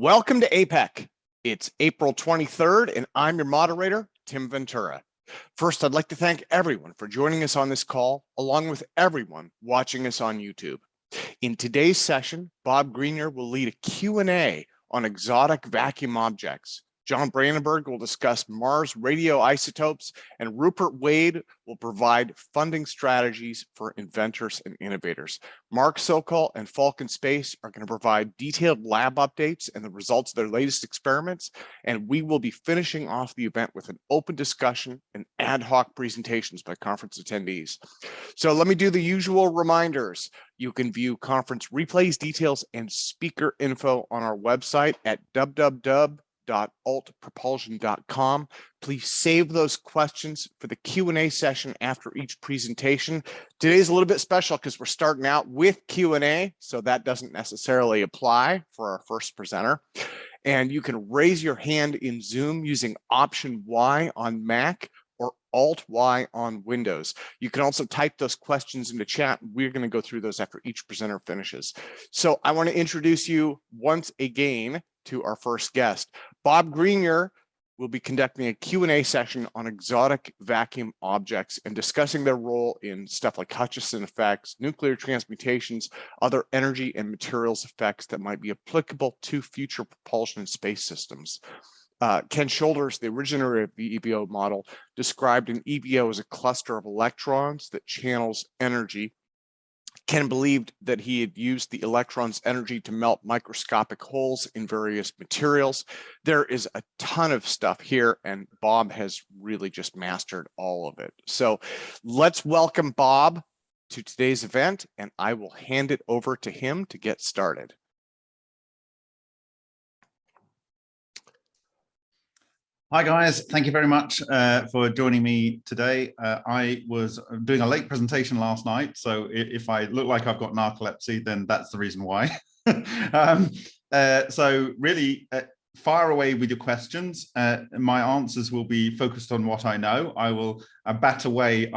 Welcome to APEC. It's April 23rd, and I'm your moderator, Tim Ventura. First, I'd like to thank everyone for joining us on this call, along with everyone watching us on YouTube. In today's session, Bob Greenyer will lead a Q&A on exotic vacuum objects. John Brandenburg will discuss Mars radioisotopes, and Rupert Wade will provide funding strategies for inventors and innovators. Mark Sokol and Falcon Space are going to provide detailed lab updates and the results of their latest experiments, and we will be finishing off the event with an open discussion and ad hoc presentations by conference attendees. So let me do the usual reminders. You can view conference replays, details, and speaker info on our website at www www.altpropulsion.com. Please save those questions for the Q&A session after each presentation. Today's a little bit special because we're starting out with Q&A, so that doesn't necessarily apply for our first presenter. And you can raise your hand in Zoom using option Y on Mac or Alt Y on Windows. You can also type those questions into chat. We're going to go through those after each presenter finishes. So I want to introduce you once again to our first guest. Bob Greenyer will be conducting a Q&A session on exotic vacuum objects and discussing their role in stuff like Hutchison effects, nuclear transmutations, other energy and materials effects that might be applicable to future propulsion and space systems. Uh, Ken Shoulders, the originator of the EVO model, described an EVO as a cluster of electrons that channels energy Ken believed that he had used the electron's energy to melt microscopic holes in various materials. There is a ton of stuff here and Bob has really just mastered all of it. So let's welcome Bob to today's event and I will hand it over to him to get started. Hi guys, thank you very much uh, for joining me today. Uh, I was doing a late presentation last night, so if I look like I've got narcolepsy, then that's the reason why. um, uh, so really, uh, fire away with your questions. Uh, my answers will be focused on what I know. I will uh, bat away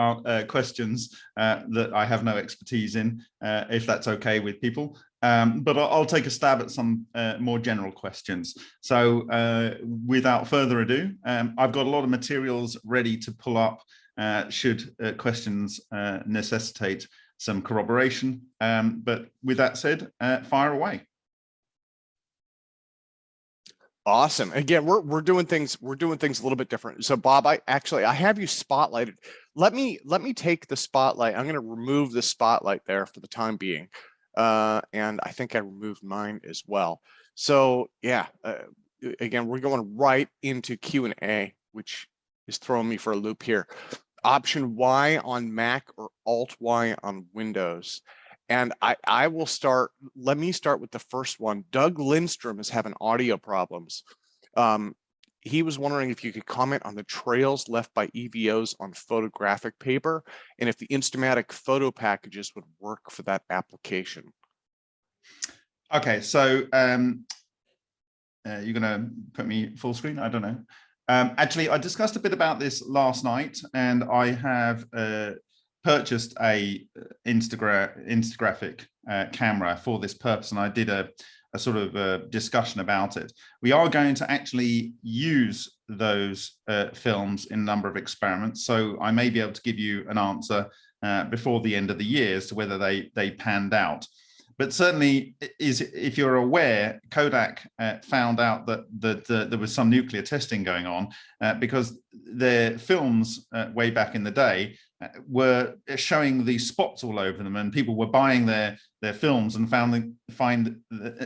questions that I have no expertise in, if that's okay with people. Um, but I'll, I'll, take a stab at some uh, more general questions. So uh, without further ado, um, I've got a lot of materials ready to pull up uh, should uh, questions uh, necessitate some corroboration. Um, but with that said, uh, fire away. Awesome. Again, we're we're doing things we're doing things a little bit different. So Bob, I actually I have you spotlighted. Let me let me take the spotlight. I'm going to remove the spotlight there for the time being uh, and I think I removed mine as well. So yeah, uh, again, we're going right into Q&A, which is throwing me for a loop here. Option Y on Mac or Alt Y on Windows. And I, I will start, let me start with the first one. Doug Lindstrom is having audio problems. Um, he was wondering if you could comment on the trails left by EVOs on photographic paper and if the Instamatic photo packages would work for that application. Okay, so um, uh, you're going to put me full screen? I don't know. Um, actually, I discussed a bit about this last night and I have uh, purchased a uh, Instagra Instagraphic uh, camera for this purpose and I did a a sort of a discussion about it. We are going to actually use those uh, films in a number of experiments. So I may be able to give you an answer uh, before the end of the year as to whether they, they panned out. But certainly, is if you're aware, Kodak uh, found out that, that uh, there was some nuclear testing going on uh, because their films uh, way back in the day were showing these spots all over them and people were buying their their films and found the, find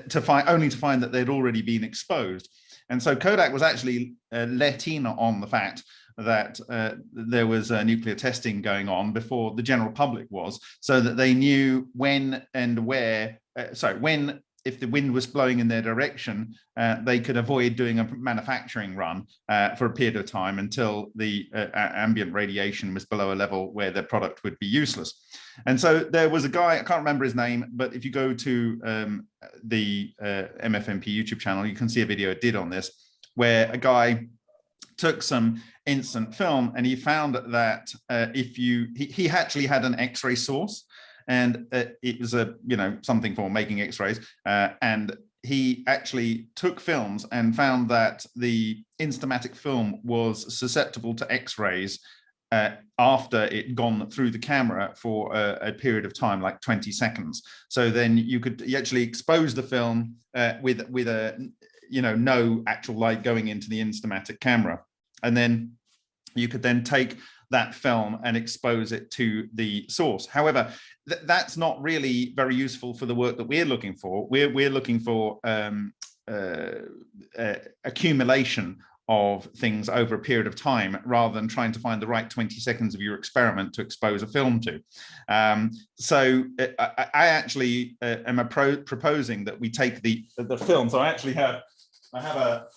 to find only to find that they'd already been exposed. And so Kodak was actually uh, let in on the fact that uh, there was uh, nuclear testing going on before the general public was so that they knew when and where uh, sorry when if the wind was blowing in their direction, uh, they could avoid doing a manufacturing run uh, for a period of time until the uh, ambient radiation was below a level where their product would be useless. And so there was a guy, I can't remember his name, but if you go to um, the uh, MFMP YouTube channel, you can see a video it did on this, where a guy took some instant film and he found that uh, if you, he, he actually had an x-ray source and uh, it was a you know something for making x-rays uh, and he actually took films and found that the Instamatic film was susceptible to X-rays uh, after it gone through the camera for a, a, period of time, like 20 seconds. So then you could actually expose the film uh, with with a you know no actual light going into the Instamatic camera, and then you could then take that film and expose it to the source. However, th that's not really very useful for the work that we're looking for. We're, we're looking for um, uh, uh, accumulation of things over a period of time rather than trying to find the right 20 seconds of your experiment to expose a film to. Um, so uh, I, I actually uh, am pro proposing that we take the, the film. So I actually have I have a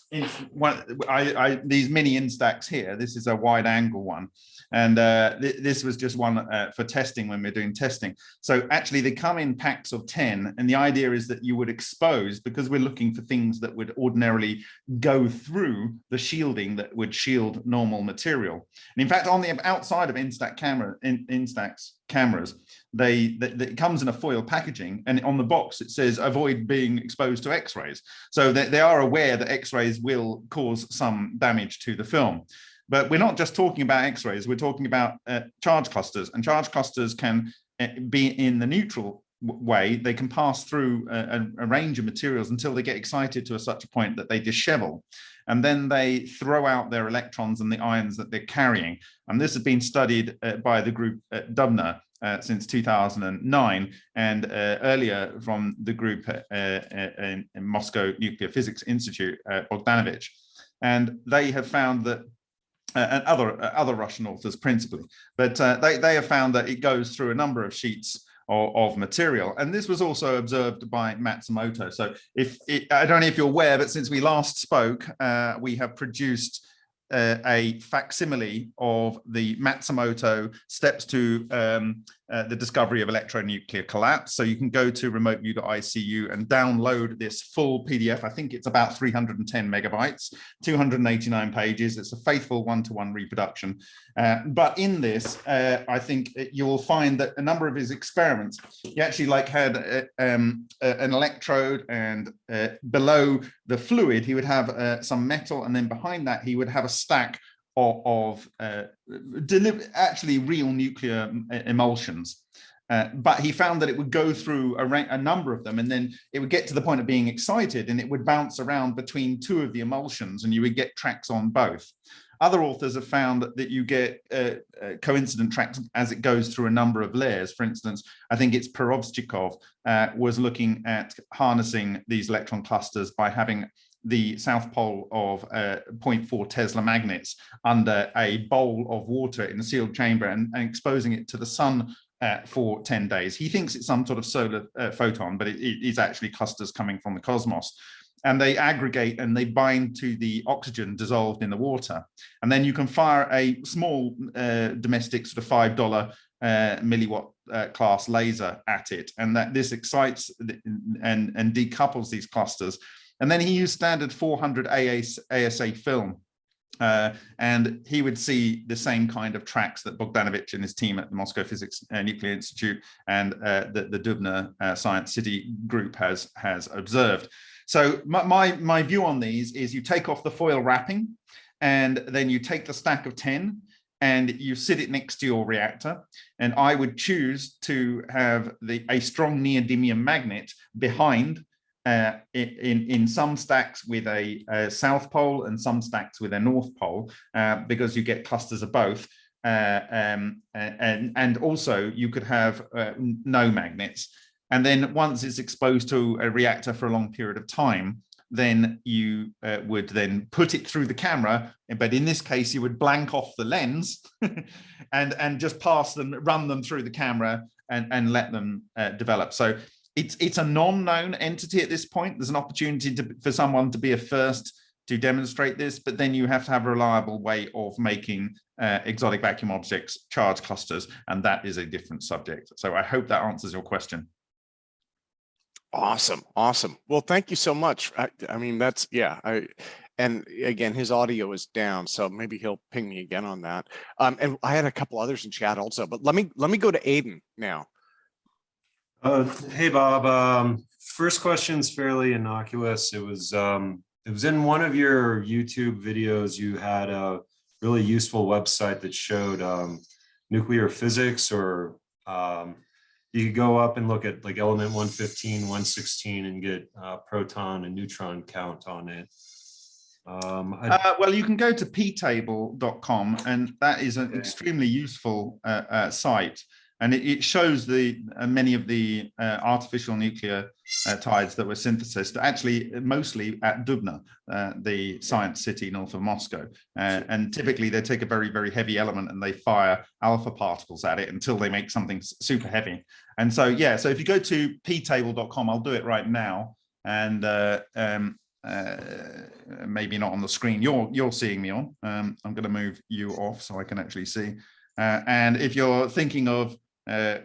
one I, I these mini instax here. This is a wide angle one. And uh, th this was just one uh, for testing when we're doing testing. So actually they come in packs of 10 and the idea is that you would expose because we're looking for things that would ordinarily go through the shielding that would shield normal material. And in fact, on the outside of Instax camera, in, Instax cameras, they, they, it comes in a foil packaging and on the box it says avoid being exposed to x-rays. So they, they are aware that x-rays will cause some damage to the film. But we're not just talking about X-rays, we're talking about uh, charge clusters and charge clusters can uh, be in the neutral way, they can pass through a, a, range of materials until they get excited to a such a point that they dishevel. And then they throw out their electrons and the ions that they're carrying. And this has been studied uh, by the group at Dubna uh, since 2009 and uh, earlier from the group uh, in, in, Moscow Nuclear Physics Institute, uh, Bogdanovich. And they have found that uh, and other uh, other Russian authors principally, but uh, they, they have found that it goes through a number of sheets of, of material. And this was also observed by Matsumoto. So if it, I don't know if you're aware, but since we last spoke, uh, we have produced uh, a facsimile of the Matsumoto steps to um, uh, the discovery of electronuclear collapse. So you can go to remoteview.icu and download this full PDF. I think it's about 310 megabytes, 289 pages. It's a faithful one-to-one -one reproduction. Uh, but in this, uh, I think you will find that a number of his experiments, he actually like had uh, um, an electrode and uh, below the fluid, he would have some metal and then behind that, he would have a stack of, of uh, actually real nuclear emulsions. Uh, but he found that it would go through a, a, number of them and then it would get to the point of being excited and it would bounce around between two of the emulsions and you would get tracks on both. Other authors have found that you get uh, uh, coincident tracks as it goes through a number of layers. For instance, I think it's Perovtchikov uh, was looking at harnessing these electron clusters by having the south pole of uh, 0.4 Tesla magnets under a bowl of water in a sealed chamber and, and exposing it to the sun uh, for 10 days. He thinks it's some sort of solar uh, photon, but it, it is actually clusters coming from the cosmos. And they aggregate and they bind to the oxygen dissolved in the water. And then you can fire a small uh, domestic sort of $5 uh, milliwatt uh, class laser at it. And that this excites and, and decouples these clusters and then he used standard 400 ASA film. Uh, and he would see the same kind of tracks that Bogdanovich and his team at the Moscow Physics uh, Nuclear Institute and uh, the, the Dubna uh, Science City group has, has observed. So my, my, my view on these is you take off the foil wrapping and then you take the stack of 10 and you sit it next to your reactor. And I would choose to have the a strong neodymium magnet behind uh, in, in some stacks with a, a, south pole and some stacks with a north pole, uh, because you get clusters of both. Uh, um, and, and also you could have uh, no magnets. And then once it's exposed to a reactor for a long period of time, then you uh, would then put it through the camera. But in this case, you would blank off the lens and, and just pass them, run them through the camera and, and let them uh, develop. So it's it's a non-known entity at this point. There's an opportunity to, for someone to be a first to demonstrate this, but then you have to have a reliable way of making uh, exotic vacuum objects charge clusters, and that is a different subject. So I hope that answers your question. Awesome, awesome. Well, thank you so much. I, I mean, that's yeah. I and again, his audio is down, so maybe he'll ping me again on that. Um, and I had a couple others in chat also, but let me let me go to Aiden now. Uh, hey, Bob. Um, first question's fairly innocuous. It was, um, it was in one of your YouTube videos. You had a really useful website that showed, um, nuclear physics or, um, you could go up and look at like element 115, 116 and get, uh, proton and neutron count on it. Um, Uh, well, you can go to ptable.com and that is an extremely useful uh, uh, site. And it, it shows the uh, many of the uh, artificial nuclear uh, tides that were synthesized, actually mostly at Dubna, uh, the science city north of Moscow. Uh, and typically they take a very, very heavy element and they fire alpha particles at it until they make something super heavy. And so, yeah, so if you go to ptable.com, I'll do it right now. And um, uh, maybe not on the screen you're you're seeing me on. Um, I'm going to move you off so I can actually see. Uh, and if you're thinking of uh,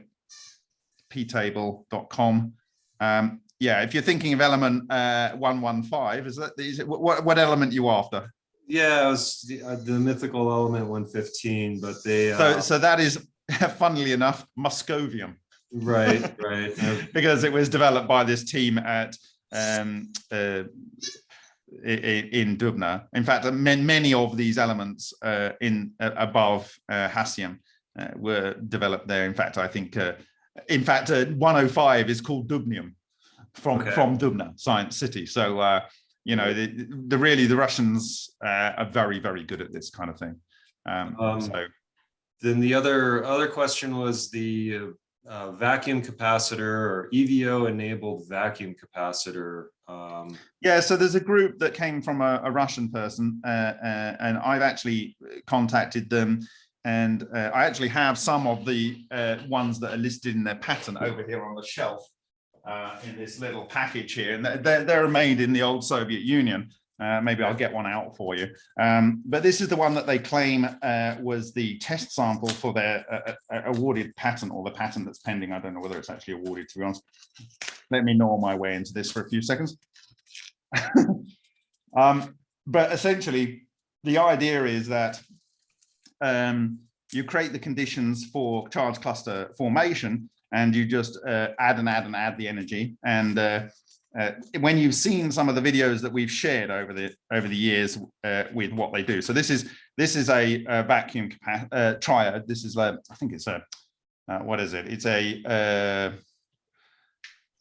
ptable.com, um, yeah, if you're thinking of element uh, 115, is that is it, what what element you after? yeah, it was the, uh, the mythical element 115, but they, So uh, so that is, funnily enough, Moscovium. right, right. because it was developed by this team at um, uh, in Dubna. In fact, many, many of these elements uh, in uh, above uh, Hassium were developed there. In fact, I think, uh, in fact, uh, 105 is called Dubnium from Okay. from Dubna Science City. So, uh, you know, the, the really the Russians uh, are very very good at this kind of thing. Um, Um, so Then the other, other question was the uh, vacuum capacitor or EVO enabled vacuum capacitor. Um, Yeah, so there's a group that came from a, a Russian person, uh, uh, and I've actually contacted them, and uh, I actually have some of the uh, ones that are listed in their pattern over here on the shelf uh, in this little package here, and they're, they're made in the old Soviet Union. Uh, maybe I'll get one out for you. Um, but this is the one that they claim uh, was the test sample for their uh, awarded patent or the patent that's pending. I don't know whether it's actually awarded, to be honest. Let me gnaw my way into this for a few seconds. um, but essentially, the idea is that um, you create the conditions for charge cluster formation and you just uh, add and add and add the energy. And uh, uh, when you've seen some of the videos that we've shared over the over the years uh, with what they do. So this is this is a, a vacuum uh, triode. This is a, I think it's a, uh, what is it? It's a uh,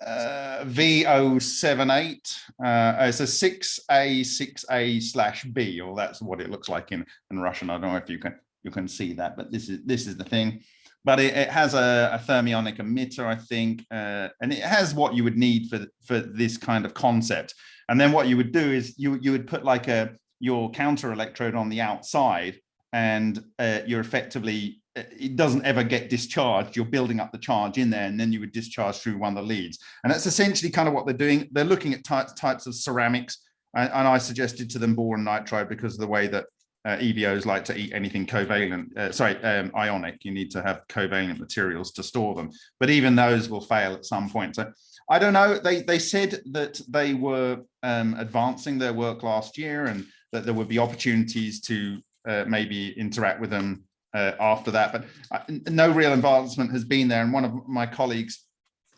uh, V078. Uh, it's a 6A, 6A slash B, or that's what it looks like in, in Russian. I don't know if you can you can see that, but this is this is the thing. But it, it has a, a thermionic emitter, I think, uh, and it has what you would need for for this kind of concept. And then what you would do is you you would put like a your counter electrode on the outside, and uh, you're effectively it doesn't ever get discharged. You're building up the charge in there, and then you would discharge through one of the leads. And that's essentially kind of what they're doing. They're looking at types types of ceramics, and, and I suggested to them boron nitride because of the way that uh, EVOs like to eat anything covalent, uh, sorry, um, ionic. You need to have covalent materials to store them, but even those will fail at some point. So I don't know. They they said that they were um, advancing their work last year, and that there would be opportunities to uh, maybe interact with them uh, after that. But uh, no real advancement has been there. And one of my colleagues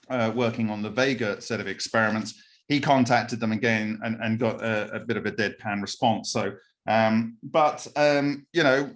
uh, working on the Vega set of experiments, he contacted them again and, and got a, a bit of a deadpan response. So um, but, um, you know,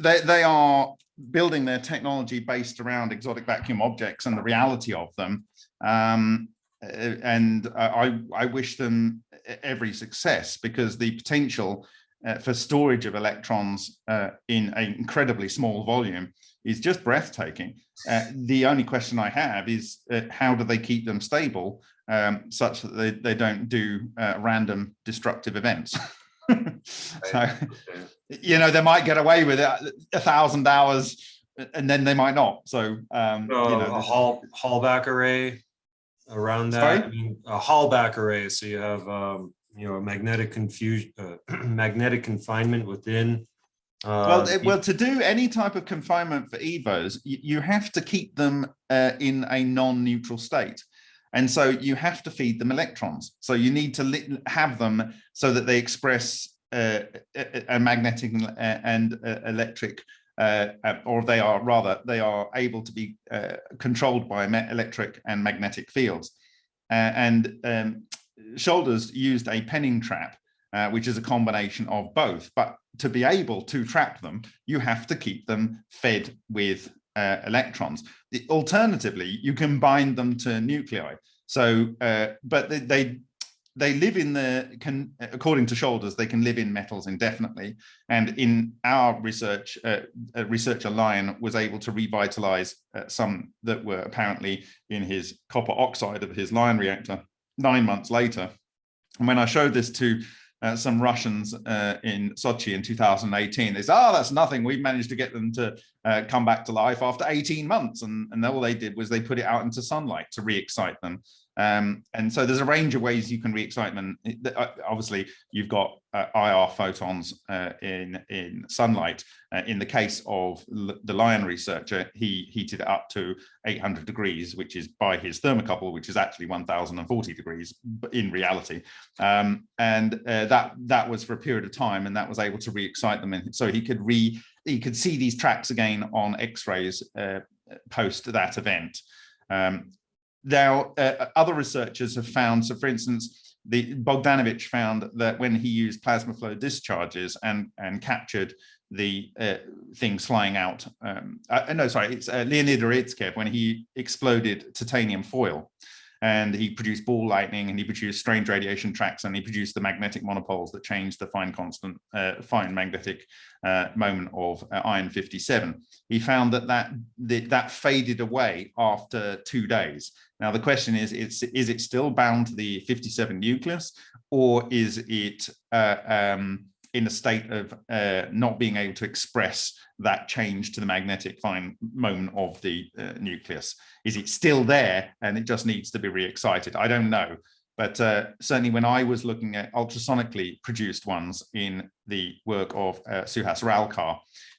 they, they are building their technology based around exotic vacuum objects and the reality of them. Um, and I, I wish them every success because the potential uh, for storage of electrons uh, in an incredibly small volume is just breathtaking. Uh, the only question I have is uh, how do they keep them stable um, such that they, they don't do uh, random destructive events? so, you know, they might get away with it a thousand hours and then they might not. So, um, so you a know, this- hall, Halbach array around that, I mean, a Halbach array. So you have, um, you know, a magnetic confusion, uh, magnetic confinement within. well, uh, it- well, to do any type of confinement for EVOs, you, you have to keep them uh, in a non-neutral state. And so you have to feed them electrons. So you need to have them so that they express uh, a, magnetic and- and uh, electric uh, uh, or they are rather, they are able to be uh, controlled by electric and magnetic fields. Uh, and um, Shoulders used a penning trap, uh, which is a combination of both. But to be able to trap them, you have to keep them fed with uh, electrons. The- alternatively, you can bind them to nuclei. So, uh, but they, they they live in the can according to shoulders they can live in metals indefinitely and in our research uh, a researcher lion was able to revitalize uh, some that were apparently in his copper oxide of his lion reactor nine months later and when i showed this to uh, some russians uh, in sochi in 2018 they said oh that's nothing. We've managed to get them to uh, come back to life after 18 months. And, and all they did was they put it out into sunlight to re-excite them. Um, and so there's a range of ways you can re-excite them. Uh, Obviously, you've got uh, IR photons uh, in in sunlight. Uh, in the case of the Lion researcher, he heated it up to 800 degrees, which is by his thermocouple, which is actually 1040 degrees in reality. Um, and uh, that that was for a period of time, and that was able to re-excite them. And so he could re he could see these tracks again on X-rays uh, post that event. Um, now, uh, other researchers have found, so for instance, the Bogdanovich found that when he used plasma flow discharges and, and captured the uh, things flying out, um, uh, no, sorry, it's uh, Leonid Urutskoev when he exploded titanium foil and he produced ball lightning and he produced strange radiation tracks and he produced the magnetic monopoles that changed the fine constant, uh, fine magnetic uh, moment of uh, iron 57. He found that that, that faded away after two days. Now the question is, it's, is it still bound to the 57 nucleus or is it uh, um, in a state of uh, not being able to express that change to the magnetic fine moment of the uh, nucleus? Is it still there and it just needs to be re-excited? I don't know. But uh, certainly when I was looking at ultrasonically produced ones in the work of uh, Suhas Ralkar,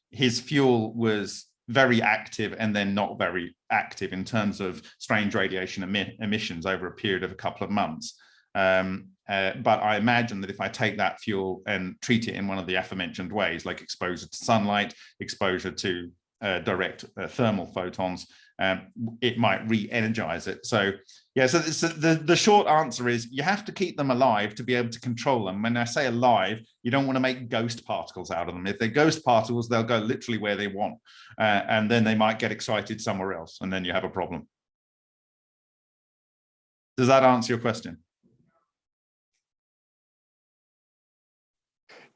his fuel was very active and then not very active in terms of strange radiation emi emissions over a period of a couple of months. Um, uh, but I imagine that if I take that fuel and treat it in one of the aforementioned ways, like exposure to sunlight, exposure to uh, direct uh, thermal photons, um, it might re-energize it. So yeah, so, so the, the short answer is you have to keep them alive to be able to control them. When I say alive, you don't want to make ghost particles out of them. If they're ghost particles, they'll go literally where they want. Uh, and then they might get excited somewhere else. And then you have a problem. Does that answer your question?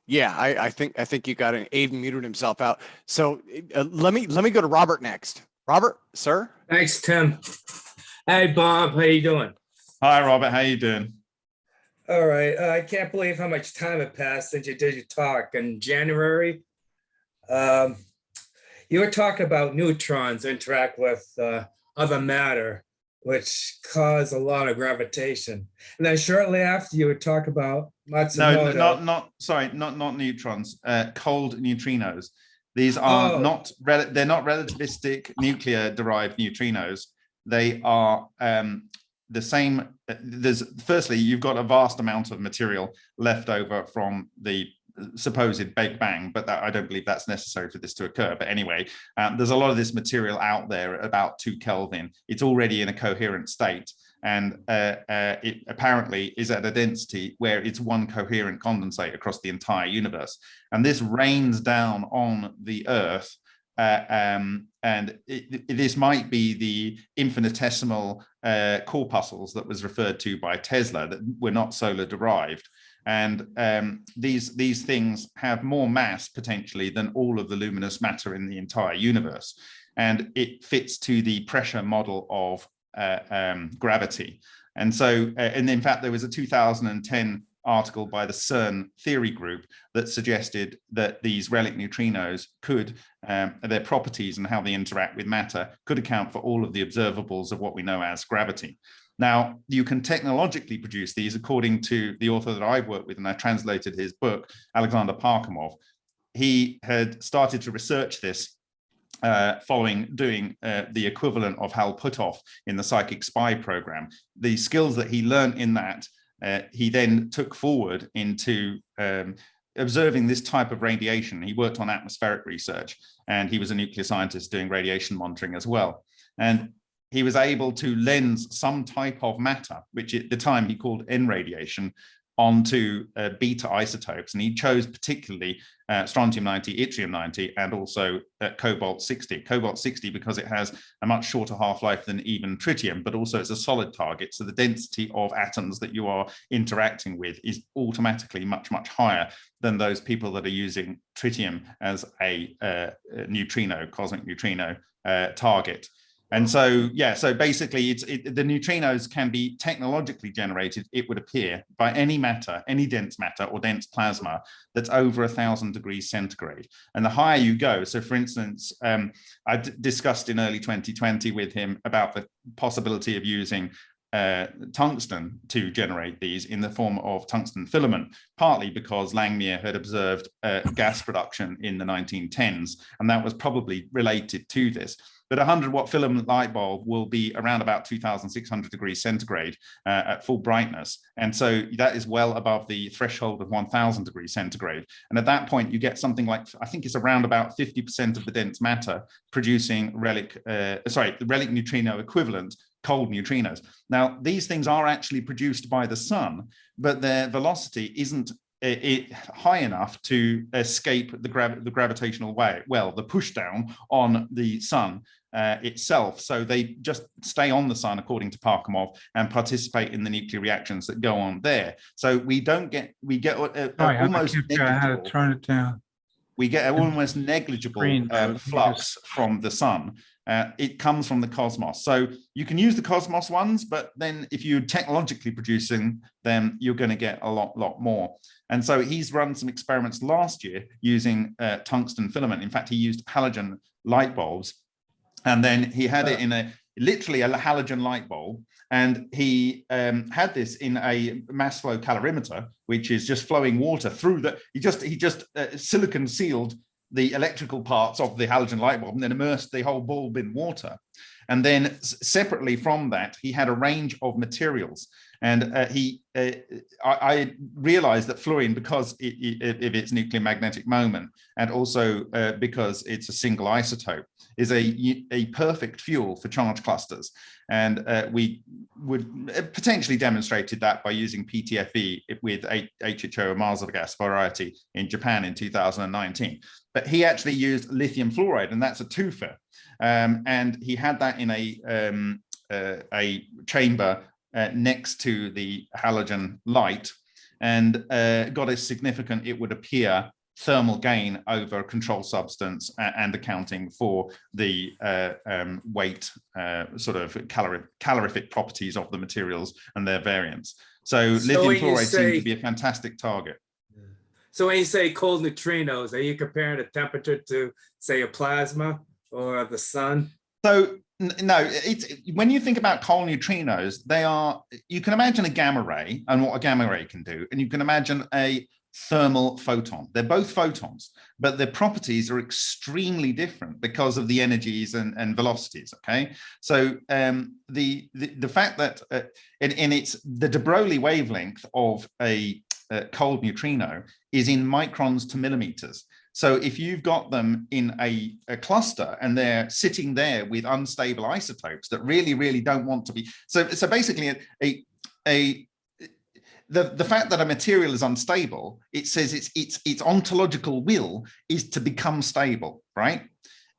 Yeah, I, I think I think you got an Aiden muted himself out. So uh, let me let me go to Robert next. Robert, sir. Thanks, Tim. Hey, Bob, how you doing? Hi, Robert. How you doing? All right. Uh, I can't believe how much time had passed since you did your talk in January. Um, you were talking about neutrons interact with uh, other matter, which cause a lot of gravitation. And then shortly after, you would talk about Matsumoto. No, not not sorry, not not neutrons. Uh, cold neutrinos. These are Oh. not rel- they're not relativistic nuclear derived neutrinos. They are um, the same. uh, There's firstly, you've got a vast amount of material left over from the supposed Big Bang, but that, I don't believe that's necessary for this to occur. But anyway, um, there's a lot of this material out there about two Kelvin. It's already in a coherent state. And uh, uh, it apparently is at a density where it's one coherent condensate across the entire universe. And this rains down on the Earth uh, um, and it, it- this might be the infinitesimal uh, corpuscles that was referred to by Tesla that were not solar derived. And um, these, these things have more mass potentially than all of the luminous matter in the entire universe. And it fits to the pressure model of uh, um, gravity. And so, uh, and in fact, there was a 2010 article by the CERN theory group that suggested that these relic neutrinos could, um, their properties and how they interact with matter could account for all of the observables of what we know as gravity. Now, you can technologically produce these according to the author that I've worked with, and I translated his book, Alexander Parkhomov. He had started to research this uh, following doing uh, the equivalent of Hal Puthoff in the Psychic Spy program. The skills that he learned in that, uh, he then took forward into um, observing this type of radiation. He worked on atmospheric research and he was a nuclear scientist doing radiation monitoring as well. And he was able to lens some type of matter, which at the time he called N radiation, onto uh, beta isotopes. And he chose particularly uh, strontium 90, yttrium 90, and also uh, cobalt 60. Cobalt 60 because it has a much shorter half-life than even tritium, but also it's a solid target. So the density of atoms that you are interacting with is automatically much, much higher than those people that are using tritium as a, uh, neutrino, cosmic neutrino uh, target. And so, yeah, so basically it's it, the neutrinos can be technologically generated, it would appear, by any matter, any dense matter or dense plasma that's over a thousand degrees centigrade. And the higher you go, so for instance, um, I discussed in early 2020 with him about the possibility of using uh, tungsten to generate these in the form of tungsten filament, partly because Langmuir had observed uh, gas production in the 1910s, and that was probably related to this but a 100 watt filament light bulb will be around about 2600 degrees centigrade uh, at full brightness. And so that is well above the threshold of 1000 degrees centigrade. And at that point, you get something like, I think it's around about 50% of the dense matter producing relic, uh, sorry, the relic neutrino equivalent cold neutrinos. Now, these things are actually produced by the sun, but their velocity isn't it, it, high enough to escape the, grav the gravitational wave, well, the pushdown on the sun uh, itself. So they just stay on the sun, according to Parkhomov, and participate in the nuclear reactions that go on there. So we don't get, we get uh, Sorry, almost I kept, I had to negligible, turn it down. we get an almost negligible uh, uh, flux from the sun. Uh, it comes from the cosmos. So you can use the cosmos ones, but then if you're technologically producing them, you're going to get a lot, lot more. And so he's run some experiments last year using uh, tungsten filament. In fact, he used halogen light bulbs. And then he had it in a literally a halogen light bulb. And he um, had this in a mass flow calorimeter which is just flowing water through the he just he just uh, silicon sealed the electrical parts of the halogen light bulb and then immersed the whole bulb in water. And then separately from that he had a range of materials and uh, he, uh, I, I, realized that fluorine, because it, it, of its nuclear magnetic moment, and also uh, because it's a single isotope, is a, a perfect fuel for charge clusters. And uh, we would uh, potentially demonstrated that by using PTFE with HHO Marsov gas variety in Japan in 2019. But he actually used lithium fluoride, and that's a twofer. Um, and he had that in a um, uh, a chamber uh, next to the halogen light and uh, got a significant, it would appear, thermal gain over control substance and accounting for the uh, um, weight uh, sort of calorific, calorific properties of the materials and their variance. So, So lithium fluoride seems say- to be a fantastic target. So when you say cold neutrinos, are you comparing the temperature to, say, a plasma or the sun? So no, it's when you think about cold neutrinos, they are you can imagine a gamma ray and what a gamma ray can do, and you can imagine a thermal photon. They're both photons, but their properties are extremely different because of the energies and, and velocities. Okay, so um, the, the the fact that uh, in, in its the de Broglie wavelength of a uh, cold neutrino is in microns to millimeters. So if you've got them in a, a, cluster and they're sitting there with unstable isotopes that really, really don't want to be. So, so basically a, a, a the, the fact that a material is unstable, it says its, its, its ontological will is to become stable, right?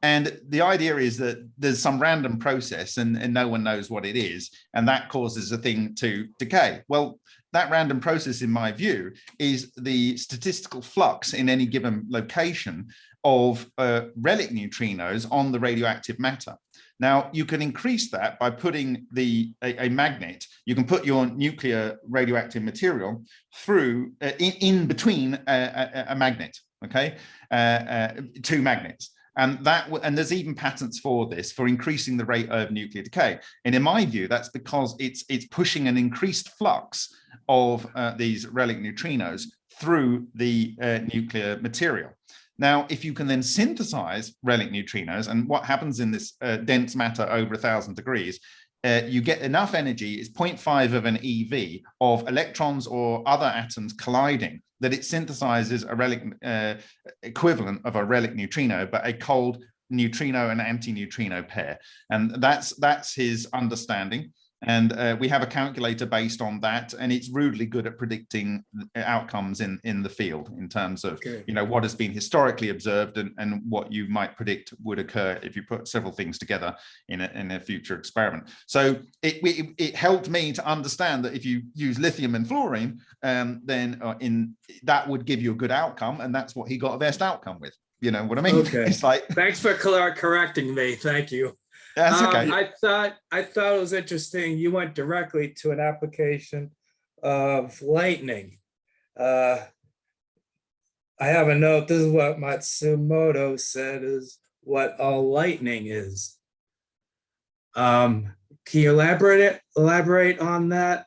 And the idea is that there's some random process and, and no one knows what it is, and that causes a thing to decay. Well, that random process, in my view, is the statistical flux in any given location of uh, relic neutrinos on the radioactive matter. Now, you can increase that by putting the a, a magnet, you can put your nuclear radioactive material through, uh, in, in between a, a, a magnet, okay, uh, uh, two magnets. And that and there's even patents for this for increasing the rate of nuclear decay. And in my view, that's because it's it's pushing an increased flux of uh, these relic neutrinos through the uh, nuclear material. Now, if you can then synthesize relic neutrinos, and what happens in this uh, dense matter over a thousand degrees, uh, you get enough energy, it's 0.5 of an EV of electrons or other atoms colliding, that it synthesizes a relic uh, equivalent of a relic neutrino, but a cold neutrino and anti-neutrino pair. And that's that's his understanding. And uh, we have a calculator based on that, and it's rudely good at predicting outcomes in, in the field in terms of Okay. you know what has been historically observed and, and what you might predict would occur if you put several things together in a, in a future experiment. So it, it, it helped me to understand that if you use lithium and fluorine, um, then uh, in that would give you a good outcome, and that's what he got a best outcome with. You know what I mean? Okay. It's like Thanks for correcting me. Thank you. That's Um. I thought, I thought it was interesting. You went directly to an application of lightning. Uh, I have a note. This is what Matsumoto said is what all lightning is. Um, can you elaborate it, elaborate on that?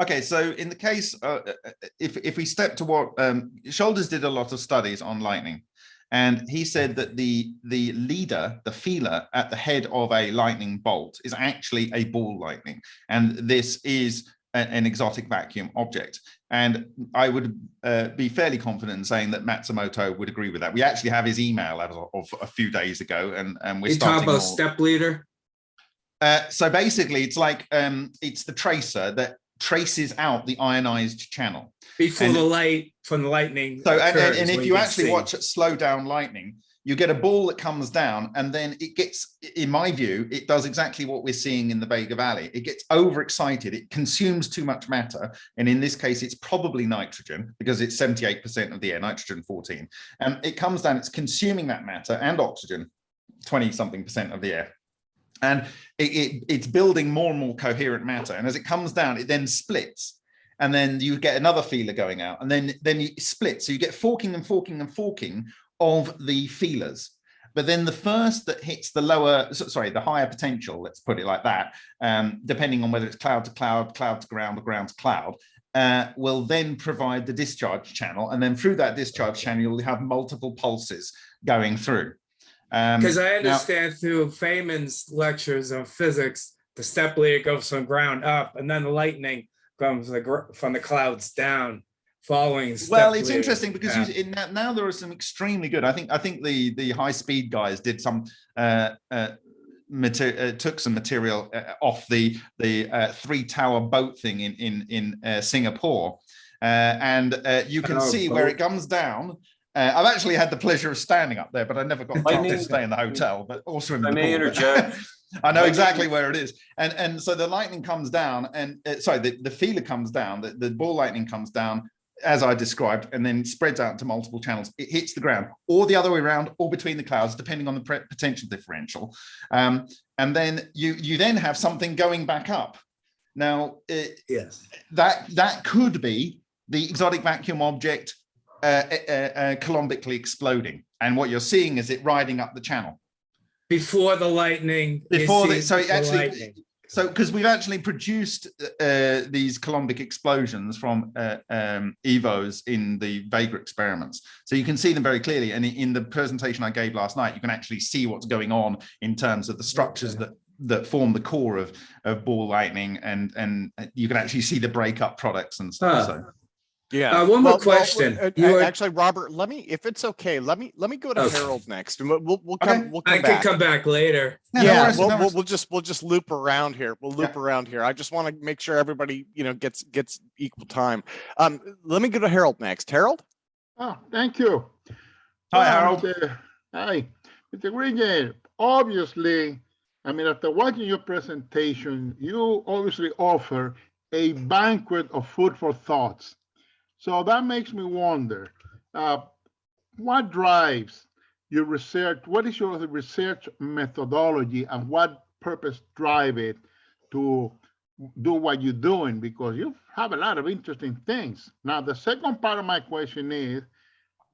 Okay, so in the case, uh, uh, if if we step to what um, Shoulders did a lot of studies on lightning, and he said that the the leader, the feeler at the head of a lightning bolt is actually a ball lightning, and this is a- an exotic vacuum object. And I would uh, be fairly confident in saying that Matsumoto would agree with that. We actually have his email as of, a few days ago, and and we're You talk starting. about all- step leader? uh, so basically, it's like um, it's the tracer that traces out the ionized channel. Before And- the light from the lightning. So, and, and, and if you can actually see. watch it slow down lightning, you get a ball that comes down and then it gets, in my view, it does exactly what we're seeing in the Vega Valley. It gets overexcited. It consumes too much matter. And in this case, it's probably nitrogen because it's 78% of the air, nitrogen 14. And it comes down, it's consuming that matter and oxygen, 20 something percent of the air. And it, it, it's building more and more coherent matter. And as it comes down, it then splits. And then you get another feeler going out. And then then you split so you get forking and forking and forking of the feelers. But then the first that hits the lower sorry the higher potential let's put it like that um, depending on whether it's cloud to cloud cloud to ground or ground to cloud uh, will then provide the discharge channel. And then through that discharge channel you'll have multiple pulses going through um, Because I now- understand through Feynman's lectures on physics, the step leader goes from ground up and then the lightning comes the from the clouds down following. well it's leader interesting because path. you, in that, now there are some extremely good i think i think the the high speed guys did some uh uh uh, took some material uh, off the the uh, three tower boat thing in in in uh, singapore uh, and uh, you can Oh, see where it comes down uh, I've actually had the pleasure of standing up there, but I never got a chance to stay in the hotel, but also in I the may pool, interject. I know exactly where it is. And and so the lightning comes down and uh, sorry, the, the feeler comes down, the, the ball lightning comes down as I described, and then spreads out to multiple channels. It hits the ground or the other way around or between the clouds, depending on the potential differential. Um, and then you you then have something going back up. Now, it, Yes. that that could be the exotic vacuum object uh, uh, uh, Coulombically exploding. And what you're seeing is it riding up the channel. Before the lightning. Before the, so it actually, lightning. so because we've actually produced uh, these Coulombic explosions from uh, um, EVOs in the Vega experiments. So you can see them very clearly. And in the presentation I gave last night, you can actually see what's going on in terms of the structures Okay. that that form the core of of ball lightning and and you can actually see the breakup products and stuff. Huh. So Yeah. Uh, one more question. uh, You uh, were- Actually, Robert, let me, if it's okay, let me, let me go to Okay. Harold next and we'll, we'll, we'll Okay. come, we'll I come can come back later. No, no Yeah, worries, we'll, no we'll, we'll just, we'll just loop around here. We'll loop Yeah. around here. I just want to make sure everybody, you know, gets, gets equal time. Um, let me go to Harold next. Harold? Oh, thank you. Hi, Well, Harold. Mr. Hi, Mr. Green. Obviously, I mean, after watching your presentation, you obviously offer a banquet of food for thoughts. So that makes me wonder, uh, what drives your research? What is your research methodology and what purpose drive it to do what you're doing? Because you have a lot of interesting things. Now, the second part of my question is,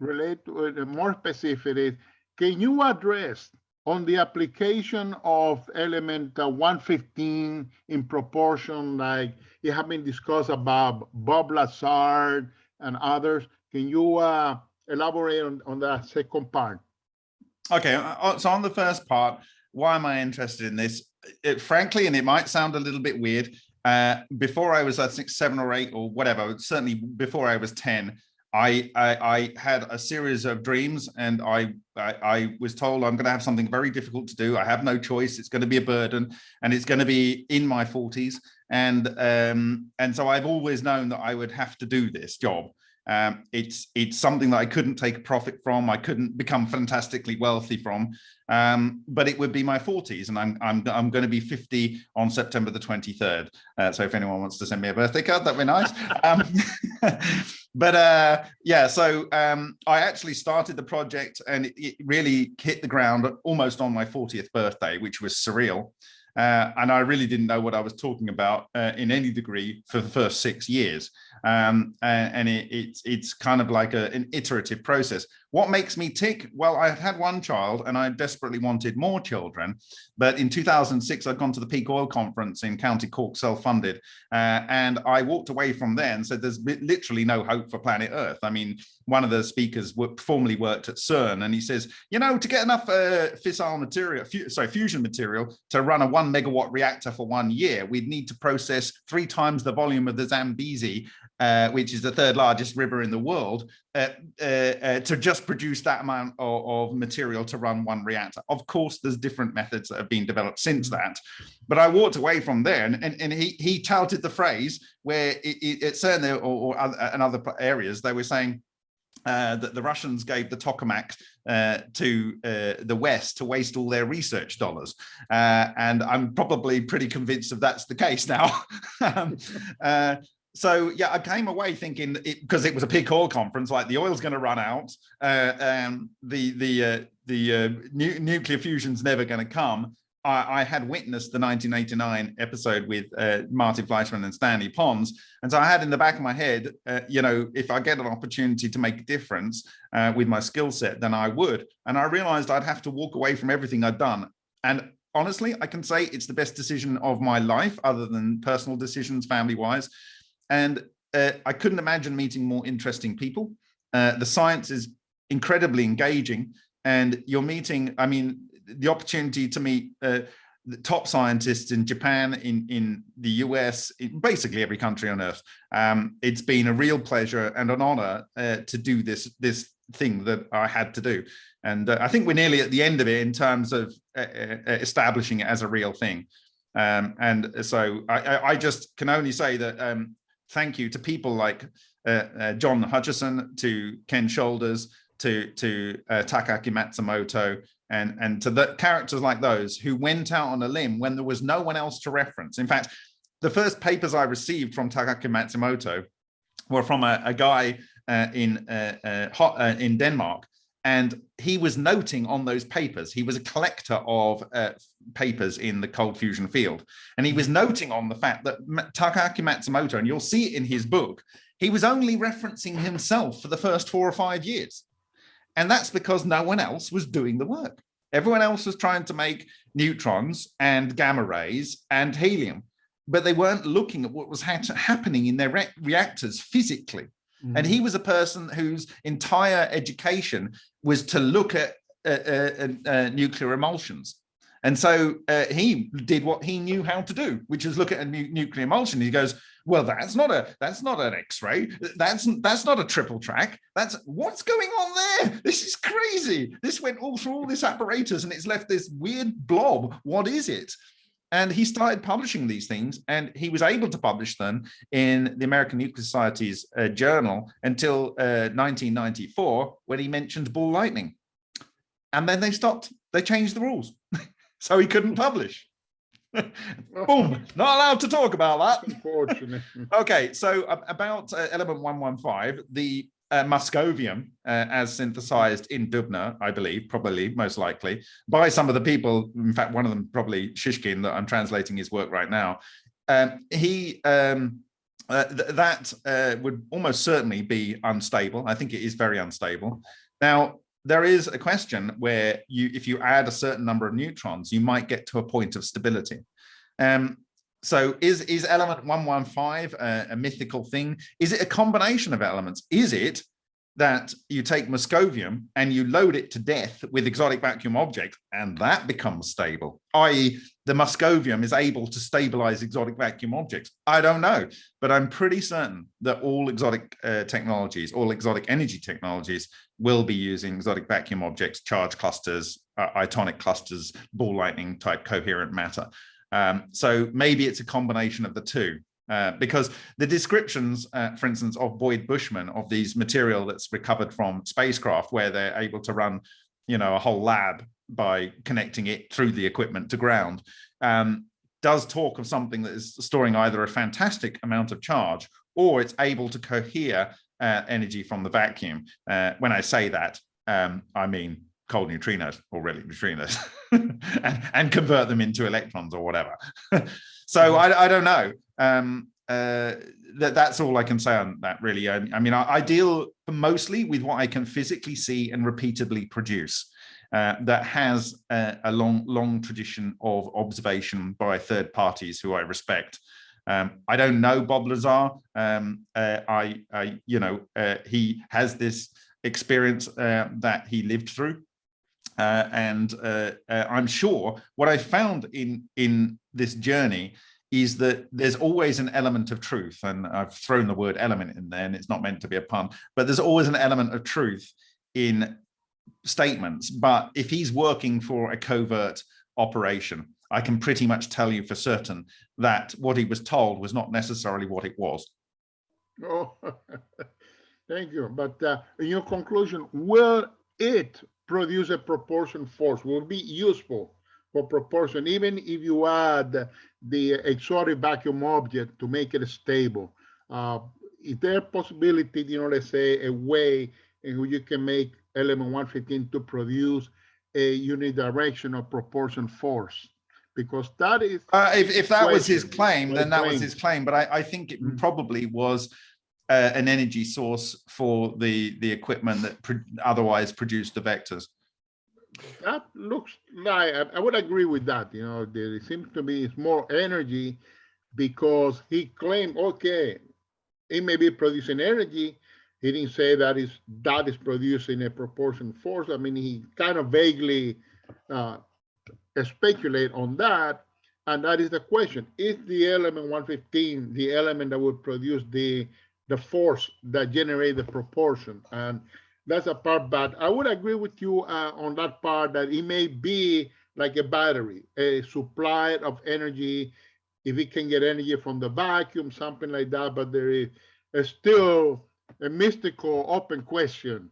relate to it more specific is, can you address on the application of element uh, 115 in proportion, like it has been discussed about Bob Lazar and others? Can you uh, elaborate on, on that second part? Okay, uh, uh, so on the first part, why am I interested in this? It, frankly, and it might sound a little bit weird, uh, before I was, I think, seven or eight or whatever, certainly before I was 10, I, I, I had a series of dreams and I, I, I was told I'm going to have something very difficult to do. I have no choice. It's going to be a burden and it's going to be in my 40s. And, um, and so I've always known that I would have to do this job. Um, it's it's something that I couldn't take profit from. I couldn't become fantastically wealthy from, um, but it would be my 40s, and I'm I'm I'm going to be 50 on September the 23rd. Uh, so if anyone wants to send me a birthday card, that'd be nice. um, but uh, yeah, so um, I actually started the project, and it, it really hit the ground almost on my 40th birthday, which was surreal. Uh, and I really didn't know what I was talking about uh, in any degree for the first six years. Um, and, it, it's it's kind of like a, an iterative process. What makes me tick? Well, I had had one child and I desperately wanted more children. But in 2006, I'd gone to the Peak Oil Conference in County Cork, self-funded. Uh, and I walked away from there and said, there's literally no hope for planet Earth. I mean, one of the speakers formerly worked at CERN and he says, you know, to get enough uh, fissile material, fu sorry, fusion material to run a one megawatt reactor for one year, we'd need to process three times the volume of the Zambezi uh, which is the third largest river in the world, uh, uh, uh, to just produce that amount of, of, material to run one reactor. Of course, there's different methods that have been developed since Mm-hmm. that. But I walked away from there and, and, and he, he touted the phrase where it, it, it certainly, or, or other, in other areas, they were saying, uh, that the Russians gave the tokamak uh, to uh, the West to waste all their research dollars. Uh, and I'm probably pretty convinced that that's the case now. um, uh, so yeah, I came away thinking because it, was a peak oil conference, like the oil's going to run out, uh, the the uh, the uh, nu nuclear fusion's never going to come. I, I, had witnessed the 1989 episode with uh, Martin Fleischmann and Stanley Pons, and so I had in the back of my head, uh, you know, if I get an opportunity to make a difference uh, with my skill set, then I would. And I realized I'd have to walk away from everything I'd done, and honestly, I can say it's the best decision of my life, other than personal decisions, family-wise and uh, I couldn't imagine meeting more interesting people. Uh, the science is incredibly engaging and you're meeting, I mean, the opportunity to meet uh, the top scientists in Japan, in, in the US, in basically every country on earth. Um, it's been a real pleasure and an honor uh, to do this, this thing that I had to do. And uh, I think we're nearly at the end of it in terms of uh, establishing it as a real thing. Um, and so I, I, just can only say that um, thank you to people like uh, uh, John Hutchison, to Ken Shoulders, to to uh, Takaaki Matsumoto, and and to the characters like those who went out on a limb when there was no one else to reference. In fact, the first papers I received from Takaaki Matsumoto were from a, a guy uh, in uh, uh, in Denmark and he was noting on those papers he was a collector of uh, papers in the cold fusion field. And he was noting on the fact that Takaaki Matsumoto and you'll see it in his book he was only referencing himself for the first four or five years. And that's because no one else was doing the work. Everyone else was trying to make neutrons and gamma rays and helium but they weren't looking at what was ha happening in their re reactors physically. Mm. And he was a person whose entire education was to look at uh, uh, uh, nuclear emulsions. And so he did what he knew how to do, which is look at a nu nuclear emulsion. He goes, well, that's not a that's not an X-ray. That's that's not a triple track. That's what's going on there. This is crazy. This went all through all this apparatus and it's left this weird blob. What is it? And he started publishing these things and he was able to publish them in the American Nuclear Society's uh, journal until uh, 1994 when he mentioned ball lightning. And then they stopped, they changed the rules. so he couldn't publish. Boom, not allowed to talk about that. Okay, so uh, about uh, element 115, the uh, Moscovium uh, as synthesized in Dubna, I believe, probably, most likely, by some of the people, in fact, one of them probably Shishkin, that I'm translating his work right now. Um, he, um, uh, th that uh, would almost certainly be unstable. I think it is very unstable. Now, there is a question where you, if you add a certain number of neutrons, you might get to a point of stability. Um, so is, is element 115 a, a, mythical thing? Is it a combination of elements? Is it that you take Moscovium and you load it to death with exotic vacuum objects and that becomes stable, i.e. the Moscovium is able to stabilize exotic vacuum objects. I don't know, but I'm pretty certain that all exotic uh, technologies, all exotic energy technologies will be using exotic vacuum objects, charge clusters, uh, itonic clusters, ball lightning type coherent matter. Um, so maybe it's a combination of the two. Uh, because the descriptions, uh, for instance, of Boyd Bushman of these material that's recovered from spacecraft, where they're able to run, you know, a whole lab by connecting it through the equipment to ground, um, does talk of something that is storing either a fantastic amount of charge or it's able to cohere uh, energy from the vacuum. Uh, when I say that, um, I mean cold neutrinos or relic neutrinos and, and convert them into electrons or whatever. so I, I don't know um, uh, that that's all I can say on that really. I, I mean, I, I, deal mostly with what I can physically see and repeatedly produce uh, that has a, a, long, long tradition of observation by third parties who I respect. Um, I don't know Bob Lazar. Um, uh, I, I, you know, uh, he has this experience uh, that he lived through. Uh, and I'm sure what I found in in this journey is that there's always an element of truth and I've thrown the word element in there and it's not meant to be a pun but there's always an element of truth in statements but if he's working for a covert operation I can pretty much tell you for certain that what he was told was not necessarily what it was. Oh, thank you. But uh, in your conclusion, will it produce a proportion force? Will be useful for proportion, even if you add the exotic vacuum object to make it stable. Uh, is there a possibility, you know, let's say a way in which you can make element 115 to produce a unidirectional proportion force? Because that is. Uh, if, if that was his claim, then that was his claim. But I, I think it mm. probably was uh, an energy source for the, the equipment that pro otherwise produced the vectors that looks like I would agree with that. You know, there seems to be more energy because he claimed, okay, it may be producing energy. He didn't say that is that is producing a proportion force. I mean, he kind of vaguely uh, speculate on that. And that is the question. Is the element 115 the element that would produce the the force that generate the proportion? And that's a part, but I would agree with you uh, on that part that it may be like a battery, a supply of energy, if it can get energy from the vacuum, something like that, but there is still a mystical open question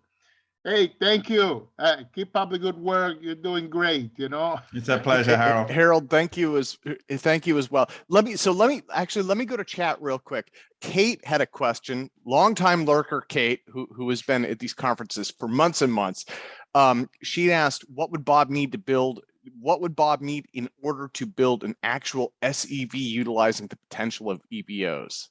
Hey, thank you. Uh, keep up the good work. You're doing great, you know. It's a pleasure, Harold. Harold, thank you as thank you as well. Let me so let me actually let me go to chat real quick. Kate had a question, longtime lurker Kate, who who has been at these conferences for months and months. Um, she asked, what would Bob need to build? What would Bob need in order to build an actual SEV utilizing the potential of EVOs?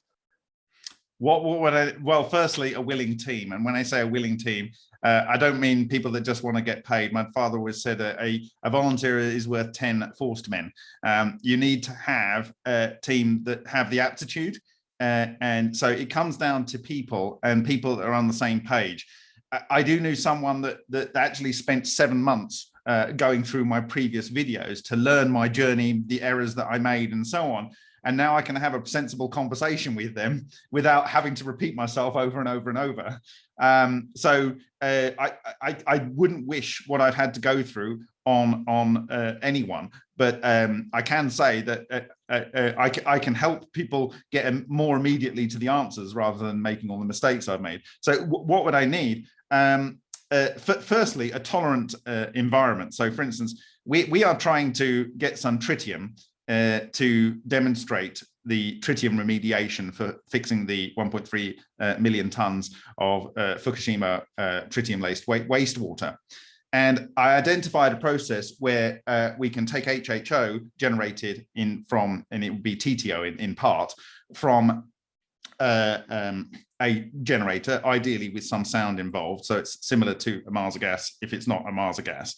What, what would I, well, firstly, a willing team. And when I say a willing team, uh, I don't mean people that just want to get paid. My father always said a, a, a volunteer is worth 10 forced men. Um, you need to have a team that have the aptitude. Uh, and so it comes down to people and people that are on the same page. I, I do know someone that, that actually spent seven months uh, going through my previous videos to learn my journey, the errors that I made and so on and now I can have a sensible conversation with them without having to repeat myself over and over and over. Um, so uh, I, I, I wouldn't wish what I've had to go through on on uh, anyone, but um, I can say that uh, uh, uh I, I can help people get more immediately to the answers rather than making all the mistakes I've made. So what would I need? Um, uh, firstly, a tolerant environment. So for instance, we, we are trying to get some tritium uh, to demonstrate the tritium remediation for fixing the 1.3 uh, million tons of uh, Fukushima uh, tritium-laced wastewater. And I identified a process where uh, we can take HHO generated in from, and it would be TTO in, in part, from uh, um, a generator, ideally with some sound involved. So it's similar to a Marsa gas if it's not a Marsa gas.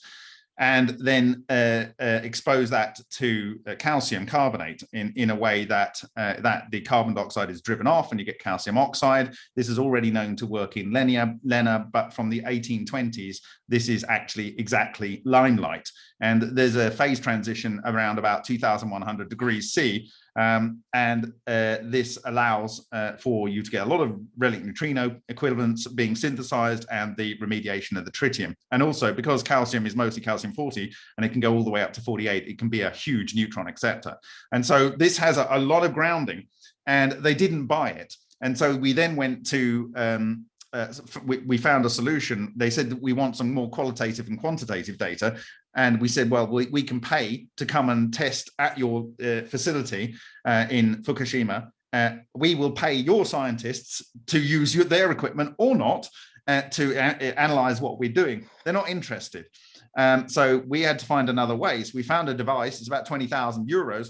And then uh, uh, expose that to uh, calcium carbonate in, in a way that uh, that the carbon dioxide is driven off and you get calcium oxide. This is already known to work in Lena, Lena but from the 1820s, this is actually exactly limelight. And there's a phase transition around about 2100 degrees C um, and uh, this allows uh, for you to get a lot of relic neutrino equivalents being synthesized and the remediation of the tritium. And also because calcium is mostly calcium 40 and it can go all the way up to 48, it can be a huge neutron acceptor. And so this has a, a lot of grounding and they didn't buy it. And so we then went to um, uh, we, we, found a solution. They said that we want some more qualitative and quantitative data. And we said, well, we, we can pay to come and test at your uh, facility uh, in Fukushima. Uh, we will pay your scientists to use your, their equipment or not uh, to analyze what we're doing. They're not interested. Um, so we had to find another way. So we found a device, it's about 20,000 euros,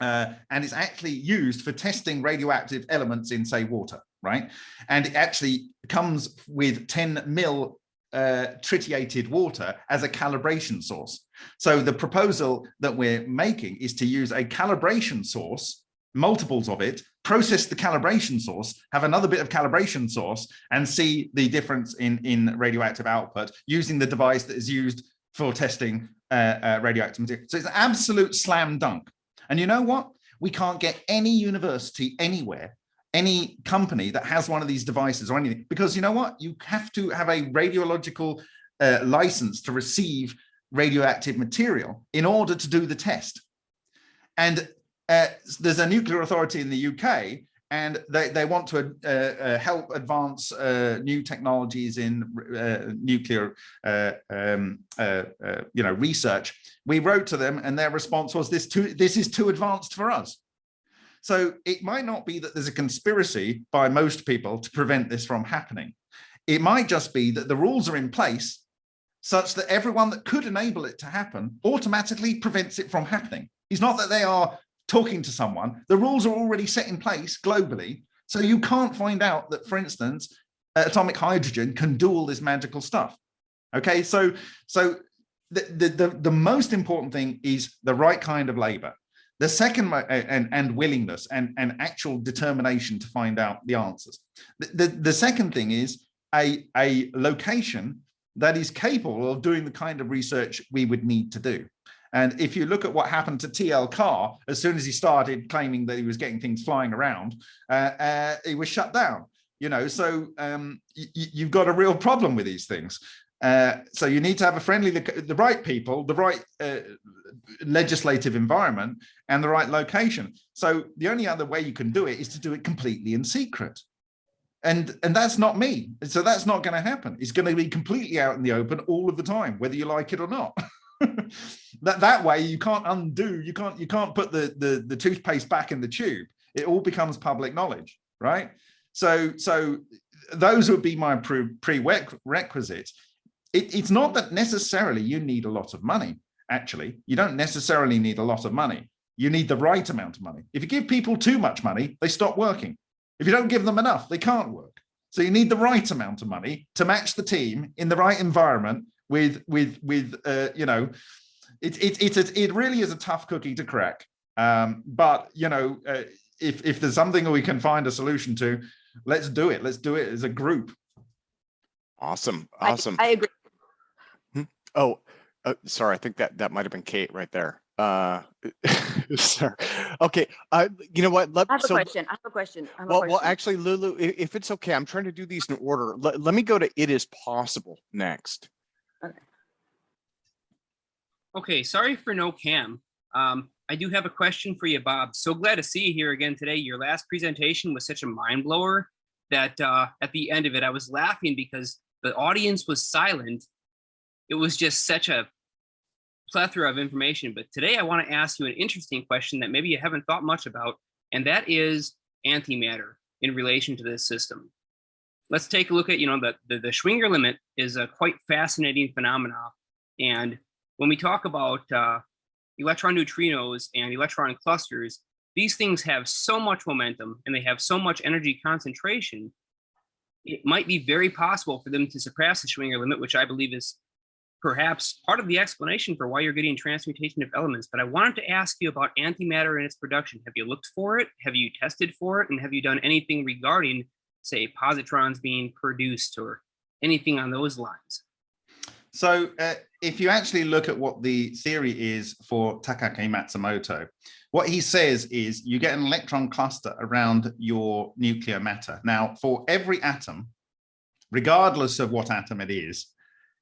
uh, and it's actually used for testing radioactive elements in, say, water, right? And it actually comes with 10 mil uh, tritiated water as a calibration source. So the proposal that we're making is to use a calibration source, multiples of it, process the calibration source, have another bit of calibration source, and see the difference in, in radioactive output using the device that is used for testing uh, uh, radioactive material. So it's an absolute slam dunk. And you know what? We can't get any university anywhere any company that has one of these devices or anything, because you know what? You have to have a radiological uh, license to receive radioactive material in order to do the test. And uh, there's a nuclear authority in the UK and they, they want to uh, uh, help advance uh, new technologies in uh, nuclear uh, um, you know, research. We wrote to them and their response was this, too, this is too advanced for us. So it might not be that there's a conspiracy by most people to prevent this from happening. It might just be that the rules are in place such that everyone that could enable it to happen automatically prevents it from happening. It's not that they are talking to someone, the rules are already set in place globally. So you can't find out that, for instance, atomic hydrogen can do all this magical stuff. Okay, so so the, the, the, the most important thing is the right kind of labor. The second, and, and willingness and, and actual determination to find out the answers. The, the, the second thing is a, a location that is capable of doing the kind of research we would need to do. And if you look at what happened to TL Carr, as soon as he started claiming that he was getting things flying around, uh, uh, he was shut down. You know, so um, you've got a real problem with these things. Uh, so you need to have a friendly, the right people, the right uh, legislative environment and the right location. So the only other way you can do it is to do it completely in secret. And, and that's not me. So that's not going to happen. It's going to be completely out in the open all of the time, whether you like it or not. that that way you can't undo, you can't you can't put the, the the toothpaste back in the tube. It all becomes public knowledge, right? So so those would be my pre prerequisites it, it's not that necessarily you need a lot of money. Actually, you don't necessarily need a lot of money. You need the right amount of money. If you give people too much money, they stop working. If you don't give them enough, they can't work. So you need the right amount of money to match the team in the right environment with with with uh, you know, it it it's a, it really is a tough cookie to crack. Um, but you know, uh, if if there's something we can find a solution to, let's do it. Let's do it as a group. Awesome, I- awesome. I agree. Oh, uh, sorry, I think that that might have been Kate right there. Uh, sorry. Okay, uh, you know what? Let, I have a so, question. I have a question. I have a well, well, actually, Lulu, i- if it's okay, I'm trying to do these in order. Let, let me go to It Is Possible next. Okay, sorry for no cam. Um, I do have a question for you, Bob. So glad to see you here again today. Your last presentation was such a mind blower that uh, at the end of it, I was laughing because the audience was silent. It was just such a plethora of information. But today I want to ask you an interesting question that maybe you haven't thought much about, and that is antimatter in relation to this system. Let's take a look at, you know, the, the, the Schwinger limit is a quite fascinating phenomena. And when we talk about uh, electron neutrinos and electron clusters, these things have so much momentum and they have so much energy concentration, it might be very possible for them to surpass the Schwinger limit, which I believe is perhaps part of the explanation for why you're getting transmutation of elements. But I wanted to ask you about antimatter and its production. Have you looked for it? Have you tested for it? And have you done anything regarding, say, positrons being produced or anything on those lines? So uh, if you actually look at what the theory is for Takaaki Matsumoto, what he says is you get an electron cluster around your nuclear matter. Now, for every atom, regardless of what atom it is,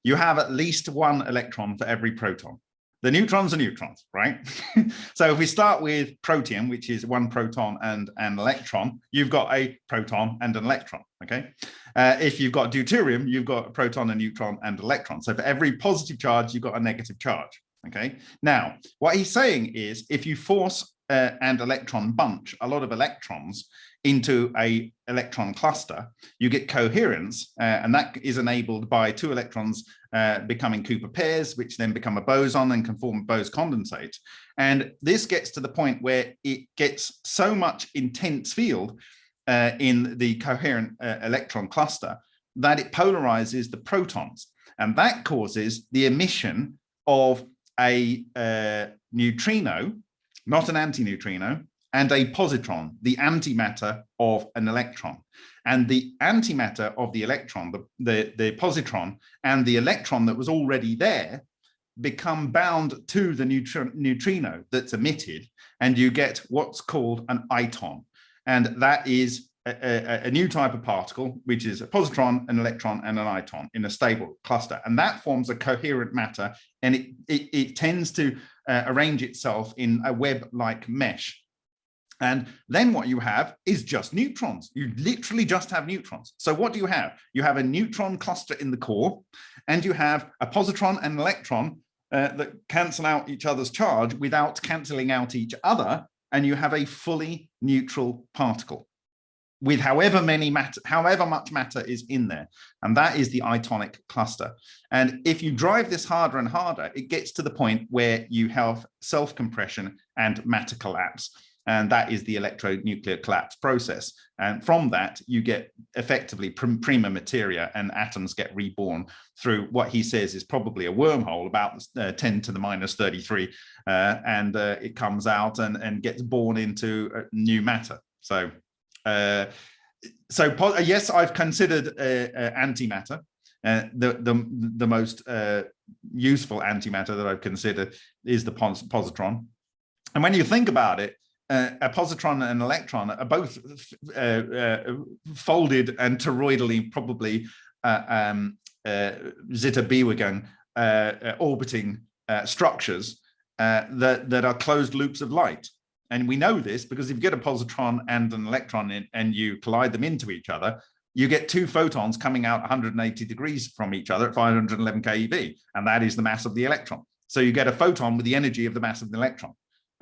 you have at least one electron for every proton. The neutrons are neutrons, right? so if we start with protium, which is one proton and an electron, you've got a proton and an electron, okay? Uh, if you've got deuterium, you've got a proton, a neutron, and electron. So for every positive charge, you've got a negative charge, okay? Now, what he's saying is if you force uh, and electron bunch, a lot of electrons into a electron cluster, you get coherence, uh, and that is enabled by two electrons uh, becoming Cooper pairs, which then become a boson and can form Bose condensate. And this gets to the point where it gets so much intense field uh, in the coherent uh, electron cluster that it polarizes the protons. And that causes the emission of a uh, neutrino, not an antineutrino, and a positron, the antimatter of an electron. And the antimatter of the electron, the, the, the positron, and the electron that was already there become bound to the neutri neutrino that's emitted, and you get what's called an iton. And that is a, a, a, new type of particle, which is a positron, an electron, and an iton in a stable cluster. And that forms a coherent matter, and it, it, it tends to uh, arrange itself in a web-like mesh. And then what you have is just neutrons. You literally just have neutrons. So what do you have? You have a neutron cluster in the core, and you have a positron and an electron uh, that cancel out each other's charge without cancelling out each other. And you have a fully neutral particle with however many matter, however much matter is in there. And that is the itonic cluster. And if you drive this harder and harder, it gets to the point where you have self-compression and matter collapse and that is the electronuclear collapse process. And from that, you get effectively prima materia and atoms get reborn through what he says is probably a wormhole about uh, 10 to the minus 33. Uh, and uh, it comes out and, and gets born into new matter. So, uh, so yes, I've considered uh, antimatter. Uh, the, the, the most useful antimatter that I've considered is the pos positron. And when you think about it, uh, a positron and an electron are both uh, uh, folded and toroidally probably uh, um, uh, zeta uh, orbiting structures that, that are closed loops of light. And we know this because if you get a positron and an electron in, and you collide them into each other, you get two photons coming out 180 degrees from each other at 511 keV, and that is the mass of the electron. So you get a photon with the energy of the mass of the electron,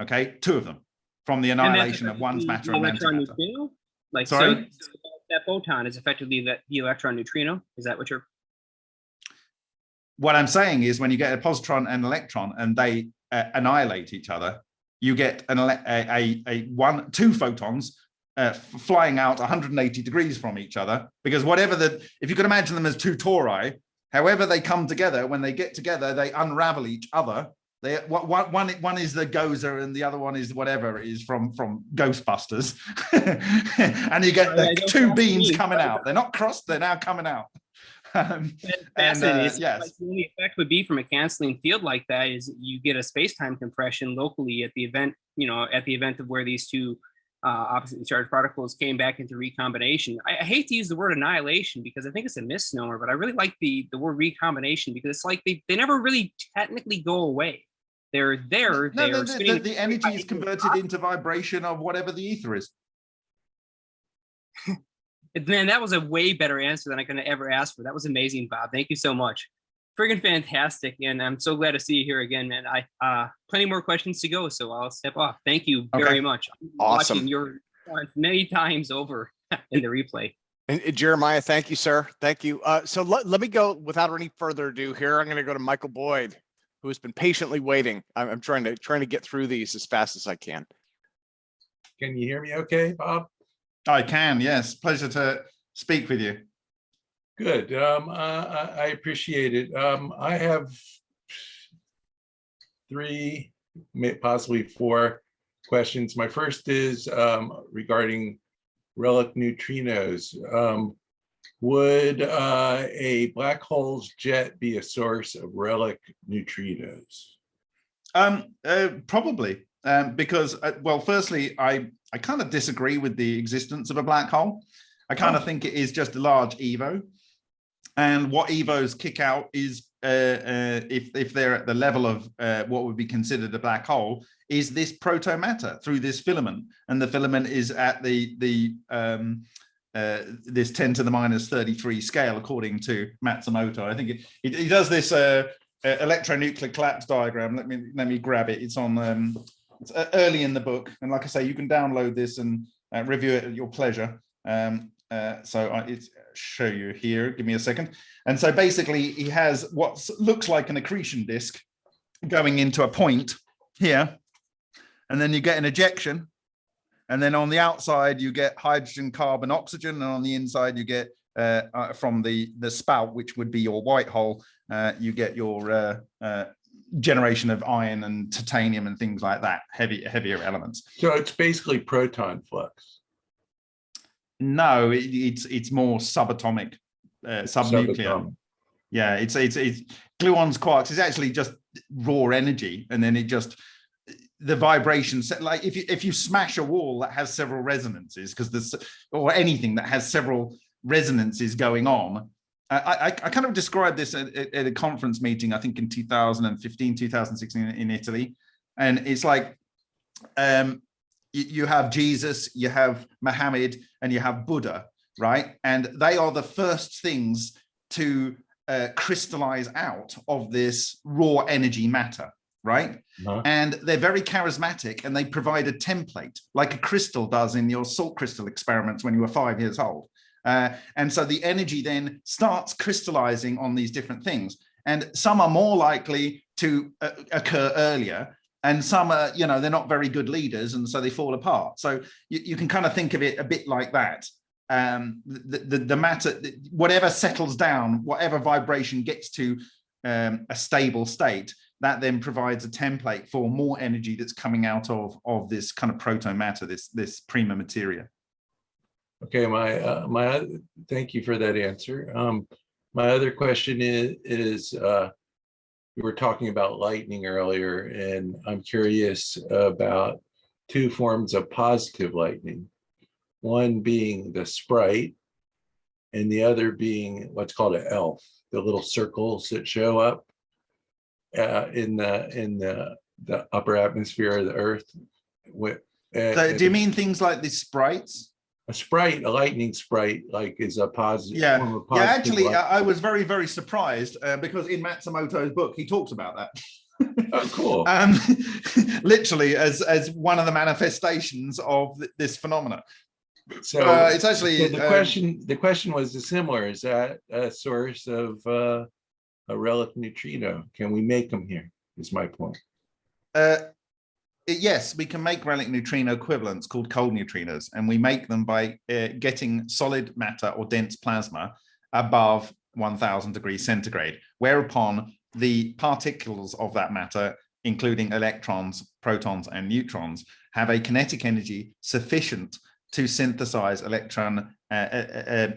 okay, two of them from the annihilation of one's matter and electron antimatter. neutrino? Like Sorry? so that photon is effectively that the electron neutrino. Is that what you're? What I'm saying is when you get a positron and electron and they uh, annihilate each other, you get an a, a, a one two photons uh, flying out 180 degrees from each other because whatever the if you could imagine them as two tori, however they come together, when they get together, they unravel each other they one one one is the Gozer and the other one is whatever it is from from Ghostbusters, and you get the two beams coming out. They're not crossed; they're now coming out. Um, and uh, yes, Like, the only effect would be from a canceling field like that is you get a space-time compression locally at the event, you know, at the event of where these two uh, oppositely charged particles came back into recombination. I, I hate to use the word annihilation because I think it's a misnomer, but I really like the the word recombination because it's like they, they never really technically go away. They're there. no, they're the, the, spinning- the, the energy is converted into vibration of whatever the ether is. Man, that was a way better answer than I could have ever asked for. That was amazing, Bob. Thank you so much. Friggin' fantastic. And I'm so glad to see you here again, man. I uh plenty more questions to go, so I'll step off. Thank you very Okay. much. I'm Awesome. Watching your response many times over in the replay. And and Jeremiah, thank you, sir. Thank you. Uh, so let, let me go without any further ado here. I'm going to go to Michael Boyd, who has been patiently waiting. I'm, I'm trying to trying to get through these as fast as I can. Can you hear me okay, Bob? I can, yes. Pleasure to speak with you. Good. Um, I, I- appreciate it. Um, I have three, possibly four questions. My first is um, regarding relic neutrinos. Um, Would uh, a black hole's jet be a source of relic neutrinos? Um, uh, probably, um, because, uh, well, firstly, I, I kind of disagree with the existence of a black hole. I kind of think it is just a large EVO. And what EVOs kick out is, uh, uh, if, if they're at the level of uh, what would be considered a black hole, is this proto matter through this filament. And the filament is at the, the um, uh, this 10 to the minus 33 scale, according to Matsumoto. I think it, he, he does this uh, uh, electronuclear collapse diagram. Let me let me grab it. It's on um, it's early in the book, and like I say, you can download this and review it at your pleasure. Um, so I it's show you here. Give me a second. And so basically, he has what looks like an accretion disk going into a point here, and then you get an ejection. And then on the outside, you get hydrogen, carbon, oxygen, and on the inside, you get uh, uh, from the the spout, which would be your white hole, uh, you get your uh, uh, generation of iron and titanium and things like that, heavy heavier elements. So it's basically proton flux. No, it, it's it's more subatomic, uh, subnuclear. Subatom- Yeah, it's it's it's gluons, quarks. It's actually just raw energy, and then it just the vibrations. Like if you if you smash a wall that has several resonances, because there's or anything that has several resonances going on. I, I, I kind of described this at, at- at a conference meeting, I think in 2015, 2016 in Italy. And it's like um, you, have Jesus, you have Muhammad, and you have Buddha, right? And they are the first things to uh, crystallize out of this raw energy matter, right? Uh-huh. And they're very charismatic and they provide a template like a crystal does in your salt crystal experiments when you were five years old. Uh, and so the energy then starts crystallizing on these different things. And some are more likely to uh, occur earlier and some are, you know, they're not very good leaders and so they fall apart. So you, you can kind of think of it a bit like that. Um, the, the, the matter, whatever settles down, whatever vibration gets to um, a stable state, that then provides a template for more energy that's coming out of, of this kind of proto matter, this, this prima materia. Okay, my, uh, my, thank you for that answer. Um, my other question is, is, uh, we were talking about lightning earlier, and I'm curious about two forms of positive lightning. One being the sprite, and the other being what's called an elf, the little circles that show up uh, in the, in the, the upper atmosphere of the earth. With, So do you mean things like these sprites? A sprite, a lightning sprite, like is a positive. Yeah, form of Yeah, actually, light. I I was very, very surprised uh, because in Matsumoto's book, he talks about that. Oh, cool. um, literally as as one of the manifestations of th- this phenomena. So uh, it's actually, so the uh, question, the question was similar. Is that a source of uh, a relic neutrino? Can we make them here? Is my point. Uh, yes, we can make relic neutrino equivalents called cold neutrinos, and we make them by uh, getting solid matter or dense plasma above 1000 degrees centigrade, whereupon the particles of that matter, including electrons, protons, and neutrons, have a kinetic energy sufficient to synthesize electron, uh, uh,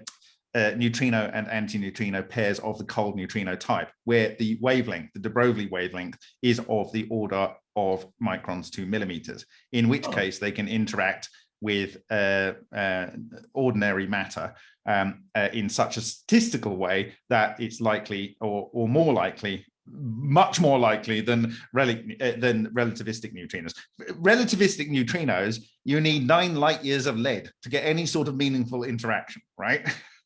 uh, neutrino and antineutrino pairs of the cold neutrino type, where the wavelength, the de Broglie wavelength, is of the order of microns to millimeters, in which Oh. case they can interact with uh, uh, ordinary matter um, uh, in such a statistical way that it's likely or, or more likely much more likely than relic uh, than relativistic neutrinos relativistic neutrinos you need nine light years of lead to get any sort of meaningful interaction right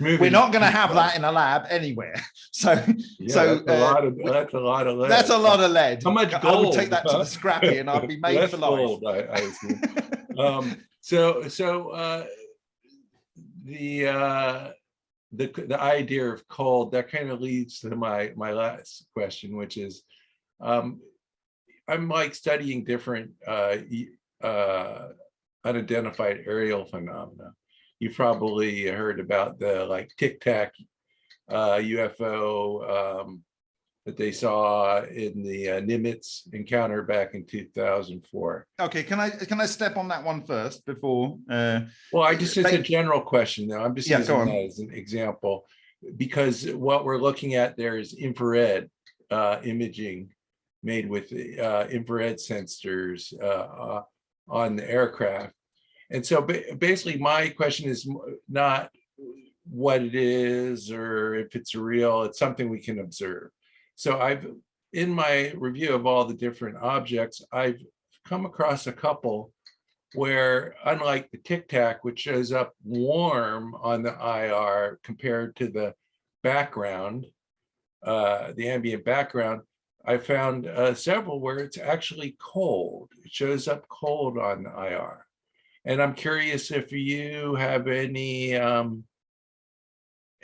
we're not going to have that in a lab anywhere so Yeah, so, that's a uh, lot of, that's a lot of. that's a lot of lead How much gold? i would take that to the scrappy and i'd be made for life gold, I- I. Um, so, so, uh, the, uh, the, the idea of cold, that kind of leads to my, my last question, which is, um, I'm like studying different, uh, uh, unidentified aerial phenomena. You probably heard about the like Tic Tac uh, UFO um, that they saw in the uh, Nimitz encounter back in 2004. Okay, can I can I step on that one first before? Uh, Well, I just, it's a general question though. I'm just Yeah, using that as an example. Because what we're looking at there is infrared uh, imaging made with uh, infrared sensors uh, uh, on the aircraft. And so basically my question is not what it is or if it's real, it's something we can observe. So I've, in my review of all the different objects, I've come across a couple where unlike the Tic Tac, which shows up warm on the IR compared to the background, uh, the ambient background, I found uh, several where it's actually cold. It shows up cold on the IR. And I'm curious if you have any um,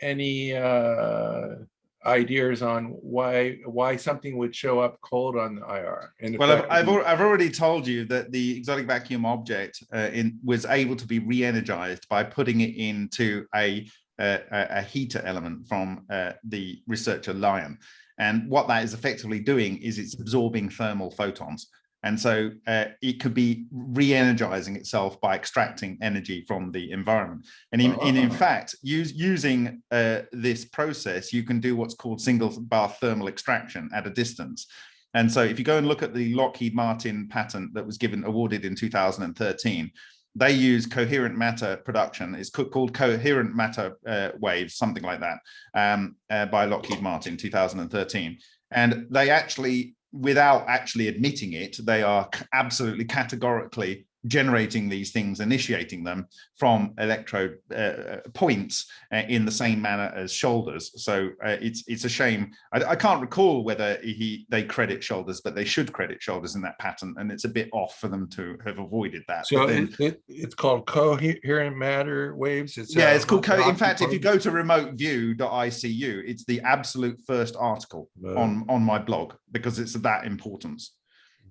any uh, ideas on why why something would show up cold on the IR. And well, I've, I've, al- I've already told you that the exotic vacuum object uh, in was able to be re-energized by putting it into a a, a heater element from uh, the researcher Lion. And what that is effectively doing is it's absorbing thermal photons. And so uh, it could be re-energizing itself by extracting energy from the environment. And in, in, in Ah. fact, use, using uh, this process, you can do what's called single bar thermal extraction at a distance. And so if you go and look at the Lockheed Martin patent that was given awarded in 2013, they use coherent matter production. It's called coherent matter uh, waves, something like that, um, uh, by Lockheed Martin 2013. And they actually, without actually admitting it, they are absolutely categorically generating these things, initiating them from electrode uh, points uh, in the same manner as Shoulders. So uh, it's it's a shame. I, I can't recall whether he they credit Shoulders, but they should credit Shoulders in that pattern, and it's a bit off for them to have avoided that. So then- it, it, it's called coherent matter waves. It's yeah, uh, it's called. Co- in fact, if you go to remoteview.icu, it's the absolute first article Uh, on on my blog because it's of that importance.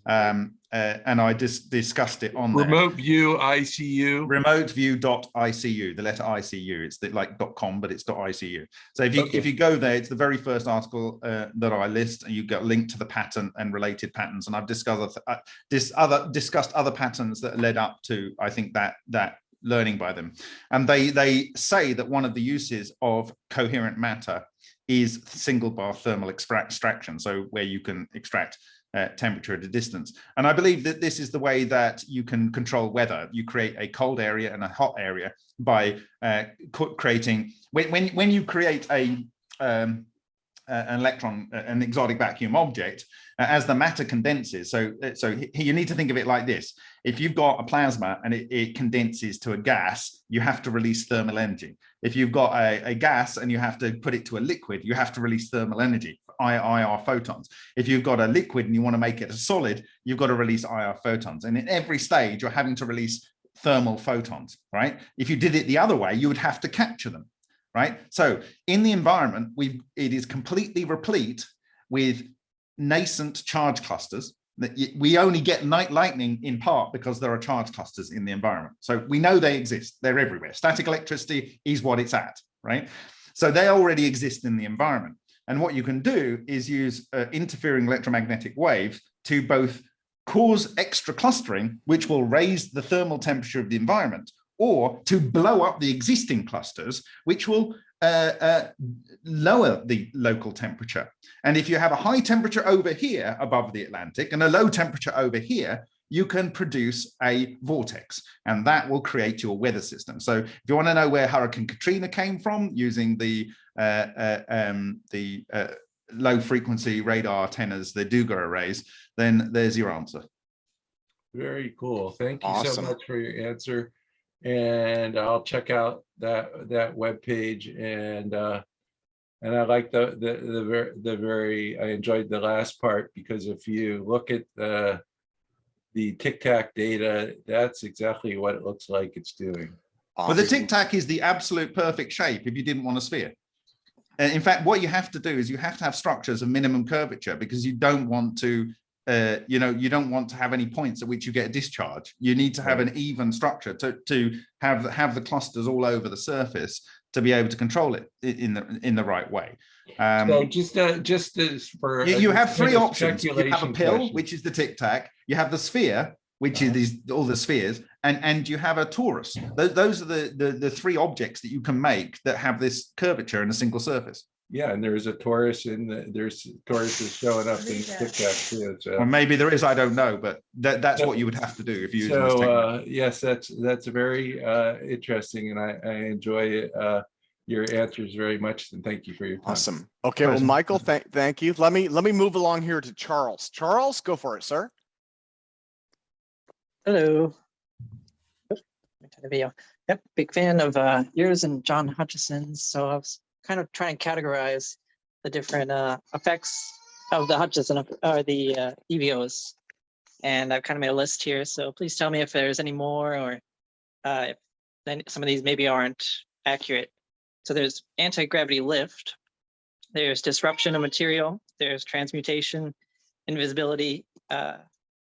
Um, uh, and I just discussed it on there. remote view ICU. remoteview.icu the letter icu it's the, like com but it's icu so if you Okay. if you go there it's the very first article uh, that i list and you get a link to the pattern and related patterns and i've discussed uh, this other discussed other patterns that led up to i think that that learning by them and they they say that one of the uses of coherent matter is single bar thermal extract extraction so where you can extract uh, temperature at a distance. And I believe that this is the way that you can control weather. You create a cold area and a hot area by uh, creating, when, when, when you create a, um, an electron, an exotic vacuum object, uh, as the matter condenses. So, uh, so you need to think of it like this. If you've got a plasma and it, it condenses to a gas, you have to release thermal energy. If you've got a, a gas and you have to put it to a liquid, you have to release thermal energy, IR photons. If you've got a liquid and you want to make it a solid, you've got to release IR photons. And in every stage, you're having to release thermal photons, right? If you did it the other way, you would have to capture them, right? So in the environment, we it is completely replete with nascent charge clusters. That We only get night lightning in part because there are charge clusters in the environment. So we know they exist. They're everywhere. Static electricity is what it's at, right? So they already exist in the environment. And what you can do is use uh, interfering electromagnetic waves to both cause extra clustering, which will raise the thermal temperature of the environment, or to blow up the existing clusters, which will uh, uh, lower the local temperature. And if you have a high temperature over here above the Atlantic and a low temperature over here, you can produce a vortex and that will create your weather system. So if you want to know where Hurricane Katrina came from using the uh, uh, um, the uh, low frequency radar antennas, the Duga arrays, then there's your answer. Very cool. Thank you so much for your answer. And I'll check out that, that web page and, uh, and I like the, the, the, ver- the very, I enjoyed the last part because if you look at the, the Tic Tac data, that's exactly what it looks like it's doing. Well, the tic tac is the absolute perfect shape if you didn't want a sphere. And in fact, what you have to do is you have to have structures of minimum curvature because you don't want to uh, you know, you don't want to have any points at which you get a discharge. You need to have an even structure to, to have, the- have the clusters all over the surface to be able to control it in the, in the right way. Um, So just, uh, just as for. you, you have three options. You have a pill, question. which is the tic tac. You have the sphere, which is Uh-huh. these all the spheres, and and you have a torus. Those those are the, the the three objects that you can make that have this curvature in a single surface. Yeah, and there's a torus in the, there's torus is showing up in Tic Tac too, so. Or maybe there is, I don't know, but that that's what you would have to do if you use So, uh, yes, that's, that's very, uh, interesting and I, I enjoy, it. uh, your answers very much and thank you for your time. Awesome. Okay, well, Michael, thank, thank you. Let me, let me move along here to Charles. Charles, go for it, sir. Hello. Oop, let me turn the video. Yep, big fan of uh, yours and John Hutchison's. So I was kind of trying to categorize the different uh, effects of the Hutchison or the uh, EVOs. And I've kind of made a list here. So please tell me if there's any more or uh, if then some of these maybe aren't accurate. So there's anti-gravity lift. There's disruption of material. There's transmutation, invisibility, uh,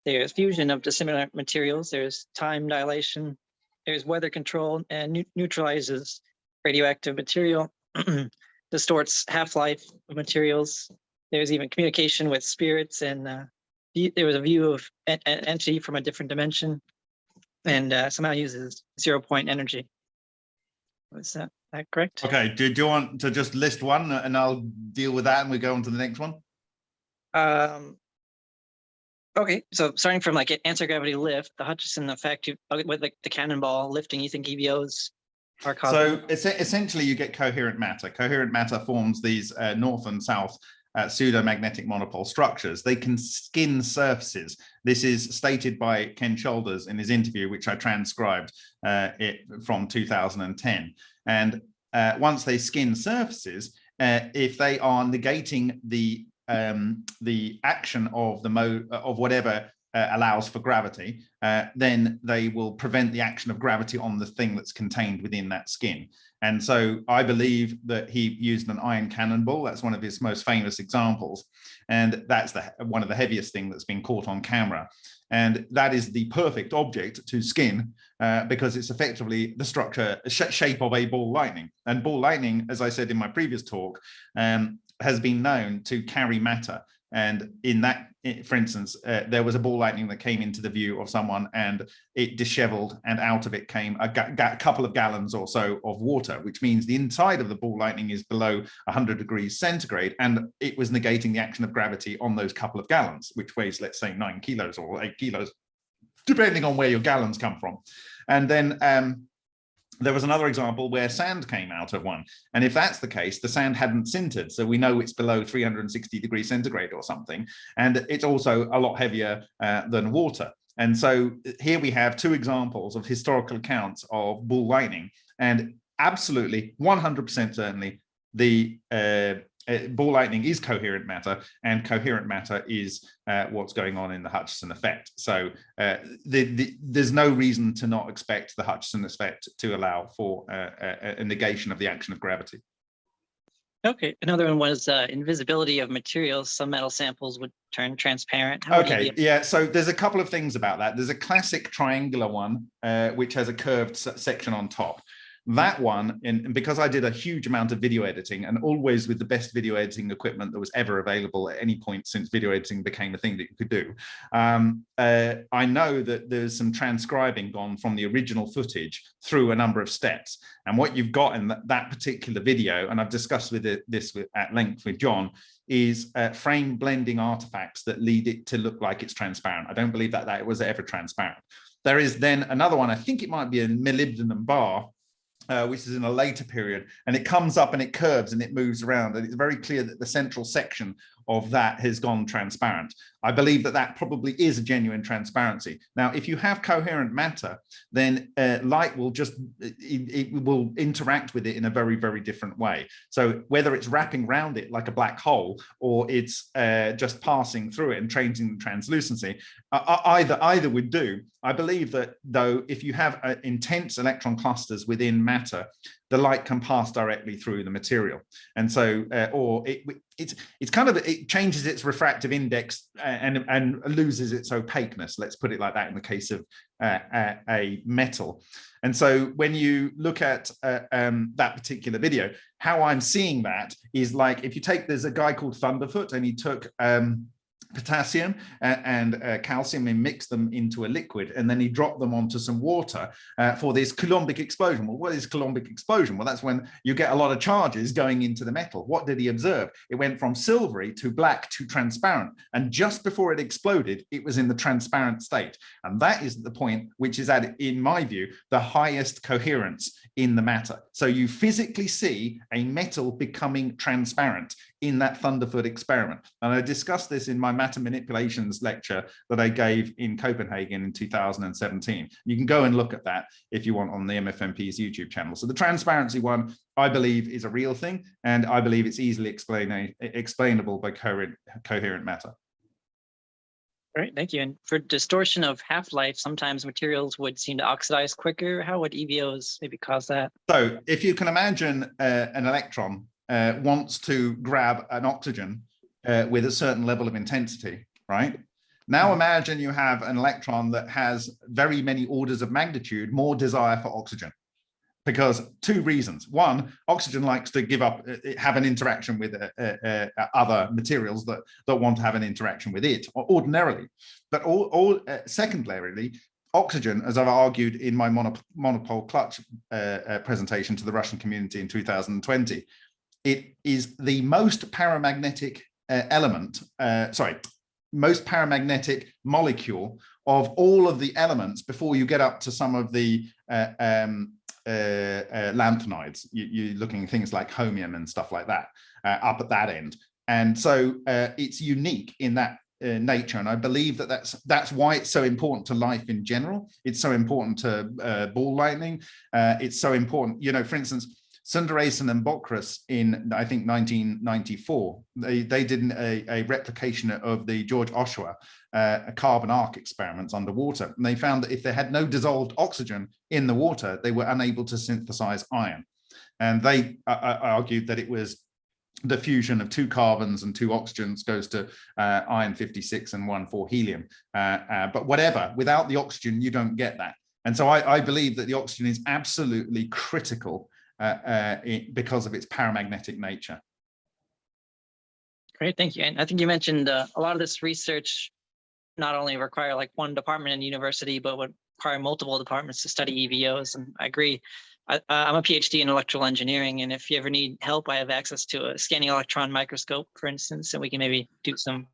there's fusion of dissimilar materials. There's time dilation. There's weather control and neu- neutralizes radioactive material, distorts half-life of materials. There's even communication with spirits and uh, there was a view of an entity from a different dimension and uh, somehow uses zero point energy. Was that, that correct? Okay, do, do you want to just list one and I'll deal with that and we go on to the next one? Um, okay, so starting from like anti-gravity lift, the Hutchison effect uh, with like the cannonball lifting, you think EVOs are causing? So es- essentially you get coherent matter. Coherent matter forms these uh, north and south uh, pseudomagnetic monopole structures. They can skin surfaces. This is stated by Ken Shoulders in his interview, which I transcribed uh, it from 2010. And uh, once they skin surfaces, uh, if they are negating the um, the action of the mode of whatever uh, allows for gravity, uh, then they will prevent the action of gravity on the thing that's contained within that skin. And so I believe that he used an iron cannonball. That's one of his most famous examples. And that's the one of the heaviest thing that's been caught on camera. And that is the perfect object to skin uh, because it's effectively the structure sh shape of a ball lightning. And ball lightning, as I said in my previous talk, um, has been known to carry matter. And in that, for instance, uh, there was a ball lightning that came into the view of someone and it disheveled and out of it came a couple of gallons or so of water, which means the inside of the ball lightning is below 100 degrees centigrade and it was negating the action of gravity on those couple of gallons, which weighs, let's say, nine kilos or eight kilos, depending on where your gallons come from. And then um, there was another example where sand came out of one. And if that's the case, the sand hadn't sintered. So we know it's below 360 degrees centigrade or something. And it's also a lot heavier uh, than water. And so here we have two examples of historical accounts of ball lightning and absolutely 100% certainly the uh, uh, ball lightning is coherent matter and coherent matter is uh, what's going on in the Hutchison effect. So uh, the, the, there's no reason to not expect the Hutchison effect to allow for uh, a, a negation of the action of gravity. Okay, another one was uh, invisibility of materials. Some metal samples would turn transparent. How Okay, yeah, so there's a couple of things about that. There's a classic triangular one, uh, which has a curved section on top. That one, and because I did a huge amount of video editing and always with the best video editing equipment that was ever available at any point since video editing became a thing that you could do, um, uh, I know that there's some transcribing gone from the original footage through a number of steps. And what you've got in that, that particular video, and I've discussed with it, this with, at length with John, is uh, frame blending artifacts that lead it to look like it's transparent. I don't believe that that it was ever transparent. There is then another one, I think it might be a molybdenum bar, uh, which is in a later period, and it comes up and it curves and it moves around. And it's very clear that the central section of that has gone transparent. I believe that that probably is a genuine transparency. Now, if you have coherent matter, then uh, light will just, it, it will interact with it in a very, very different way. So whether it's wrapping around it like a black hole, or it's uh, just passing through it and changing the translucency, uh, either, either would do. I believe that though, if you have uh, intense electron clusters within matter, the light can pass directly through the material. And so, uh, or it, it's, it's kind of, it changes its refractive index uh, and, and loses its opaqueness. Let's put it like that in the case of uh, a, metal. And so when you look at uh, um, that particular video, how I'm seeing that is like, if you take, there's a guy called Thunderf00t and he took, um, potassium and, and uh, calcium and mix them into a liquid and then he dropped them onto some water uh, for this coulombic explosion. Well what is coulombic explosion? Well that's when you get a lot of charges going into the metal. What did he observe? It went from silvery to black to transparent and just before it exploded it was in the transparent state. And that is the point which is at in my view the highest coherence in the matter. So you physically see a metal becoming transparent in that Thunderf00t experiment. And I discussed this in my matter manipulations lecture that I gave in Copenhagen in 2017. You can go and look at that if you want on the MFMP's YouTube channel. So the transparency one, I believe is a real thing, and I believe it's easily explain explainable by coherent, coherent matter. Great, thank you. And for distortion of half-life, sometimes materials would seem to oxidize quicker. How would EVOs maybe cause that? So if you can imagine uh, an electron uh, wants to grab an oxygen uh, with a certain level of intensity, right? Now imagine you have an electron that has very many orders of magnitude more desire for oxygen because two reasons. One, oxygen likes to give up, uh, have an interaction with uh, uh, uh, other materials that, that want to have an interaction with it ordinarily. But all, all uh, secondarily, oxygen, as I've argued in my monopole clutch uh, presentation to the Russian community in 2020, it is the most paramagnetic uh, element, uh, sorry, most paramagnetic molecule of all of the elements before you get up to some of the uh, um, uh, uh, lanthanides. You, are looking things like holmium and stuff like that uh, up at that end. And so it's unique in that uh, nature and i believe that that's that's why it's so important to life in general it's so important to uh, ball lightning uh, it's so important you know for instance Sundaresan and Bockris in, I think, 1994, they, they did a, a replication of the George Ohsawa uh, carbon arc experiments underwater. And they found that if they had no dissolved oxygen in the water, they were unable to synthesize iron. And they uh, uh argued that it was the fusion of two carbons and two oxygens goes to uh, iron 56 and one for helium. Uh, uh, but whatever, without the oxygen, you don't get that. And so I, I, believe that the oxygen is absolutely critical uh, uh, because of its paramagnetic nature. Great, thank you. And I think you mentioned uh, a lot of this research not only require like one department in university, but would require multiple departments to study EVOs. And I agree. I, am a PhD in electrical engineering, and if you ever need help, I have access to a scanning electron microscope, for instance, and we can maybe do some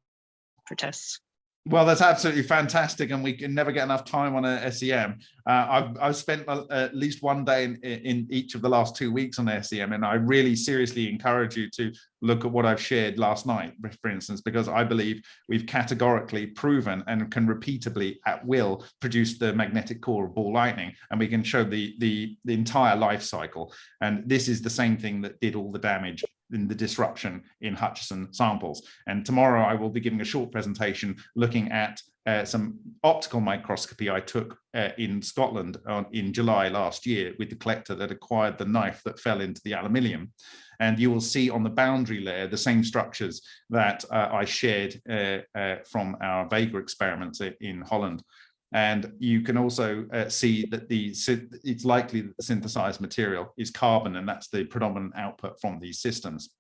for tests. Well, that's absolutely fantastic, and we can never get enough time on a SEM. Uh, I've, I've spent at least one day in, in each of the last two weeks on SEM, and I really seriously encourage you to look at what I've shared last night, for instance, because I believe we've categorically proven and can repeatably at will produce the magnetic core of ball lightning, and we can show the, the, the entire life cycle. And this is the same thing that did all the damage in the disruption in Hutchison samples. And tomorrow I will be giving a short presentation looking at uh, some optical microscopy I took uh, in Scotland on, in July last year with the collector that acquired the knife that fell into the aluminium. And you will see on the boundary layer the same structures that uh, I shared uh, uh, from our Vega experiments in Holland. And you can also uh, see that the it's likely that the synthesized material is carbon, and that's the predominant output from these systems.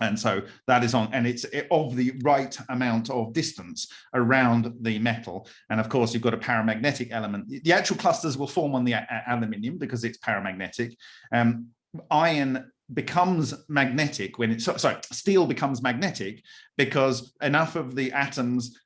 And so that is on, and it's of the right amount of distance around the metal. And of course, you've got a paramagnetic element. The actual clusters will form on the aluminium because it's paramagnetic. Um, iron becomes magnetic when it's, sorry, steel becomes magnetic because enough of the atoms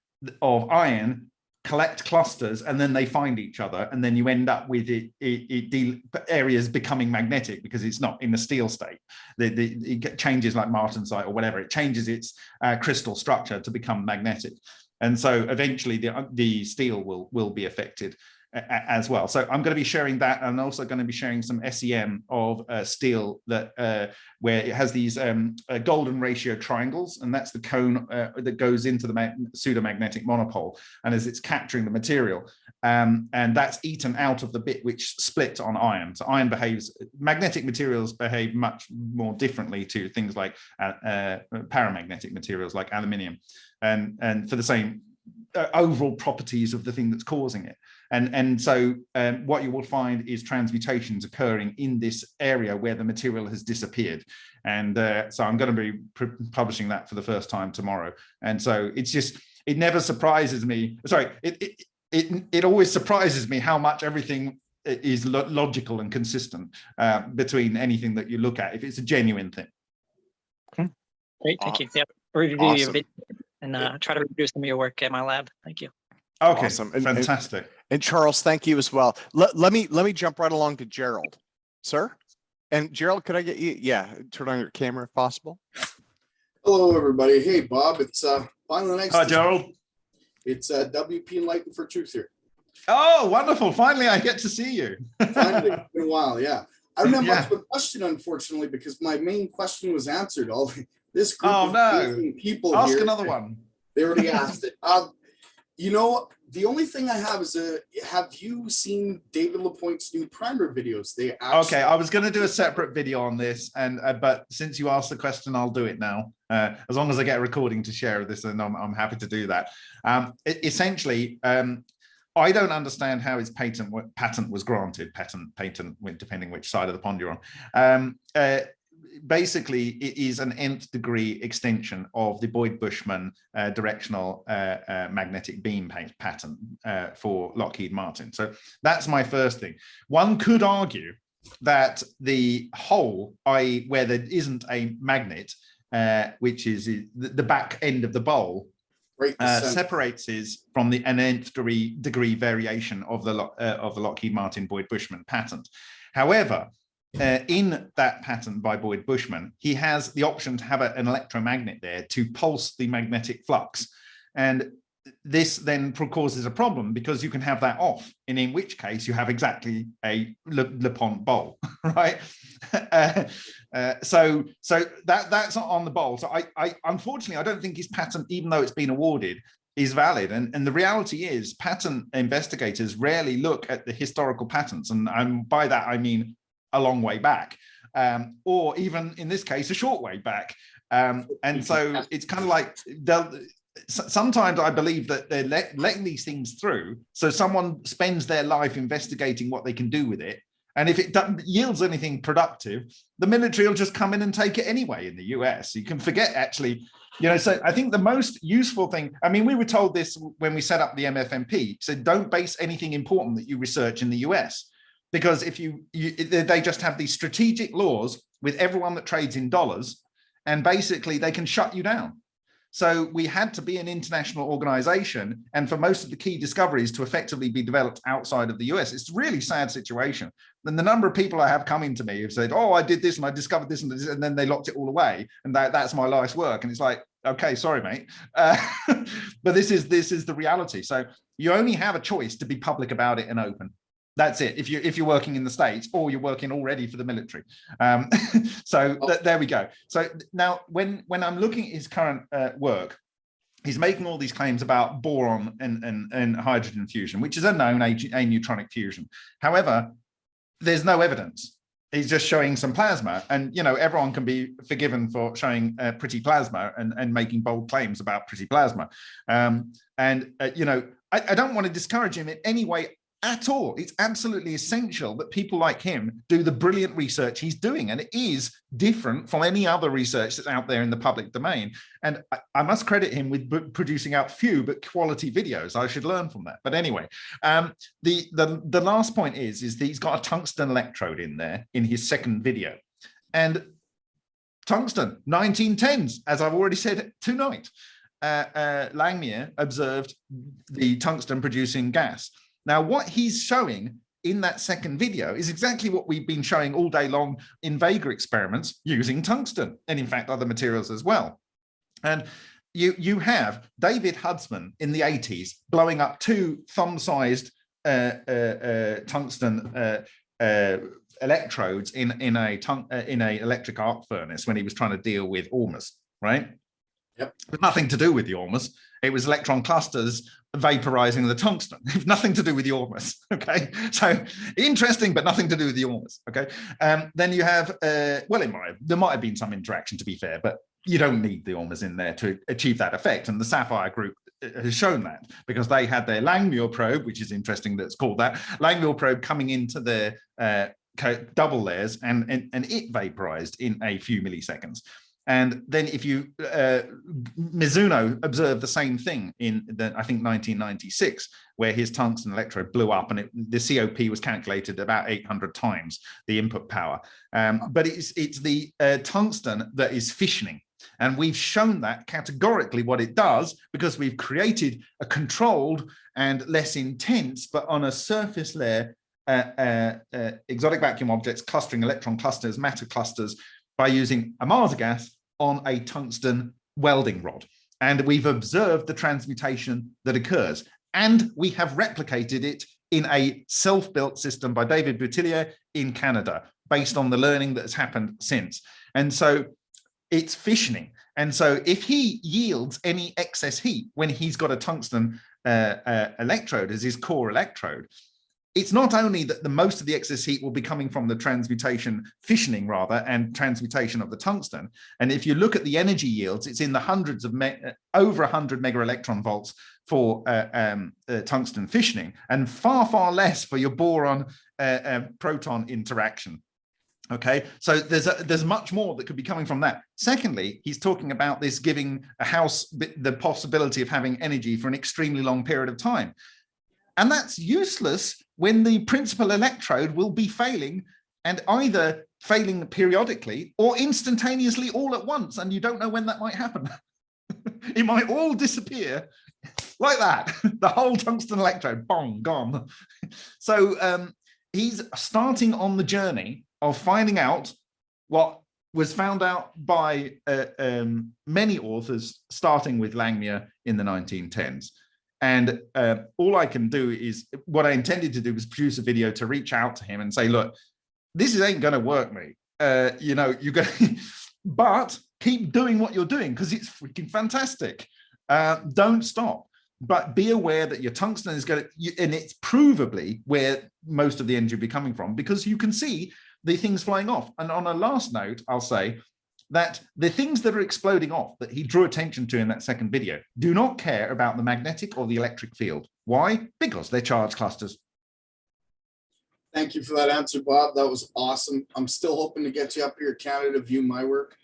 of iron collect clusters and then they find each other and then you end up with it, it, it areas becoming magnetic because it's not in the steel state. The, the, it changes like martensite or whatever it changes its uh, crystal structure to become magnetic. And so eventually the, the steel will will be affected as well. So I'm going to be sharing that. and also going to be sharing some SEM of uh, steel that uh, where it has these um, uh, golden ratio triangles, and that's the cone uh, that goes into the mag pseudomagnetic monopole, and as it's capturing the material, um, and that's eaten out of the bit which split on iron. So iron behaves, magnetic materials behave much more differently to things like uh, uh, paramagnetic materials like aluminium, and and for the same overall properties of the thing that's causing it. And, and so um, what you will find is transmutations occurring in this area where the material has disappeared. And uh, so I'm going to be publishing that for the first time tomorrow. And so it's just, it never surprises me. Sorry, it, it, it, it always surprises me how much everything is lo logical and consistent uh, between anything that you look at, if it's a genuine thing. Great, thank you. Yeah, review your Awesome. video and uh, try to reproduce some of your work at my lab. Thank you. Okay, Awesome. And- and- fantastic. And Charles, thank you as well. Let, let me, let me jump right along to Gerald, sir. And Gerald, could I get you, yeah, turn on your camera if possible? Hello, everybody. Hey, Bob. It's uh finally nice. Hi, to- Gerald. It's uh WP Enlightened for Truth here. Oh, wonderful. Finally, I get to see you. Finally, it's been a while. Yeah, I don't have Yeah. much of a question, unfortunately, because my main question was answered. All this group Oh, of no. amazing people Ask here, another one. They already asked it. Um, you know, the only thing I have is a. Have you seen David LaPoint's new primer videos? They Okay, I was going to do a separate video on this, and uh, but since you asked the question, I'll do it now. Uh, as long as I get a recording to share this, and I'm, I'm happy to do that. Um, essentially, um, I don't understand how his patent patent was granted. Patent patent, depending which side of the pond you're on. Um, uh, basically, it is an nth degree extension of the Boyd Bushman uh, directional uh, uh, magnetic beam pattern uh, for Lockheed Martin. So that's my first thing. One could argue that the hole, i.e. where there isn't a magnet, uh, which is the, the back end of the bowl, uh, separates is from the an nth degree, degree variation of the uh, of the Lockheed Martin Boyd Bushman patent. However, uh, in that patent by Boyd Bushman, he has the option to have a- an electromagnet there to pulse the magnetic flux. And this then causes a problem because you can have that off, and in which case you have exactly a Le, LaPoint bowl, right? Uh, uh, so so that that's on the bowl. So I, I unfortunately I don't think his patent, even though it's been awarded, is valid. And, and the reality is patent investigators rarely look at the historical patents. And um, by that, I mean a long way back, um, or even in this case, a short way back. Um, and so it's kind of like they'll, sometimes I believe that they're let, letting these things through. So someone spends their life investigating what they can do with it. And if it yields anything productive, the military will just come in and take it anyway in the US. You can forget actually, you know, so I think the most useful thing, I mean, we were told this when we set up the MFMP, said don't base anything important that you research in the US. Because if you, you they just have these strategic laws with everyone that trades in dollars, and basically they can shut you down. So we had to be an international organization, and for most of the key discoveries to effectively be developed outside of the US. It's a really sad situation. And the number of people I have coming to me have said, "Oh, I did this and I discovered this and this," and then they locked it all away, and that, that's my life's work. And it's like, okay, sorry, mate, uh, but this is this is the reality. So you only have a choice to be public about it and open. That's it. If you if you're working in the states or you're working already for the military, um, so th there we go. So now when when I'm looking at his current uh, work, he's making all these claims about boron and, and, and hydrogen fusion, which is a known aneutronic fusion. However, there's no evidence. He's just showing some plasma and, you know, everyone can be forgiven for showing uh, pretty plasma and, and making bold claims about pretty plasma. Um, and, uh, you know, I, I don't want to discourage him in any way at all. It's absolutely essential that people like him do the brilliant research he's doing. And it is different from any other research that's out there in the public domain. And I, I must credit him with producing out few but quality videos. I should learn from that. But anyway, um, the, the, the last point is, is that he's got a tungsten electrode in there in his second video. And tungsten, 1910s, as I've already said tonight, uh, uh, Langmuir observed the tungsten producing gas. Now, what he's showing in that second video is exactly what we've been showing all day long in Vega experiments using tungsten, and in fact, other materials as well. And you, you have David Hudson in the 80s blowing up two thumb-sized uh, uh, uh, tungsten uh, uh, electrodes in in a uh, in a electric arc furnace when he was trying to deal with Ormus, right? Yep. But nothing to do with the Ormus. It was electron clusters vaporizing the tungsten. nothing to do with the Ormus. Okay, so interesting, but nothing to do with the Ormus. Okay, um, then you have uh, well, it might there might have been some interaction to be fair, but you don't need the Ormus in there to achieve that effect. And the SAFIRE group uh, has shown that because they had their Langmuir probe, which is interesting that's called that Langmuir probe coming into their uh, double layers and, and, and it vaporized in a few milliseconds. And then if you, uh, Mizuno observed the same thing in the, I think 1996, where his tungsten electrode blew up and it, the COP was calculated about 800 times the input power. Um, but it's, it's the uh, tungsten that is fissioning. And we've shown that categorically what it does because we've created a controlled and less intense, but on a surface layer, uh, uh, uh, exotic vacuum objects clustering electron clusters, matter clusters by using a Mars gas on a tungsten welding rod. And we've observed the transmutation that occurs. And we have replicated it in a self-built system by David Boutillier in Canada, based on the learning that has happened since. And so it's fissioning. And so if he yields any excess heat when he's got a tungsten uh, uh, electrode as his core electrode, it's not only that the most of the excess heat will be coming from the transmutation, fissioning rather, and transmutation of the tungsten. And if you look at the energy yields, it's in the hundreds of me over 100 mega electron volts for uh, um, uh, tungsten fissioning, and far, far less for your boron uh, proton interaction. Okay, so there's a, there's much more that could be coming from that. Secondly, he's talking about this giving a house the possibility of having energy for an extremely long period of time. And that's useless when the principal electrode will be failing and either failing periodically or instantaneously all at once. And you don't know when that might happen. it might all disappear like that. the whole tungsten electrode, bong, gone. so um, he's starting on the journey of finding out what was found out by uh, um, many authors, starting with Langmuir in the 1910s. And uh, all I can do is what I intended to do was produce a video to reach out to him and say, look, this ain't going to work, mate. Uh, you know, you're going but keep doing what you're doing because it's freaking fantastic. Uh, don't stop, but be aware that your tungsten is going to, and it's provably where most of the energy will be coming from because you can see the things flying off. And on a last note, I'll say that the things that are exploding off that he drew attention to in that second video do not care about the magnetic or the electric field. Why? Because they're charge clusters. Thank you for that answer, Bob. That was awesome. I'm still hoping to get you up here, Canada, to view my work.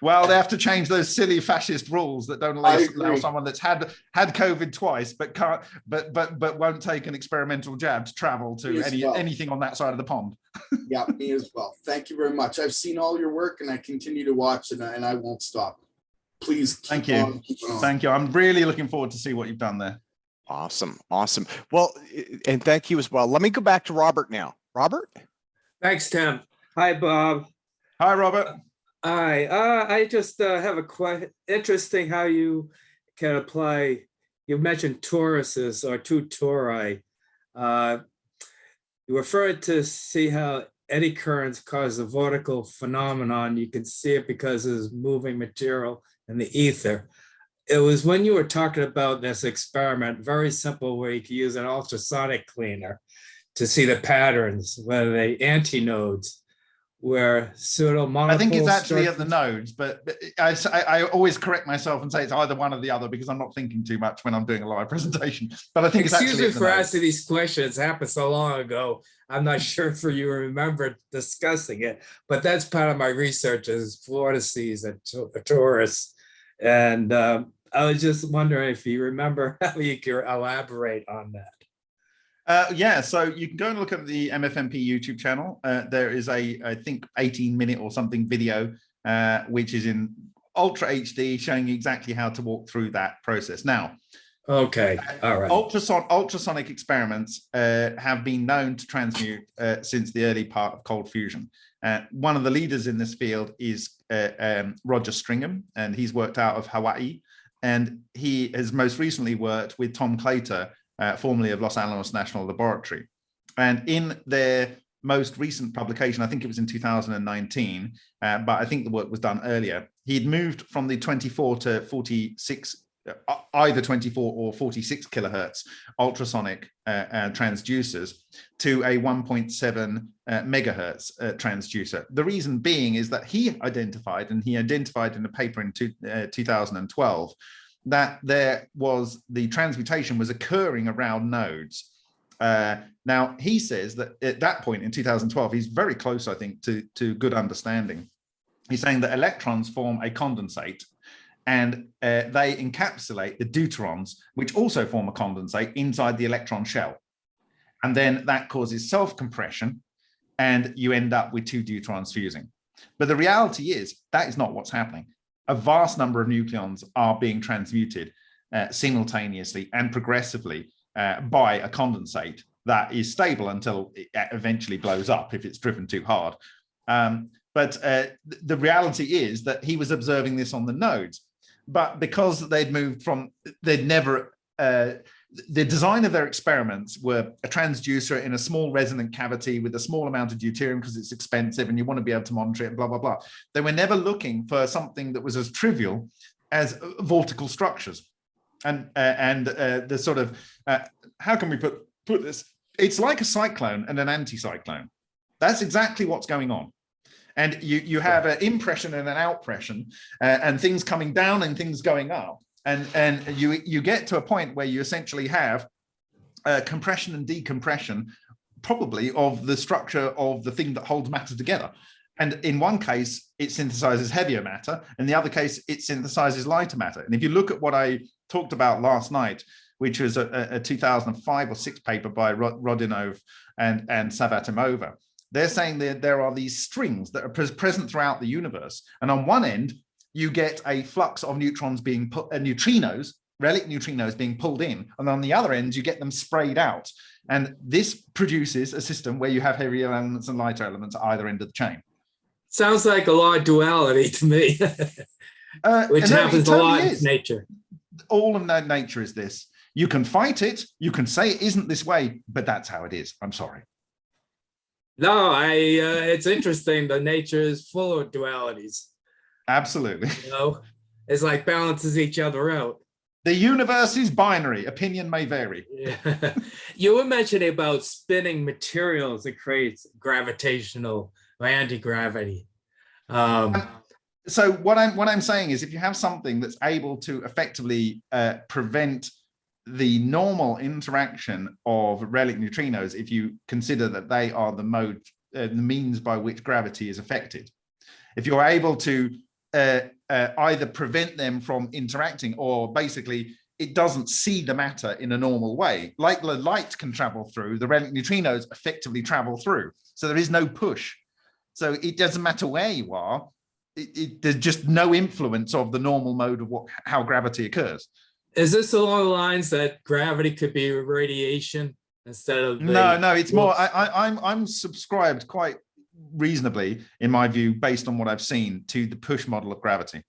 Well, they have to change those silly fascist rules that don't allow, allow someone that's had had COVID twice, but can't, but but but won't take an experimental jab to travel to any well. anything on that side of the pond. yeah, me as well. Thank you very much. I've seen all your work, and I continue to watch, and I, and I won't stop. Please, thank you, on, thank you. I'm really looking forward to see what you've done there. Awesome, awesome. Well, and thank you as well. Let me go back to Robert now. Robert. Thanks, Tim. Hi, Bob. Hi, Robert. Hi, uh, I just uh, have a quite interesting how you can apply. You mentioned toruses or two tori. Uh, you referred to see how eddy currents cause a vortical phenomenon. You can see it because there's moving material in the ether. It was when you were talking about this experiment, very simple, where you could use an ultrasonic cleaner to see the patterns, whether they antinodes where pseudo I think it's actually at the nodes, but, but I, I, always correct myself and say it's either one or the other because I'm not thinking too much when I'm doing a live presentation. But I think Excuse it's actually me for asking these questions. It happened so long ago. I'm not sure if you remember discussing it, but that's part of my research is vortices and torus. And um, I was just wondering if you remember how you could elaborate on that. Uh, yeah, so you can go and look at the MFMP YouTube channel. Uh, there is a, I think, 18 minute or something video, uh, which is in Ultra HD showing you exactly how to walk through that process. Now, okay, all right. Ultrason ultrasonic experiments uh, have been known to transmute uh, since the early part of cold fusion. Uh, one of the leaders in this field is um, Roger Stringham, and he's worked out of Hawaii. And he has most recently worked with Tom Claytor uh, formerly of Los Alamos National Laboratory. And in their most recent publication, I think it was in 2019, uh, but I think the work was done earlier. He'd moved from the 24 to 46, uh, either 24 or 46 kilohertz ultrasonic uh, uh, transducers to a 1.7 uh, megahertz uh, transducer. The reason being is that he identified, and he identified in a paper in two, uh, 2012, that there was the transmutation was occurring around nodes. Uh, now, he says that at that point in 2012, he's very close, I think, to, to good understanding. He's saying that electrons form a condensate and uh, they encapsulate the deuterons, which also form a condensate inside the electron shell. And then that causes self-compression and you end up with two deuterons fusing. But the reality is that is not what's happening. A vast number of nucleons are being transmuted uh, simultaneously and progressively uh, by a condensate that is stable until it eventually blows up if it's driven too hard. Um, but uh, the reality is that he was observing this on the nodes, but because they'd moved from, they'd never, uh, the design of their experiments were a transducer in a small resonant cavity with a small amount of deuterium because it's expensive and you want to be able to monitor it, blah, blah, blah. They were never looking for something that was as trivial as vortical structures. And, uh, and uh, the sort of, uh, how can we put, put this? It's like a cyclone and an anticyclone. That's exactly what's going on and you you have an impression and an outpression uh, and things coming down and things going up and and you you get to a point where you essentially have uh, compression and decompression probably of the structure of the thing that holds matter together. And in one case it synthesizes heavier matter. In the other case it synthesizes lighter matter. And if you look at what i talked about last night which was a, a 2005 or 6 paper by Rodionov and and Savvatimova they're saying that there are these strings that are present throughout the universe. And on one end, you get a flux of neutrons being put, uh, neutrinos, relic neutrinos being pulled in. And on the other end, you get them sprayed out. And this produces a system where you have heavier elements and lighter elements at either end of the chain. Sounds like a lot of duality to me, Uh, which and no, it happens a lot is. in nature. All of na- nature is this. You can fight it. You can say it isn't this way, but that's how it is. I'm sorry. No, I, uh, it's interesting. The nature is full of dualities, Absolutely. you know? It's like balances each other out. The universe is binary. Opinion may vary. Yeah. You were mentioning about spinning materials that creates gravitational or anti-gravity. Um, so what I'm what I'm saying is if you have something that's able to effectively uh, prevent the normal interaction of relic neutrinos, if you consider that they are the mode, uh, the means by which gravity is affected, if you're able to uh, uh, either prevent them from interacting or basically it doesn't see the matter in a normal way, like the light can travel through, the relic neutrinos effectively travel through. So there is no push. So it doesn't matter where you are, it, it, there's just no influence of the normal mode of what how gravity occurs. Is this along the lines that gravity could be radiation instead of? No, no, it's more. I, I, I'm I'm subscribed quite reasonably, in my view, based on what I've seen, to the push model of gravity,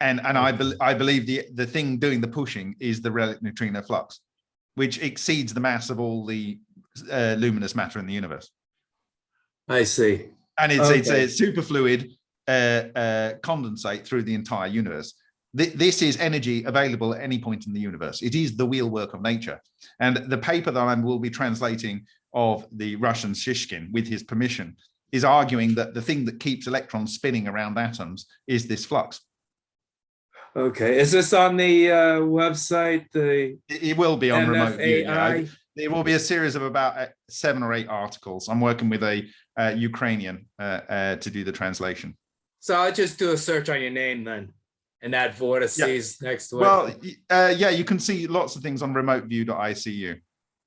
and and I bel I believe the the thing doing the pushing is the relic neutrino flux, which exceeds the mass of all the uh, luminous matter in the universe, I see. and it's it's a superfluid uh, uh, condensate through the entire universe. Th- This is energy available at any point in the universe. It is the wheelwork of nature. And the paper that I will be translating of the Russian Shishkin with his permission is arguing that the thing that keeps electrons spinning around atoms is this flux. Okay, is this on the uh, website, the It, it will be on remote view. yeah. I- There will be a series of about uh, seven or eight articles. I'm working with a uh, Ukrainian uh, uh, to do the translation. So I'll just do a search on your name then, and add vortices next to it. Well, uh, yeah, you can see lots of things on remoteview.icu.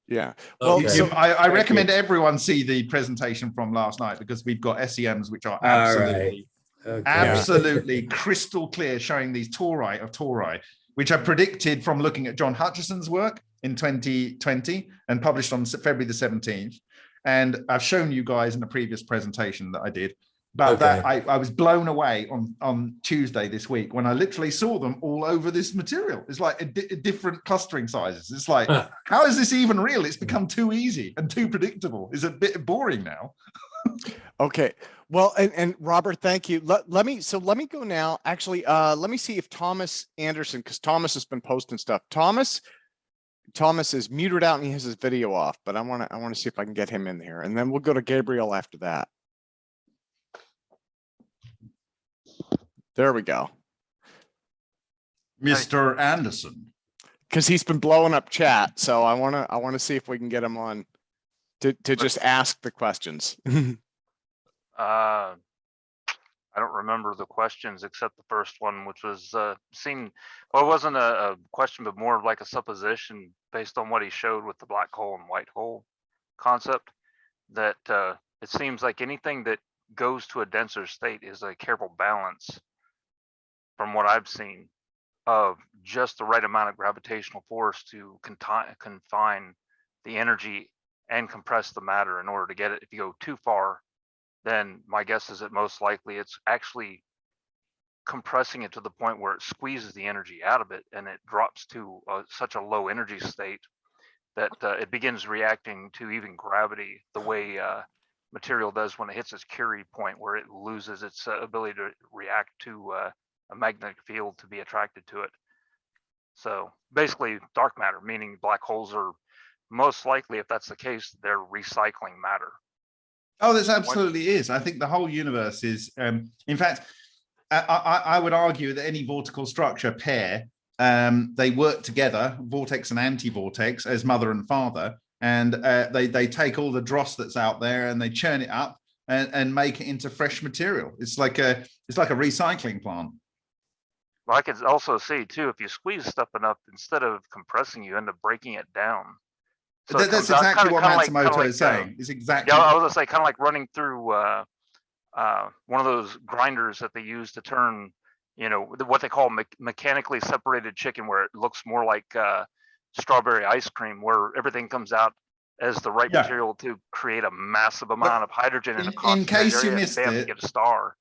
Yeah. Uh, well, Okay. so I, I Thank you. recommend everyone see the presentation from last night because we've got SEMs which are All absolutely, Okay. absolutely crystal clear, showing these tori of tori, which are predicted from looking at John Hutchison's work in 2020 and published on February the 17th. And I've shown you guys in a previous presentation that I did But that I, I was blown away on, on Tuesday this week when I literally saw them all over this material. It's like a di- different clustering sizes. It's like, Huh. how is this even real? It's become too easy and too predictable. It's a bit boring now. Okay, well, and, and Robert, thank you. Let, let me, so let me go now. Actually, uh, let me see if Thomas Anderson, because Thomas has been posting stuff. Thomas, Thomas is muted out and he has his video off, but I want to, I want to see if I can get him in here and then we'll go to Gabriel after that. There we go. Mr. Anderson. Because he's been blowing up chat, so I want to, I want to see if we can get him on to, to just ask the questions. Uh, I don't remember the questions except the first one, which was, uh, seemed, well, it wasn't a, a question, but more of like a supposition based on what he showed with the black hole and white hole concept. That, uh, it seems like anything that goes to a denser state is a careful balance from what I've seen of just the right amount of gravitational force to confine, the energy and compress the matter in order to get it. If you go too far, then my guess is that most likely it's actually compressing it to the point where it squeezes the energy out of it and it drops to uh, such a low energy state that uh, it begins reacting to even gravity the way uh, material does when it hits its Curie point where it loses its uh, ability to react to uh, a magnetic field to be attracted to it. So basically dark matter, meaning black holes are most likely, if that's the case, they're recycling matter. Oh, this absolutely is. I think the whole universe is, um, in fact, I, I, I would argue that any vortical structure pair, um, they work together, vortex and anti-vortex, as mother and father, and uh, they they take all the dross that's out there and they churn it up and, and make it into fresh material. It's like a it's like a recycling plant. Well, I could also see too, if you squeeze stuff enough, instead of compressing, you end up breaking it down. So it that's out exactly kinda- what kinda like- Matsumoto like, is uh, saying. It's exactly. Yeah, I was gonna say, kind of like running through, uh, uh, one of those grinders that they use to turn, you know, what they call me- mechanically separated chicken, where it looks more like, uh, strawberry ice cream, where everything comes out as the right Yeah. material to create a massive amount of hydrogen in a in case you missed bam, you it, get a star.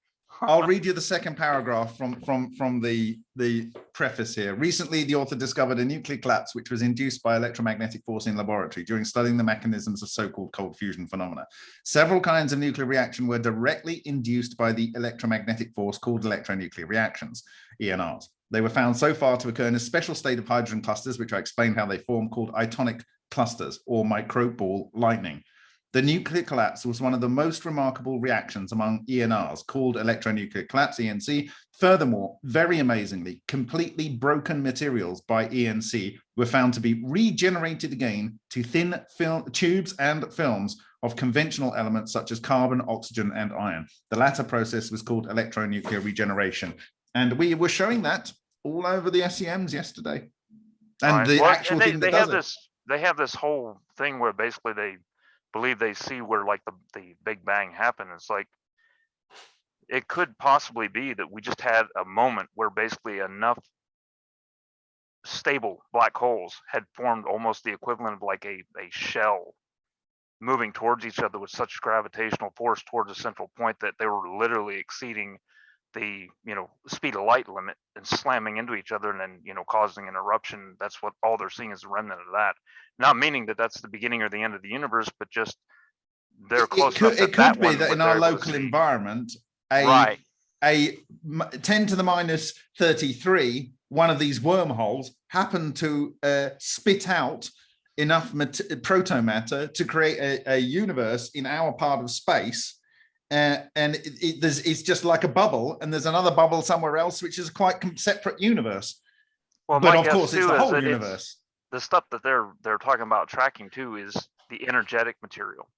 I'll read you the second paragraph from from from the the preface here. Recently, the author discovered a nuclear collapse which was induced by electromagnetic force in laboratory during studying the mechanisms of so-called cold fusion phenomena. Several kinds of nuclear reaction were directly induced by the electromagnetic force called electronuclear reactions, ENRs. They were found so far to occur in a special state of hydrogen clusters, which I explained how they form, called itonic clusters or microball lightning. The nuclear collapse was one of the most remarkable reactions among ENRs called electronuclear collapse, ENC. Furthermore, very amazingly, completely broken materials by ENC were found to be regenerated again to thin film tubes and films of conventional elements such as carbon, oxygen, and iron. The latter process was called electronuclear regeneration. And we were showing that all over the SEMs yesterday. And Right. the Well, actual they, thing they that have does it. this they have this whole thing where basically they believe they see where like the, the big bang happened it's like it could possibly be that we just had a moment where basically enough stable black holes had formed almost the equivalent of like a, a shell moving towards each other with such gravitational force towards a central point that they were literally exceeding the you know speed of light limit and slamming into each other and then you know causing an eruption. That's what all they're seeing is a remnant of that not meaning that that's the beginning or the end of the universe but just they're close it could, it could be that in our local environment, a, right a m- 10 to the minus 33, one of these wormholes happened to uh, spit out enough mat- protomatter to create a, a universe in our part of space. Uh, and it, it, there's, it's just like a bubble, and there's another bubble somewhere else, which is a quite separate universe. well but of course, it's the whole universe. The stuff that they're they're talking about tracking too is the energetic material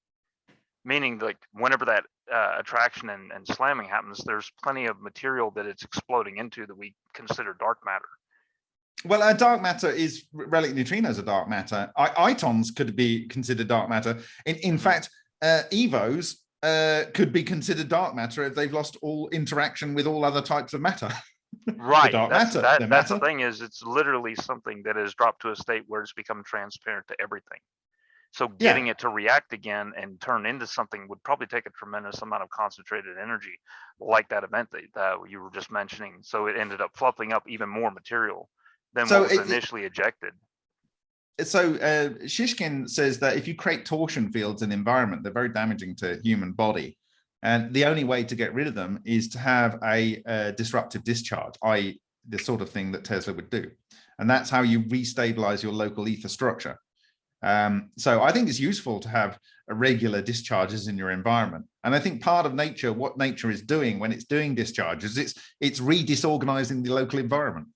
meaning like whenever that uh, attraction and, and slamming happens there's plenty of material that it's exploding into that we consider dark matter Well, a dark matter is relic neutrinos are dark matter. I, itons could be considered dark matter. In, in fact, uh, evos uh, could be considered dark matter if they've lost all interaction with all other types of matter. right dark that's, matter, that, the that's the matter. thing is it's literally something that has dropped to a state where it's become transparent to everything So Yeah. getting it to react again and turn into something would probably take a tremendous amount of concentrated energy, like that event that, that you were just mentioning. So it ended up fluffing up even more material than So what was it- it- initially ejected. so uh, Shishkin says that if you create torsion fields in the environment, they're very damaging to human body. And the only way to get rid of them is to have a, uh disruptive discharge, i.e. the sort of thing that Tesla would do. And that's how you restabilize your local ether structure. Um, so I think it's useful to have a regular discharges in your environment. And I think part of nature, what nature is doing when it's doing discharges, it's it's re-disorganizing the local environment.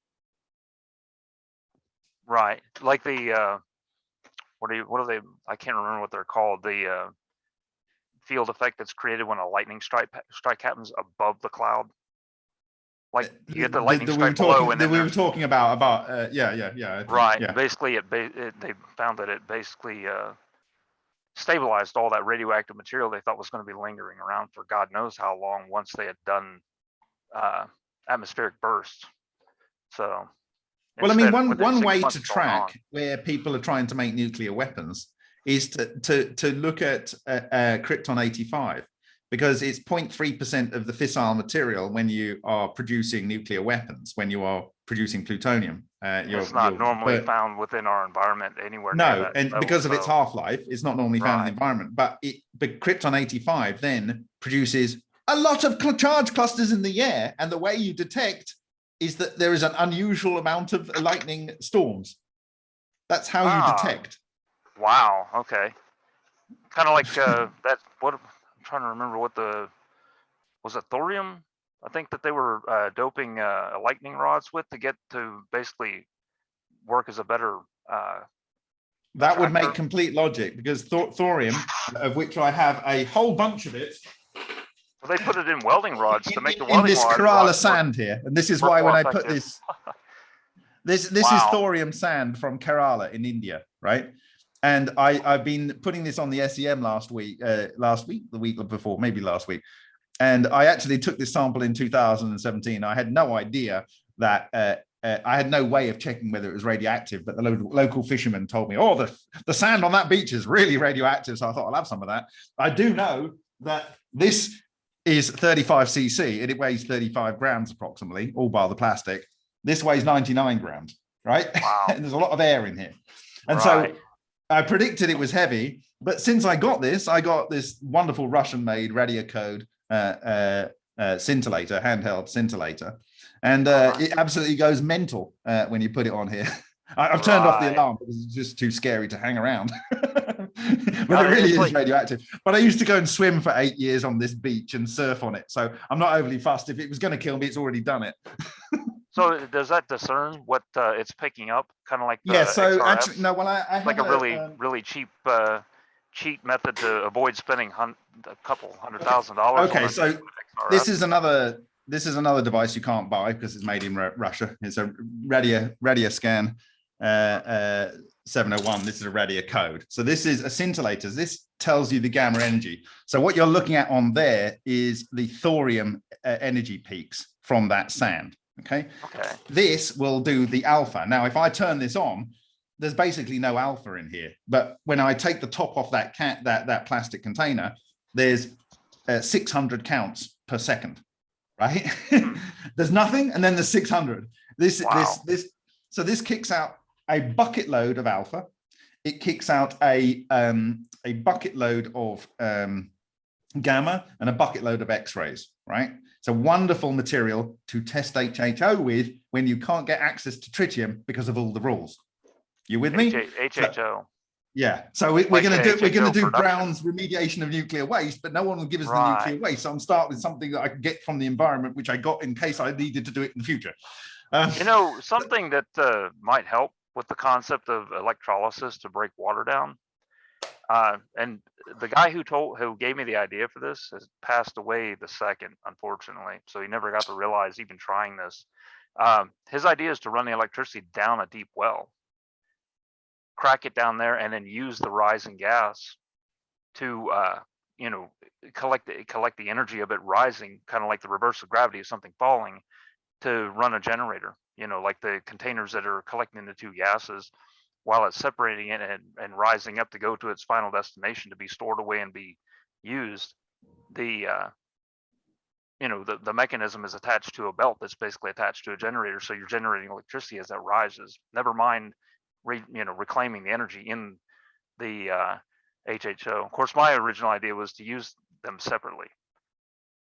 Right, like the, uh, what are you, what are they, I can't remember what they're called, the, uh, field effect that's created when a lightning strike, strike happens above the cloud. Like you get the lightning that we strike below talking, and then we were talking about, about, uh, yeah, yeah, yeah. Think, right, Yeah. basically it, it, they found that it basically, uh, stabilized all that radioactive material they thought was gonna be lingering around for God knows how long, once they had done, uh, atmospheric bursts. So. Well, I mean, one, one way to track where people are trying to make nuclear weapons is to, to, to look at uh, uh, Krypton 85 because it's 0.3% of the fissile material when you are producing nuclear weapons, when you are producing plutonium. Uh, you're- It's not normally found within our environment anywhere. No, that and because of its half-life, it's not normally found in the environment, but it, but Krypton 85 then produces a lot of charge clusters in the air. And the way you detect is that there is an unusual amount of lightning storms. That's how Ah. you detect. Wow, okay. Kind of like, uh, that, what, I'm trying to remember what the, was it thorium? I think that they were, uh, doping, uh, lightning rods with to get to basically work as a better, uh, That would make complete logic because thor- thorium, of which I have a whole bunch of it well, they put it in welding rods to make the welding. in this rod- Kerala rods work- sand here. And this is why when I put this, this, this is thorium sand from Kerala in India, right? And I, I've been putting this on the SEM last week, uh, last week, the week before, maybe last week. And I actually took this sample in 2017. I had no idea that uh, uh, I had no way of checking whether it was radioactive, but the lo- local fisherman told me, oh, the, the sand on that beach is really radioactive. So I thought I'll have some of that. I do know that this is 35 cc and it weighs 35 grams approximately, all bar the plastic. This weighs 99 grams, right? Wow. and there's a lot of air in here. And Right. so I predicted it was heavy, but since I got this, I got this wonderful Russian made radio code uh, uh, uh, scintillator, handheld scintillator. And uh, Alright. it absolutely goes mental uh, when you put it on here. I, I've turned off the alarm because it's just too scary to hang around. but No, it really is radioactive. But I used to go and swim for eight years on this beach and surf on it. So I'm not overly fussed. If it was going to kill me, it's already done it. So does that discern what, uh, it's picking up? Kind of like. yeah. so XRFs? actually, no, well, I, I like a have really, um, really cheap, uh, cheap method to avoid spending a couple hundred thousand dollars. Okay, a so XRF. this is another this is another device you can't buy because it's made in Ru- Russia. It's a radio radio scan uh, uh, 701. This is a radio code. So this is a scintillator. This tells you the gamma energy. So what you're looking at on there is the thorium uh, energy peaks from that sand. Okay, Okay, this will do the alpha. Now, if I turn this on, there's basically no alpha in here. But when I take the top off that cat that that plastic container, there's uh, 600 counts per second, right? there's nothing, and then there's 600. This this Wow. this so this kicks out a bucket load of alpha. It kicks out a um, a bucket load of um, gamma and a bucket load of X-rays, right? It's a wonderful material to test HHO with when you can't get access to tritium because of all the rules. You with me? HHO, Yeah. So we, we're Like going to do we're going to do production. Brown's remediation of nuclear waste, but no one will give us the nuclear waste. So I'm start with something that I can get from the environment, which I got in case I needed to do it in the future. Um, you know, something that, uh, might help with the concept of electrolysis to break water down. Uh, and the guy who told, who gave me the idea for this has passed away the second, unfortunately. So he never got to realize even trying this. Um, his idea is to run the electricity down a deep well. Crack it down there and then use the rising gas to, uh, you know, collect, the- collect the energy of it rising, kind of like the reverse of gravity of something falling to run a generator, you know, like the containers that are collecting the two gases while it's separating it and, and rising up to go to its final destination to be stored away and be used, the, uh, you know, the, the mechanism is attached to a belt that's basically attached to a generator. So you're generating electricity as that rises. Never mind, re, you know, reclaiming the energy in the uh, HHO. Of course, my original idea was to use them separately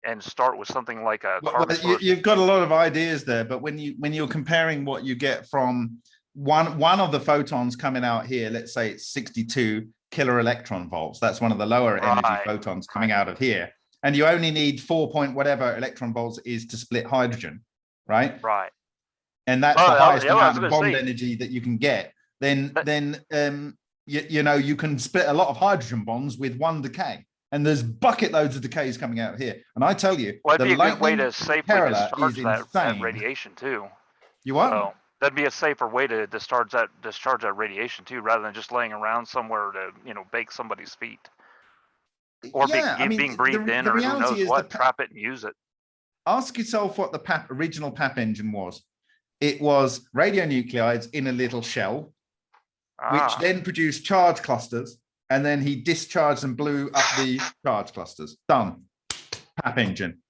and start with something like a Well, you, you've got a lot of ideas there, but when you when you're comparing what you get from one one of the photons coming out here, let's say it's 62 kilo electron volts. That's one of the lower energy Right. photons coming out of here, and you only need four point whatever electron volts is to split hydrogen, right? Right. And that's Oh, the highest yeah, amount of bond say- energy that you can get. Then But- then um you, you know you can split a lot of hydrogen bonds with one decay. And there's bucket loads of decays coming out here. And I tell you, Well, the it'd be a good way to safely discharge that, that radiation too. You are So that'd be a safer way to discharge that, discharge that radiation too, rather than just laying around somewhere to, you know, bake somebody's feet. Or being, Yeah, I mean, being breathed the in or who knows what, trap it and use it. Ask yourself what the Papp original Papp engine was. It was radionuclides in a little shell, which Ah, then produced charge clusters, and then he discharged and blew up the charge clusters. Done. Papp engine.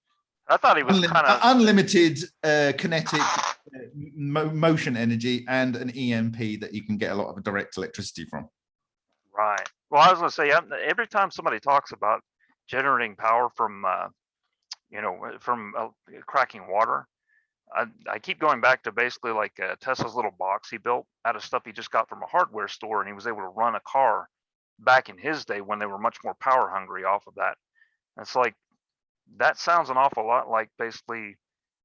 I thought he was Unlim- kind uh, of, unlimited uh, kinetic uh, mo- motion energy and an EMP that you can get a lot of direct electricity from. right. Well, I was gonna say, um, every time somebody talks about generating power from, uh, you know, from uh, cracking water, I, I keep going back to basically like uh, Tesla's little box he built out of stuff he just got from a hardware store, and he was able to run a car back in his day when they were much more power hungry off of that. And It's like that sounds an awful lot like basically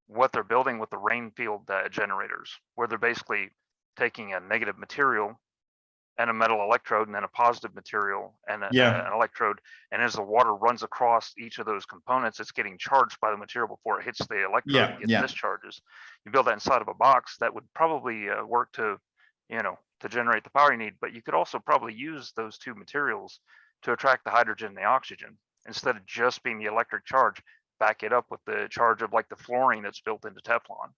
what they're building with the Rainfield uh, generators, where they're basically taking a negative material and a metal electrode and then a positive material and a, Yeah. an electrode. And as the water runs across each of those components, it's getting charged by the material before it hits the electrode Yeah, and yeah. discharges. You build that inside of a box that would probably uh, work to, you know, to generate the power you need, but you could also probably use those two materials to attract the hydrogen and the oxygen instead of just being the electric charge, back it up with the charge of like the fluorine that's built into Teflon.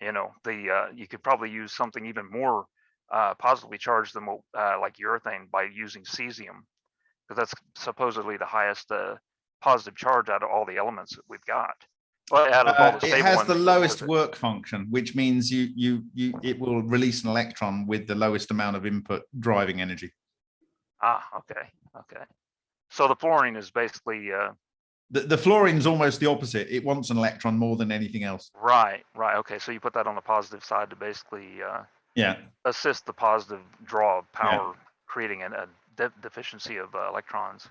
You know, the, uh, you could probably use something even more uh, positively charged than uh, like urethane by using cesium. Because that's supposedly the highest uh, positive charge out of all the elements that we've got. Well, out of all Uh, the it has ones, the lowest work function, which means you you you it will release an electron with the lowest amount of input driving energy. Ah, okay, okay. So the fluorine is basically, uh, The, the fluorine's almost the opposite. It wants an electron more than anything else. right, right, okay, so you put that on the positive side to basically uh, Yeah. assist the positive draw of power, creating an- a de- deficiency of uh, electrons.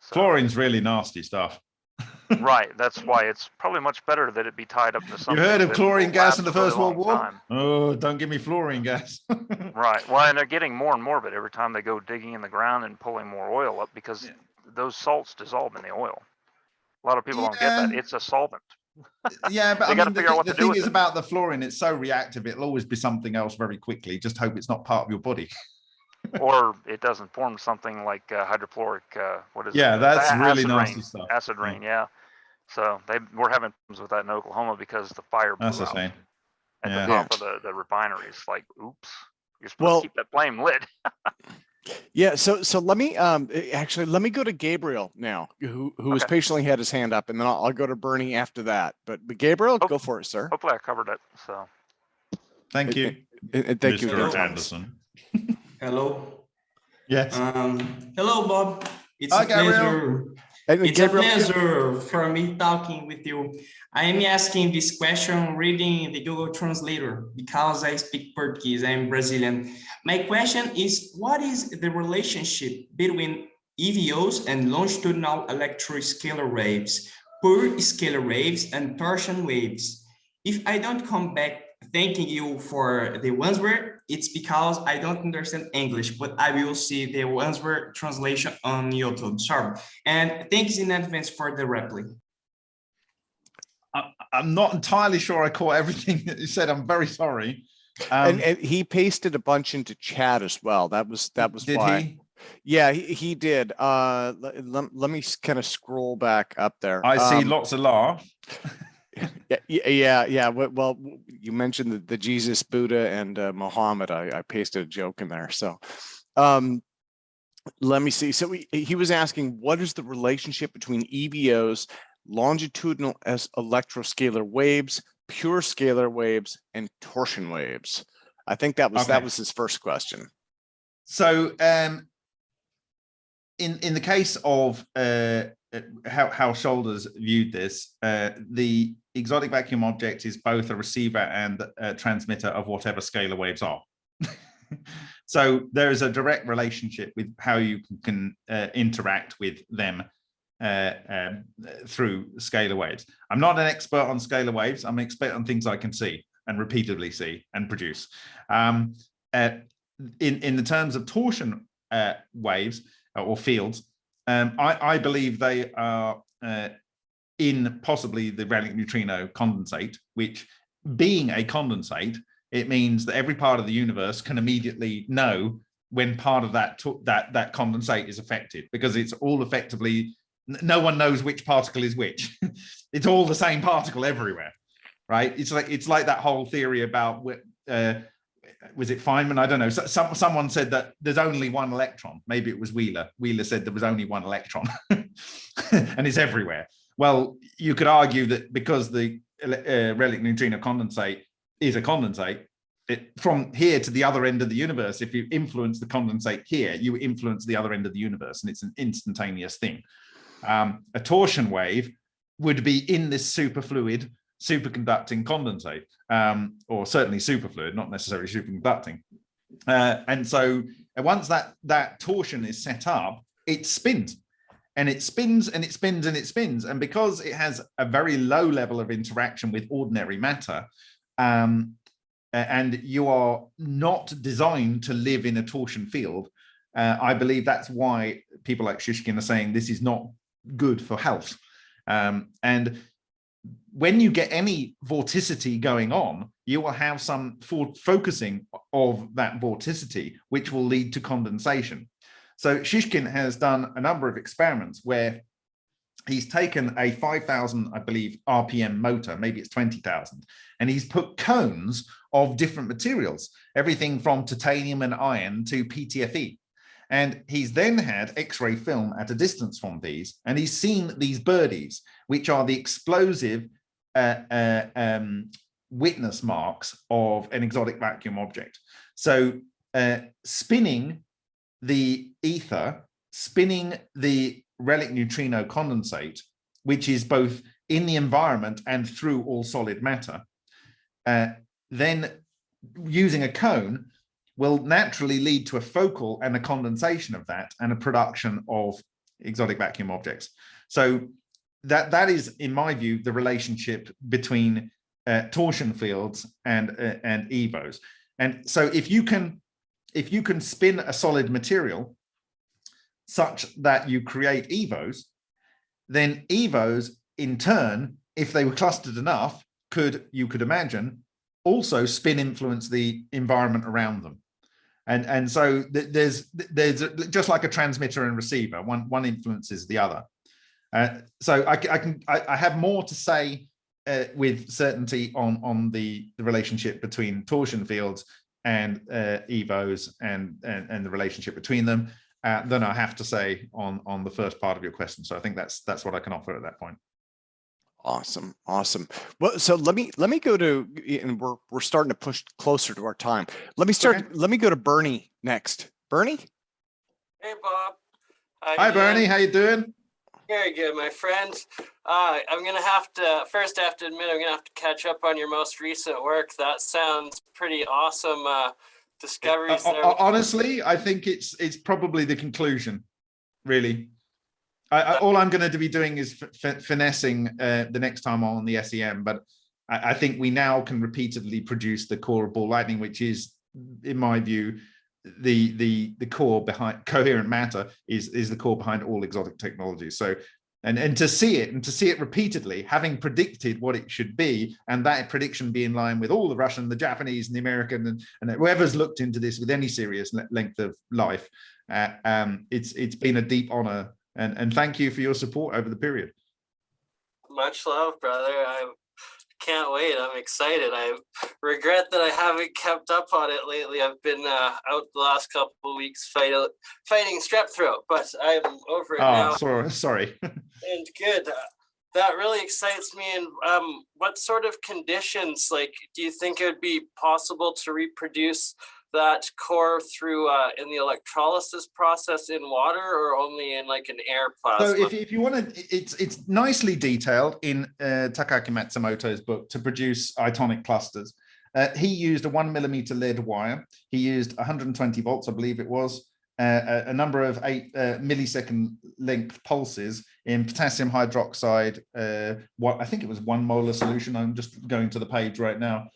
So- Fluorine's really nasty stuff. Right, that's why it's probably much better that it be tied up to You heard of chlorine gas in the First World War? time. Oh, don't give me fluorine gas. Right, well, and they're getting more and more of it every time they go digging in the ground and pulling more oil up because Yeah. those salts dissolve in the oil. A lot of people don't get that. It's a solvent. yeah, but I gotta mean, the, figure out what the to do thing is it. about the fluorine, it's so reactive, it'll always be something else very quickly. Just hope it's not part of your body. Or it doesn't form something like uh, hydrofluoric, uh, what is it? Yeah, Uh, that's a- really acid nasty rain, stuff. Acid rain, yeah. So they, we're having problems with that in Oklahoma because the fire blew That's out at Yeah. the top of the, the refineries, like, oops. You're supposed Well- to keep that flame lit. Yeah, so so let me um eh, actually let me go to Gabriel now, who who has Okay. patiently had his hand up, and then I'll, I'll go to Bernie after that. But, but Gabriel, Oh. go for it, sir. Hopefully I covered it, so. Thank you, And, and thank you. Mr. Thomas. Anderson. Hello. Yes. Um, hello, Bob. It's Hi, a Gabriel. pleasure. And It's Gabriel, a pleasure for me talking with you. I am asking this question reading the Google Translator because I speak Portuguese. I'm Brazilian. My question is, what is the relationship between EVOs and longitudinal electroscalar waves, per scalar waves, and torsion waves? If I don't come back thanking you for the answer, it's because I don't understand English, but I will see the answer translation on YouTube. Sorry. And thanks in advance for the reply. I'm not entirely sure I caught everything that you said. I'm very sorry. Um, and, and he pasted a bunch into chat as well. That was that was did why. he? Yeah, he, he did. Uh, let, let, me kind of scroll back up there. I see Um, lots of laugh. Yeah, yeah, yeah. Well, well, you mentioned the, the Jesus, Buddha, and uh, Muhammad. I, I pasted a joke in there. So, um, let me see. So he, he was asking, what is the relationship between EVOs, longitudinal as electroscalar waves, pure scalar waves, and torsion waves? I think that was that was his first question. So um, in in the case of uh, uh, how how Shoulders viewed this, uh, the exotic vacuum object is both a receiver and a transmitter of whatever scalar waves are. so there is a direct relationship with how you can, can uh, interact with them uh, um, through scalar waves. I'm not an expert on scalar waves. I'm an expert on things I can see and repeatedly see and produce. Um, uh, in in the terms of torsion uh, waves uh, or fields, um, I, I believe they are uh, in possibly the relic neutrino condensate, which being a condensate, it means that every part of the universe can immediately know when part of that that that condensate is affected because it's all effectively no one knows which particle is which. it's all the same particle everywhere, right? It's like it's like that whole theory about uh, was it Feynman? I don't know. So, some, someone said that there's only one electron. Maybe it was Wheeler. Wheeler said there was only one electron and it's everywhere. Well, you could argue that because the uh, relic neutrino condensate is a condensate, it, from here to the other end of the universe, if you influence the condensate here, you influence the other end of the universe and it's an instantaneous thing. Um, a torsion wave would be in this superfluid superconducting condensate, um, or certainly superfluid, not necessarily superconducting. Uh, and so uh, once that that torsion is set up, it spins and it spins and it spins and it spins. And because it has a very low level of interaction with ordinary matter, um, and you are not designed to live in a torsion field, uh, I believe that's why people like Shishkin are saying this is not good for health. Um, and when you get any vorticity going on, you will have some focusing of that vorticity, which will lead to condensation. So Shishkin has done a number of experiments where he's taken a 5,000, I believe, RPM motor, maybe it's 20,000, and he's put cones of different materials, everything from titanium and iron to PTFE. And he's then had X-ray film at a distance from these, and he's seen these birdies, which are the explosive uh, uh, um, witness marks of an exotic vacuum object. So uh, spinning the ether, spinning the relic neutrino condensate, which is both in the environment and through all solid matter, uh, then using a cone will naturally lead to a focal and a condensation of that and a production of exotic vacuum objects. So that that is, in my view, the relationship between uh, torsion fields and uh, and evos. And so if you can if you can spin a solid material such that you create evos, then evos in turn, if they were clustered enough, could you could imagine also spin influence the environment around them. And and so th- there's there's just like a transmitter and receiver, one one influences the other. Uh, so I, I can I, I have more to say uh, with certainty on on the the relationship between torsion fields and uh, evos and, and and the relationship between them uh, than I have to say on on the first part of your question. So I think that's that's what I can offer at that point. Awesome, awesome. Well, so let me let me go to and we're we're starting to push closer to our time. Let me start. Okay. Let me go to Bernie next. Bernie. Hey, Bob. How Hi Bernie, how you doing? Very good, my friend. Uh, I'm gonna have to first I have to admit I'm gonna have to catch up on your most recent work. That sounds pretty awesome. Uh, discoveries Uh, there. uh, honestly, I think it's it's probably the conclusion, really. I, I, all I'm going to be doing is finessing uh, the next time on the SEM, but I, I think we now can repeatedly produce the core of ball lightning, which is, in my view, the the the core behind coherent matter is is the core behind all exotic technologies. So. And, and to see it and to see it repeatedly, having predicted what it should be, and that prediction be in line with all the Russian, the Japanese, and the American, and, and whoever's looked into this with any serious length of life, uh, um, it's it's been a deep honor and and thank you for your support over the period. Much love, brother. I can't wait. I'm excited. I regret that I haven't kept up on it lately. I've been uh, out the last couple of weeks fight, fighting strep throat, but I'm over it now Oh, sorry, sorry. and good. Uh, That really excites me. And um, what sort of conditions, like, do you think it would be possible to reproduce that core through uh, in the electrolysis process in water or only in like an air So plasma? if, if you want to, it's it's nicely detailed in uh, Takaaki Matsumoto's book to produce itonic clusters. Uh, he used a one millimeter lead wire. He used 120 volts, I believe it was, uh, a, a number of eight uh, millisecond length pulses in potassium hydroxide. Uh, what I think it was one molar solution. I'm just going to the page right now.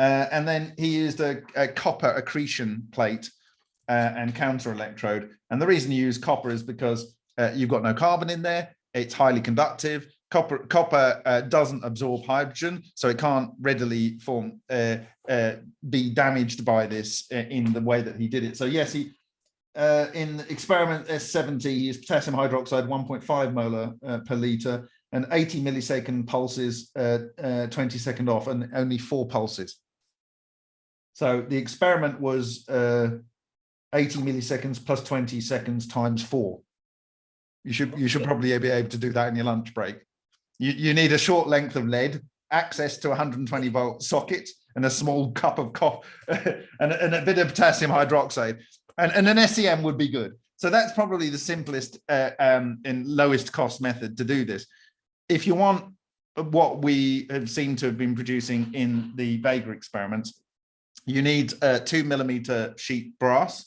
Uh, and then he used a, a copper accretion plate uh, and counter electrode. And the reason you use copper is because uh, you've got no carbon in there. It's highly conductive. Copper, copper uh, doesn't absorb hydrogen, so it can't readily form uh, uh, be damaged by this in the way that he did it. So yes, he in experiment S70 he used potassium hydroxide 1.5 molar per liter and 80 millisecond pulses, uh, uh, 20 second off, and only four pulses. So the experiment was uh, 80 milliseconds plus 20 seconds times four. You should you should probably be able to do that in your lunch break. You, you need a short length of lead, access to 120 volt socket, and a small cup of coffee, and, and a bit of potassium hydroxide. And, and an SEM would be good. So that's probably the simplest uh, um, and lowest cost method to do this. If you want what we have seemed to have been producing in the Vega experiments, you need a two millimeter sheet brass.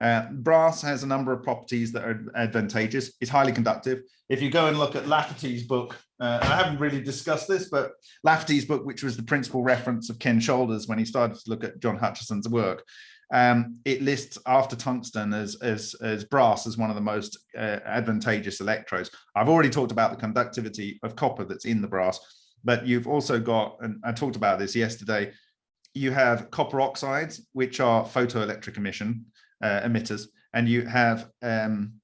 Uh, brass has a number of properties that are advantageous. It's highly conductive. If you go and look at Lafferty's book, uh, I haven't really discussed this, but Lafferty's book, which was the principal reference of Ken Shoulders when he started to look at John Hutchison's work, um, it lists after tungsten as, as, as brass as one of the most uh, advantageous electrodes. I've already talked about the conductivity of copper that's in the brass, but you've also got, and I talked about this yesterday, you have copper oxides, which are photoelectric emission uh, emitters, and you have um,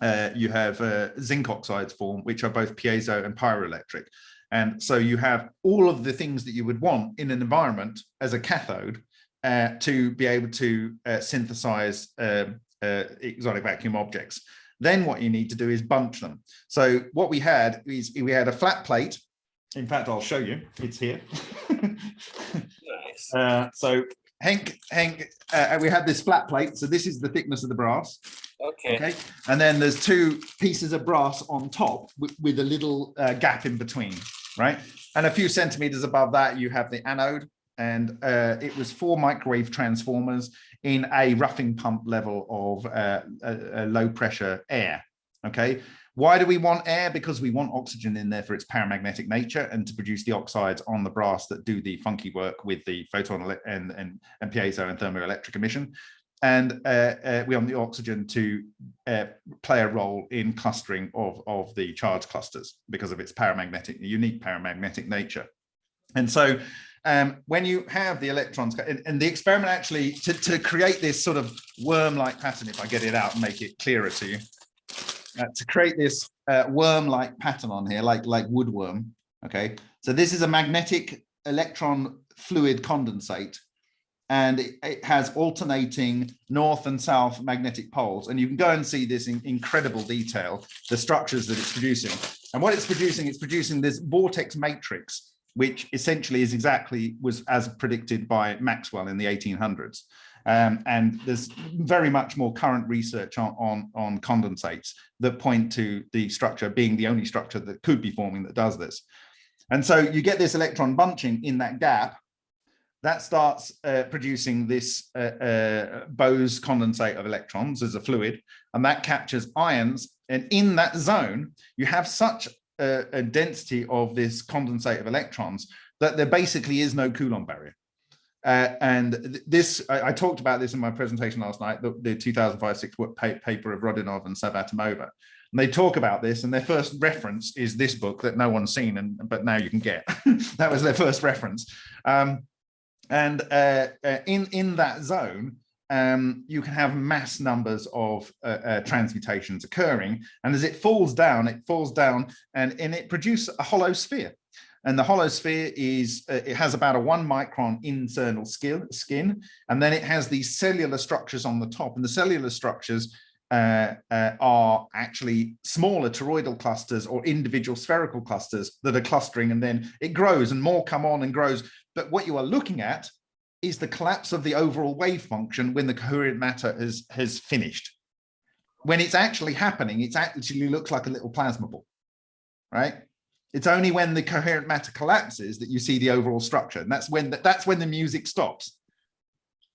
uh, you have uh, zinc oxides form, which are both piezo and pyroelectric. And so you have all of the things that you would want in an environment as a cathode uh, to be able to uh, synthesize um, uh, exotic vacuum objects. Then what you need to do is bunch them. So what we had is we had a flat plate. In fact, I'll show you. It's here. nice. Uh, so Hank, Hank, uh, we had this flat plate. So this is the thickness of the brass. Okay. Okay. And then there's two pieces of brass on top with, with a little uh, gap in between, right? And a few centimeters above that, you have the anode. And uh, it was four microwave transformers in a roughing pump level of uh, low pressure air. Okay. Why do we want air? Because we want oxygen in there for its paramagnetic nature and to produce the oxides on the brass that do the funky work with the photon and, and, and piezo and thermoelectric emission. And uh, uh, we want the oxygen to uh, play a role in clustering of, of the charge clusters because of its paramagnetic, unique paramagnetic nature. And so um, when you have the electrons, and, and the experiment actually, to, to create this sort of worm-like pattern, if I get it out and make it clearer to you, uh, to create this uh, worm-like pattern on here, like, like woodworm, okay? So this is a magnetic electron fluid condensate, and it, it has alternating north and south magnetic poles. And you can go and see this in incredible detail, the structures that it's producing. And what it's producing, it's producing this vortex matrix, which essentially is exactly was as predicted by Maxwell in the 1800s. Um, and there's very much more current research on, on, on condensates that point to the structure being the only structure that could be forming that does this. And so you get this electron bunching in that gap that starts uh, producing this uh, uh, Bose condensate of electrons as a fluid, and that captures ions. And in that zone, you have such a, a density of this condensate of electrons that there basically is no Coulomb barrier. Uh, and this, I, I, talked about this in my presentation last night, the, the 2005-6 paper of Rodionov and Savvatimova. And they talk about this, and their first reference is this book that no one's seen, and but now you can get. that was their first reference. Um, and uh, uh, in, in that zone, um, you can have mass numbers of uh, uh, transmutations occurring. And as it falls down, it falls down and, and it produces a hollow sphere. And the hollow sphere is, uh, it has about a one micron internal skin, skin, and then it has these cellular structures on the top. And the cellular structures uh, uh, are actually smaller toroidal clusters or individual spherical clusters that are clustering and then it grows and more come on and grows. But what you are looking at is the collapse of the overall wave function when the coherent matter has, has finished. When it's actually happening, it actually looks like a little plasma ball, right? It's only when the coherent matter collapses that you see the overall structure. And that's when, the, that's when the music stops.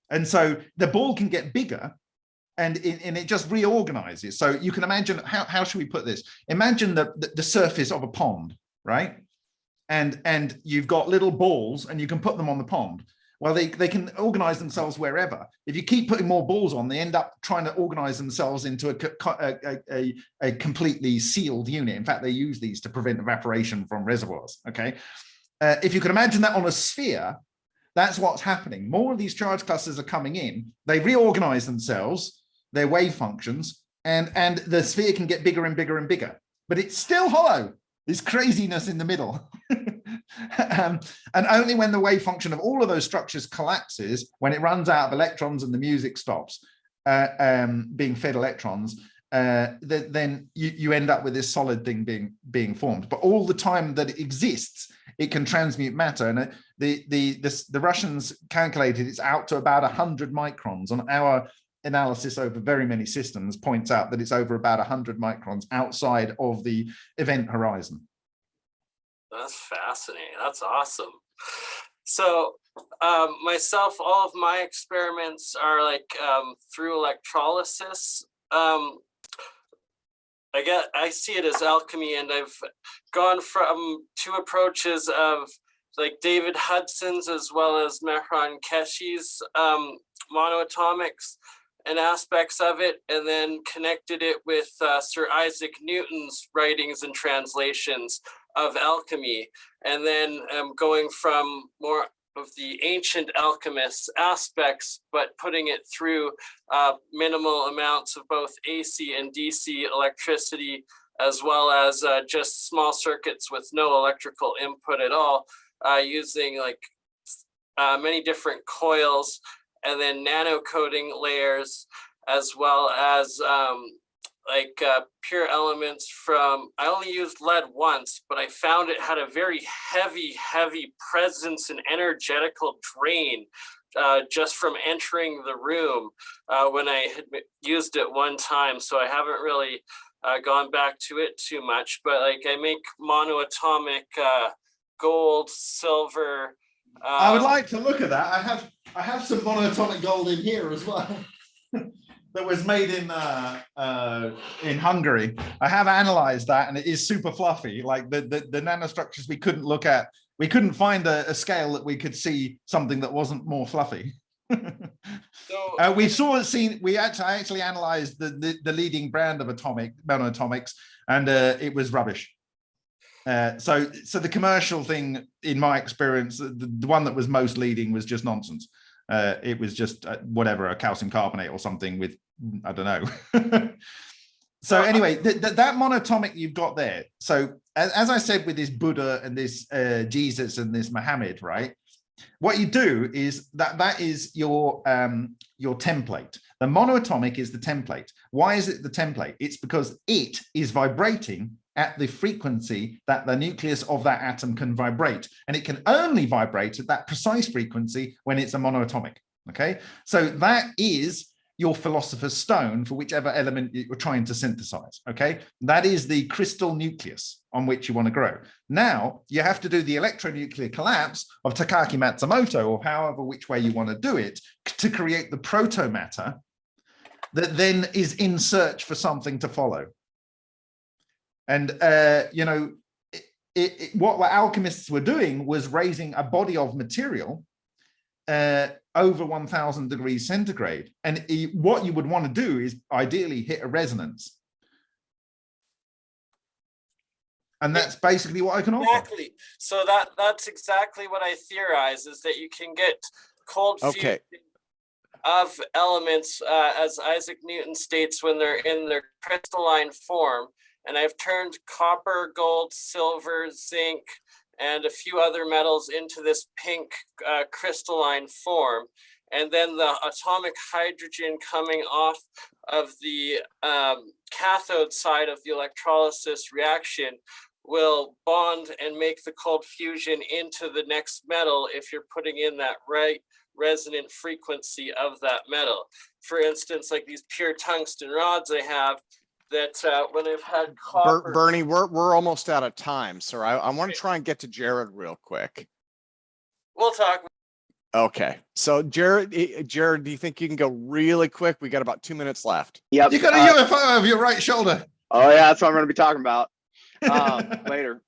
And so the ball can get bigger and it, and it just reorganizes. So you can imagine, how, how should we put this? Imagine the, the, the surface of a pond, right? And, and you've got little balls and you can put them on the pond. Well, they, they can organize themselves wherever. If you keep putting more balls on, they end up trying to organize themselves into a, a, a, a completely sealed unit. In fact, they use these to prevent evaporation from reservoirs, okay? Uh, if you can imagine that on a sphere, that's what's happening. More of these charge clusters are coming in, they reorganize themselves, their wave functions, and, and the sphere can get bigger and bigger and bigger, but it's still hollow. This craziness in the middle. um, and only when the wave function of all of those structures collapses, when it runs out of electrons and the music stops uh, um, being fed electrons, uh, th then you, you end up with this solid thing being being formed. But all the time that it exists, it can transmute matter. And uh, the the this, the Russians calculated it's out to about 100 microns on our analysis over very many systems points out that it's over about 100 microns outside of the event horizon. That's fascinating. That's awesome. So um, myself, all of my experiments are like um, through electrolysis. Um, I get, I see it as alchemy, and I've gone from two approaches of like David Hudson's as well as Mehran Keshe's um, monoatomics and aspects of it, and then connected it with uh, Sir Isaac Newton's writings and translations of alchemy, and then um, going from more of the ancient alchemists aspects, but putting it through uh, minimal amounts of both AC and DC electricity, as well as uh, just small circuits with no electrical input at all, uh, using like uh, many different coils and then nano coating layers, as well as um, like uh, pure elements from, I only used lead once, but I found it had a very heavy, heavy presence and energetical drain uh, just from entering the room uh, when I had used it one time. So I haven't really uh, gone back to it too much, but like I make monoatomic uh, gold, silver. I would um, like to look at that. I have I have some monoatomic gold in here as well. that was made in uh, uh, in Hungary. I have analyzed that and it is super fluffy. Like the, the, the nanostructures we couldn't look at, we couldn't find a, a, scale that we could see something that wasn't more fluffy. so, uh, we saw seen we actually I actually analyzed the, the, the leading brand of atomic monoatomics and uh, it was rubbish. Uh, so so the commercial thing in my experience the, the one that was most leading was just nonsense uh, it was just uh, whatever a calcium carbonate or something with I don't know. so anyway, th th that monatomic you've got there. So as, as, I said with this Buddha and this uh, Jesus and this Muhammad, right? What you do is that that is your um, your template. The monoatomic is the template. Why is it the template? It's because it is vibrating at the frequency that the nucleus of that atom can vibrate. And it can only vibrate at that precise frequency when it's a monoatomic. Okay, so that is your philosopher's stone for whichever element you're trying to synthesize. Okay, that is the crystal nucleus on which you want to grow. Now you have to do the electronuclear collapse of Takaaki Matsumoto or however which way you want to do it to create the protomatter that then is in search for something to follow. And, uh, you know, it, it, what alchemists were doing was raising a body of material uh, over 1000 degrees centigrade. And what you would want to do is ideally hit a resonance. And that's basically what I can offer. Exactly. So that that's exactly what I theorize is that you can get cold Okay. fusion of elements, uh, as Isaac Newton states, when they're in their crystalline form. And I've turned copper, gold, silver, zinc, and a few other metals into this pink uh, crystalline form. And then the atomic hydrogen coming off of the um, cathode side of the electrolysis reaction will bond and make the cold fusion into the next metal if you're putting in that right resonant frequency of that metal. For instance, like these pure tungsten rods I have that uh, when I've had Ber- copper. Bernie, we're, we're almost out of time, sir. I, I want to try and get to Jared real quick. We'll talk. Okay, so Jared, eh, Jared, do you think you can go really quick? We got about two minutes left. Yep. You got a uh, UFO over your right shoulder. Oh yeah, that's what I'm gonna be talking about um, later.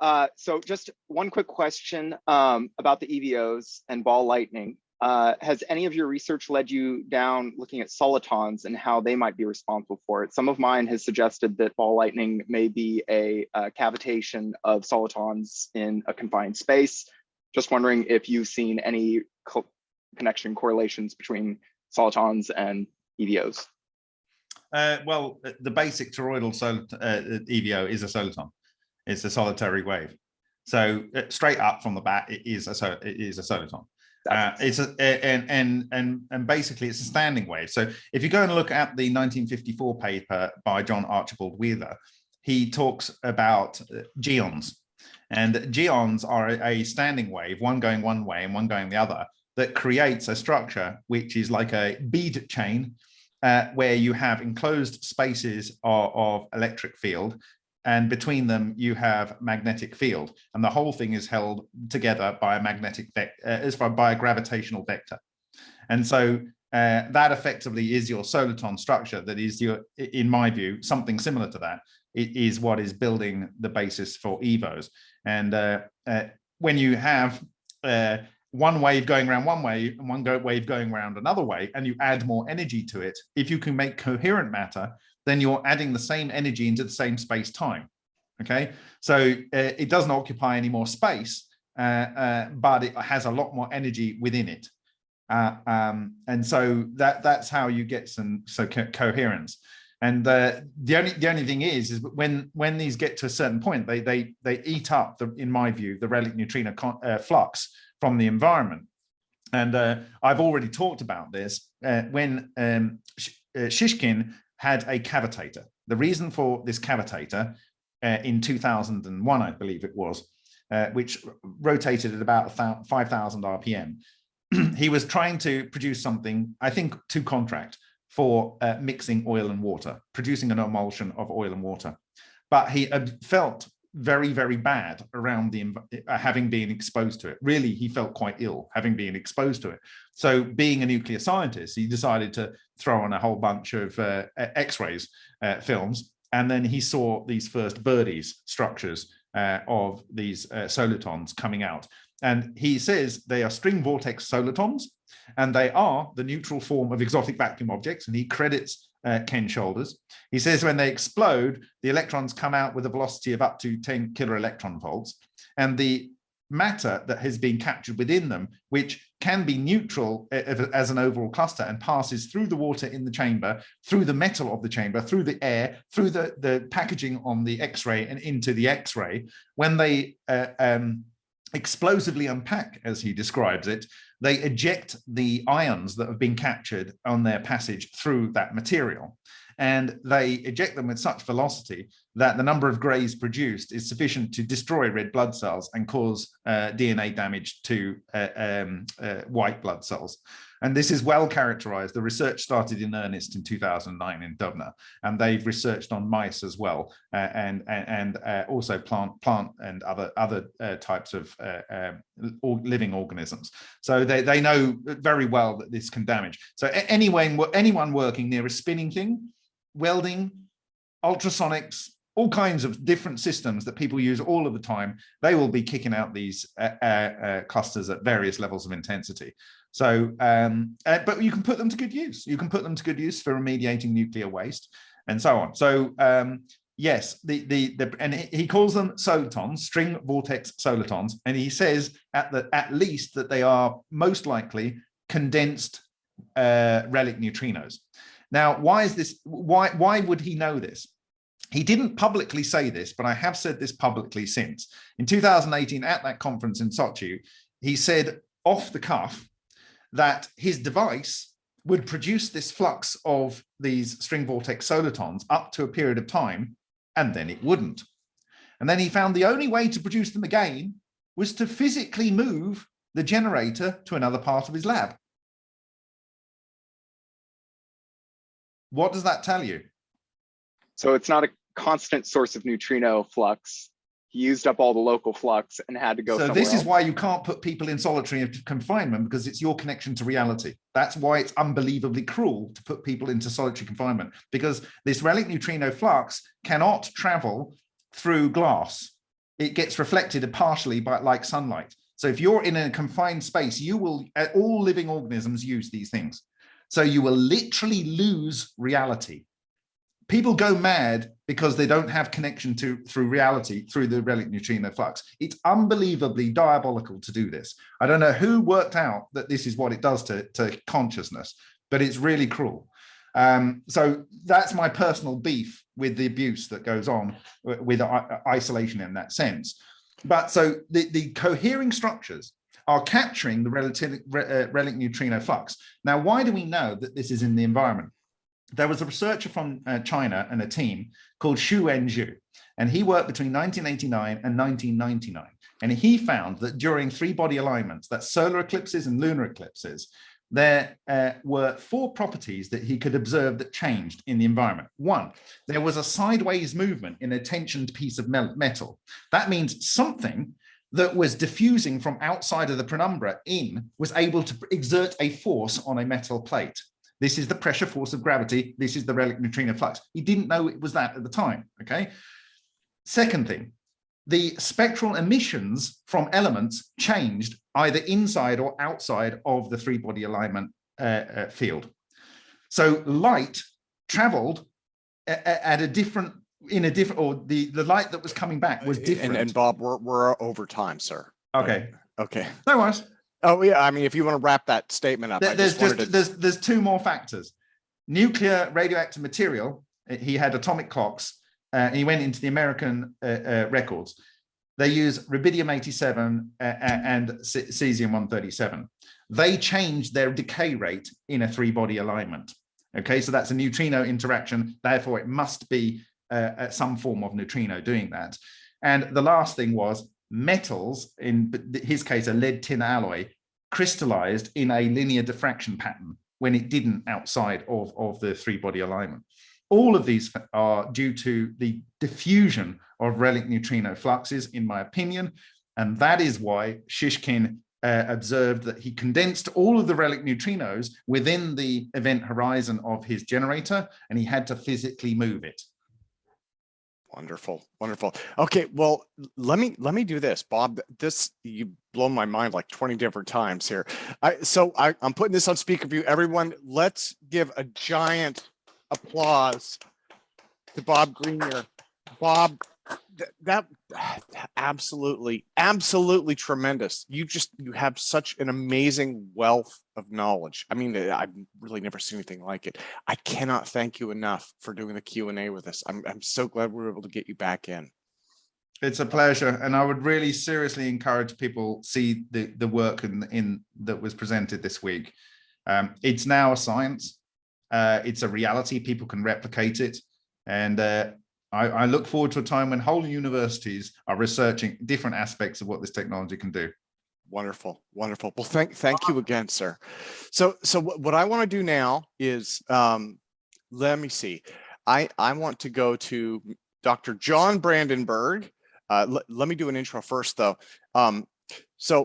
Uh, so just one quick question um, about the EVOs and ball lightning. Uh, has any of your research led you down looking at solitons and how they might be responsible for it? Some of mine has suggested that ball lightning may be a, uh cavitation of solitons in a confined space. Just wondering if you've seen any co- connection correlations between solitons and EVOs. Uh, well, the basic toroidal sol uh, EVO is a soliton. It's a solitary wave. So uh, straight up from the bat, it is a so it is a soliton. Uh, it's a, and and and and basically it's a standing wave. So if you go and look at the 1954 paper by John Archibald Wheeler, he talks about uh, geons, and geons are a, a standing wave, one going one way and one going the other, that creates a structure which is like a bead chain uh, where you have enclosed spaces of, of electric field and between them you have magnetic field. And the whole thing is held together by a magnetic vec- uh, is by a gravitational vector. And so uh, that effectively is your soliton structure that is your in my view something similar to that. It is what is building the basis for evos. And uh, uh, when you have uh, one wave going around one way and one wave going around another way, and you add more energy to it, if you can make coherent matter, then you're adding the same energy into the same space time. Okay, so uh, it doesn't occupy any more space, uh, uh, but it has a lot more energy within it. Uh, um, and so that that's how you get some so co coherence. And the only the only thing is, is when when these get to a certain point, they they they eat up the, in my view, the relic neutrino uh, flux from the environment. And uh, I've already talked about this when um, Sh Shishkin had a cavitator. The reason for this cavitator uh, in 2001, I believe it was, uh, which rotated at about 5,000 RPM. he was trying to produce something, I think, to contract for uh, mixing oil and water, producing an emulsion of oil and water. But he felt very, very bad around the uh, having been exposed to it. Really, he felt quite ill having been exposed to it. So being a nuclear scientist, he decided to throw on a whole bunch of uh, X-rays uh, films. And then he saw these first birdies structures uh, of these uh, solitons coming out. And he says they are string vortex solitons, and they are the neutral form of exotic vacuum objects. And he credits uh, Ken Shoulders. He says when they explode, the electrons come out with a velocity of up to 10 kilo electron volts. And the matter that has been captured within them, which can be neutral as an overall cluster and passes through the water in the chamber, through the metal of the chamber, through the air, through the, the packaging on the X-ray and into the X-ray, when they uh, um, explosively unpack, as he describes it, they eject the ions that have been captured on their passage through that material. And they eject them with such velocity that the number of grays produced is sufficient to destroy red blood cells and cause uh, DNA damage to uh, um, uh, white blood cells. And this is well characterized. The research started in earnest in 2009 in Dubna, and they've researched on mice as well, uh, and and, uh, also plant plant and other other uh, types of um, living organisms. So they they know very well that this can damage. So anyone anyone working near a spinning thing, welding, ultrasonics, all kinds of different systems that people use all of the time, they will be kicking out these uh, uh, uh, clusters at various levels of intensity. So, um, uh, but you can put them to good use. You can put them to good use for remediating nuclear waste and so on. So, um, yes, the, the, the, and he calls them solitons, string vortex solitons. And he says at the, at least that they are most likely condensed uh, relic neutrinos. Now, why is this, why, why would he know this? He didn't publicly say this, but I have said this publicly since. In 2018, at that conference in Sochi, he said off the cuff that his device would produce this flux of these string vortex solitons up to a period of time, and then it wouldn't. And then he found the only way to produce them again was to physically move the generator to another part of his lab. What does that tell you? So it's not a constant source of neutrino flux. He used up all the local flux and had to go So this is else. why you can't put people in solitary confinement because it's your connection to reality. That's why it's unbelievably cruel to put people into solitary confinement because this relic neutrino flux cannot travel through glass. It gets reflected partially by like sunlight. So if you're in a confined space, you will, uh, all living organisms use these things. So you will literally lose reality. People go mad because they don't have connection to through reality through the relic neutrino flux. It's unbelievably diabolical to do this. I don't know who worked out that this is what it does to, to consciousness, but it's really cruel. Um, so that's my personal beef with the abuse that goes on with isolation in that sense. But so the, the cohering structures are capturing the relative, re- uh, relic neutrino flux. Now, why do we know that this is in the environment? There was a researcher from uh, China and a team called Xu Enju, and he worked between 1989 and 1999. And he found that during three body alignments, that solar eclipses and lunar eclipses, there uh, were four properties that he could observe that changed in the environment. One, there was a sideways movement in a tensioned piece of metal. That means something that was diffusing from outside of the penumbra in was able to exert a force on a metal plate. This is the pressure force of gravity. This is the relic neutrino flux. He didn't know it was that at the time, okay? Second thing, the spectral emissions from elements changed either inside or outside of the three body alignment uh, uh, field. So light traveled a- a- at a different, in a different, or the, the light that was coming back was different. And, and Bob, we're, we're over time, sir. Okay, Okay. no worries. Oh, yeah, I mean, if you want to wrap that statement up, There- There's just just, to, there's, there's two more factors. Nuclear radioactive material, uh, he had atomic clocks, uh, and he went into the American uh, uh, records. They use rubidium 87 uh, and cesium 137. They change their decay rate in a three body alignment. Okay, so that's a neutrino interaction. Therefore, it must be uh, uh, some form of neutrino doing that. And the last thing was metals, in his case, a lead tin alloy, crystallized in a linear diffraction pattern when it didn't outside of, of the three body alignment. All of these are due to the diffusion of relic neutrino fluxes, in my opinion, and that is why Shishkin uh, observed that he condensed all of the relic neutrinos within the event horizon of his generator, and he had to physically move it. Wonderful, wonderful. Okay, well, let me, let me do this, Bob. This, you blown my mind like 20 different times here. I, so I, I'm putting this on speaker view. Everyone, let's give a giant applause to Bob Greenyer. Bob, th- that absolutely, absolutely tremendous. You just, you have such an amazing wealth of knowledge. I mean, I've really never seen anything like it. I cannot thank you enough for doing the Q and A with us. I'm, I'm so glad we were able to get you back in. It's a pleasure, and I would really seriously encourage people see the the work in in that was presented this week. Um, it's now a science. Uh, it's a reality. People can replicate it, and uh, I, I look forward to a time when whole universities are researching different aspects of what this technology can do. Wonderful, wonderful. Well, thank, thank you again, sir. So, so what, what I want to do now is, um, let me see. I, I want to go to Dr. John Brandenburg. Uh, let, let me do an intro first, though. Um,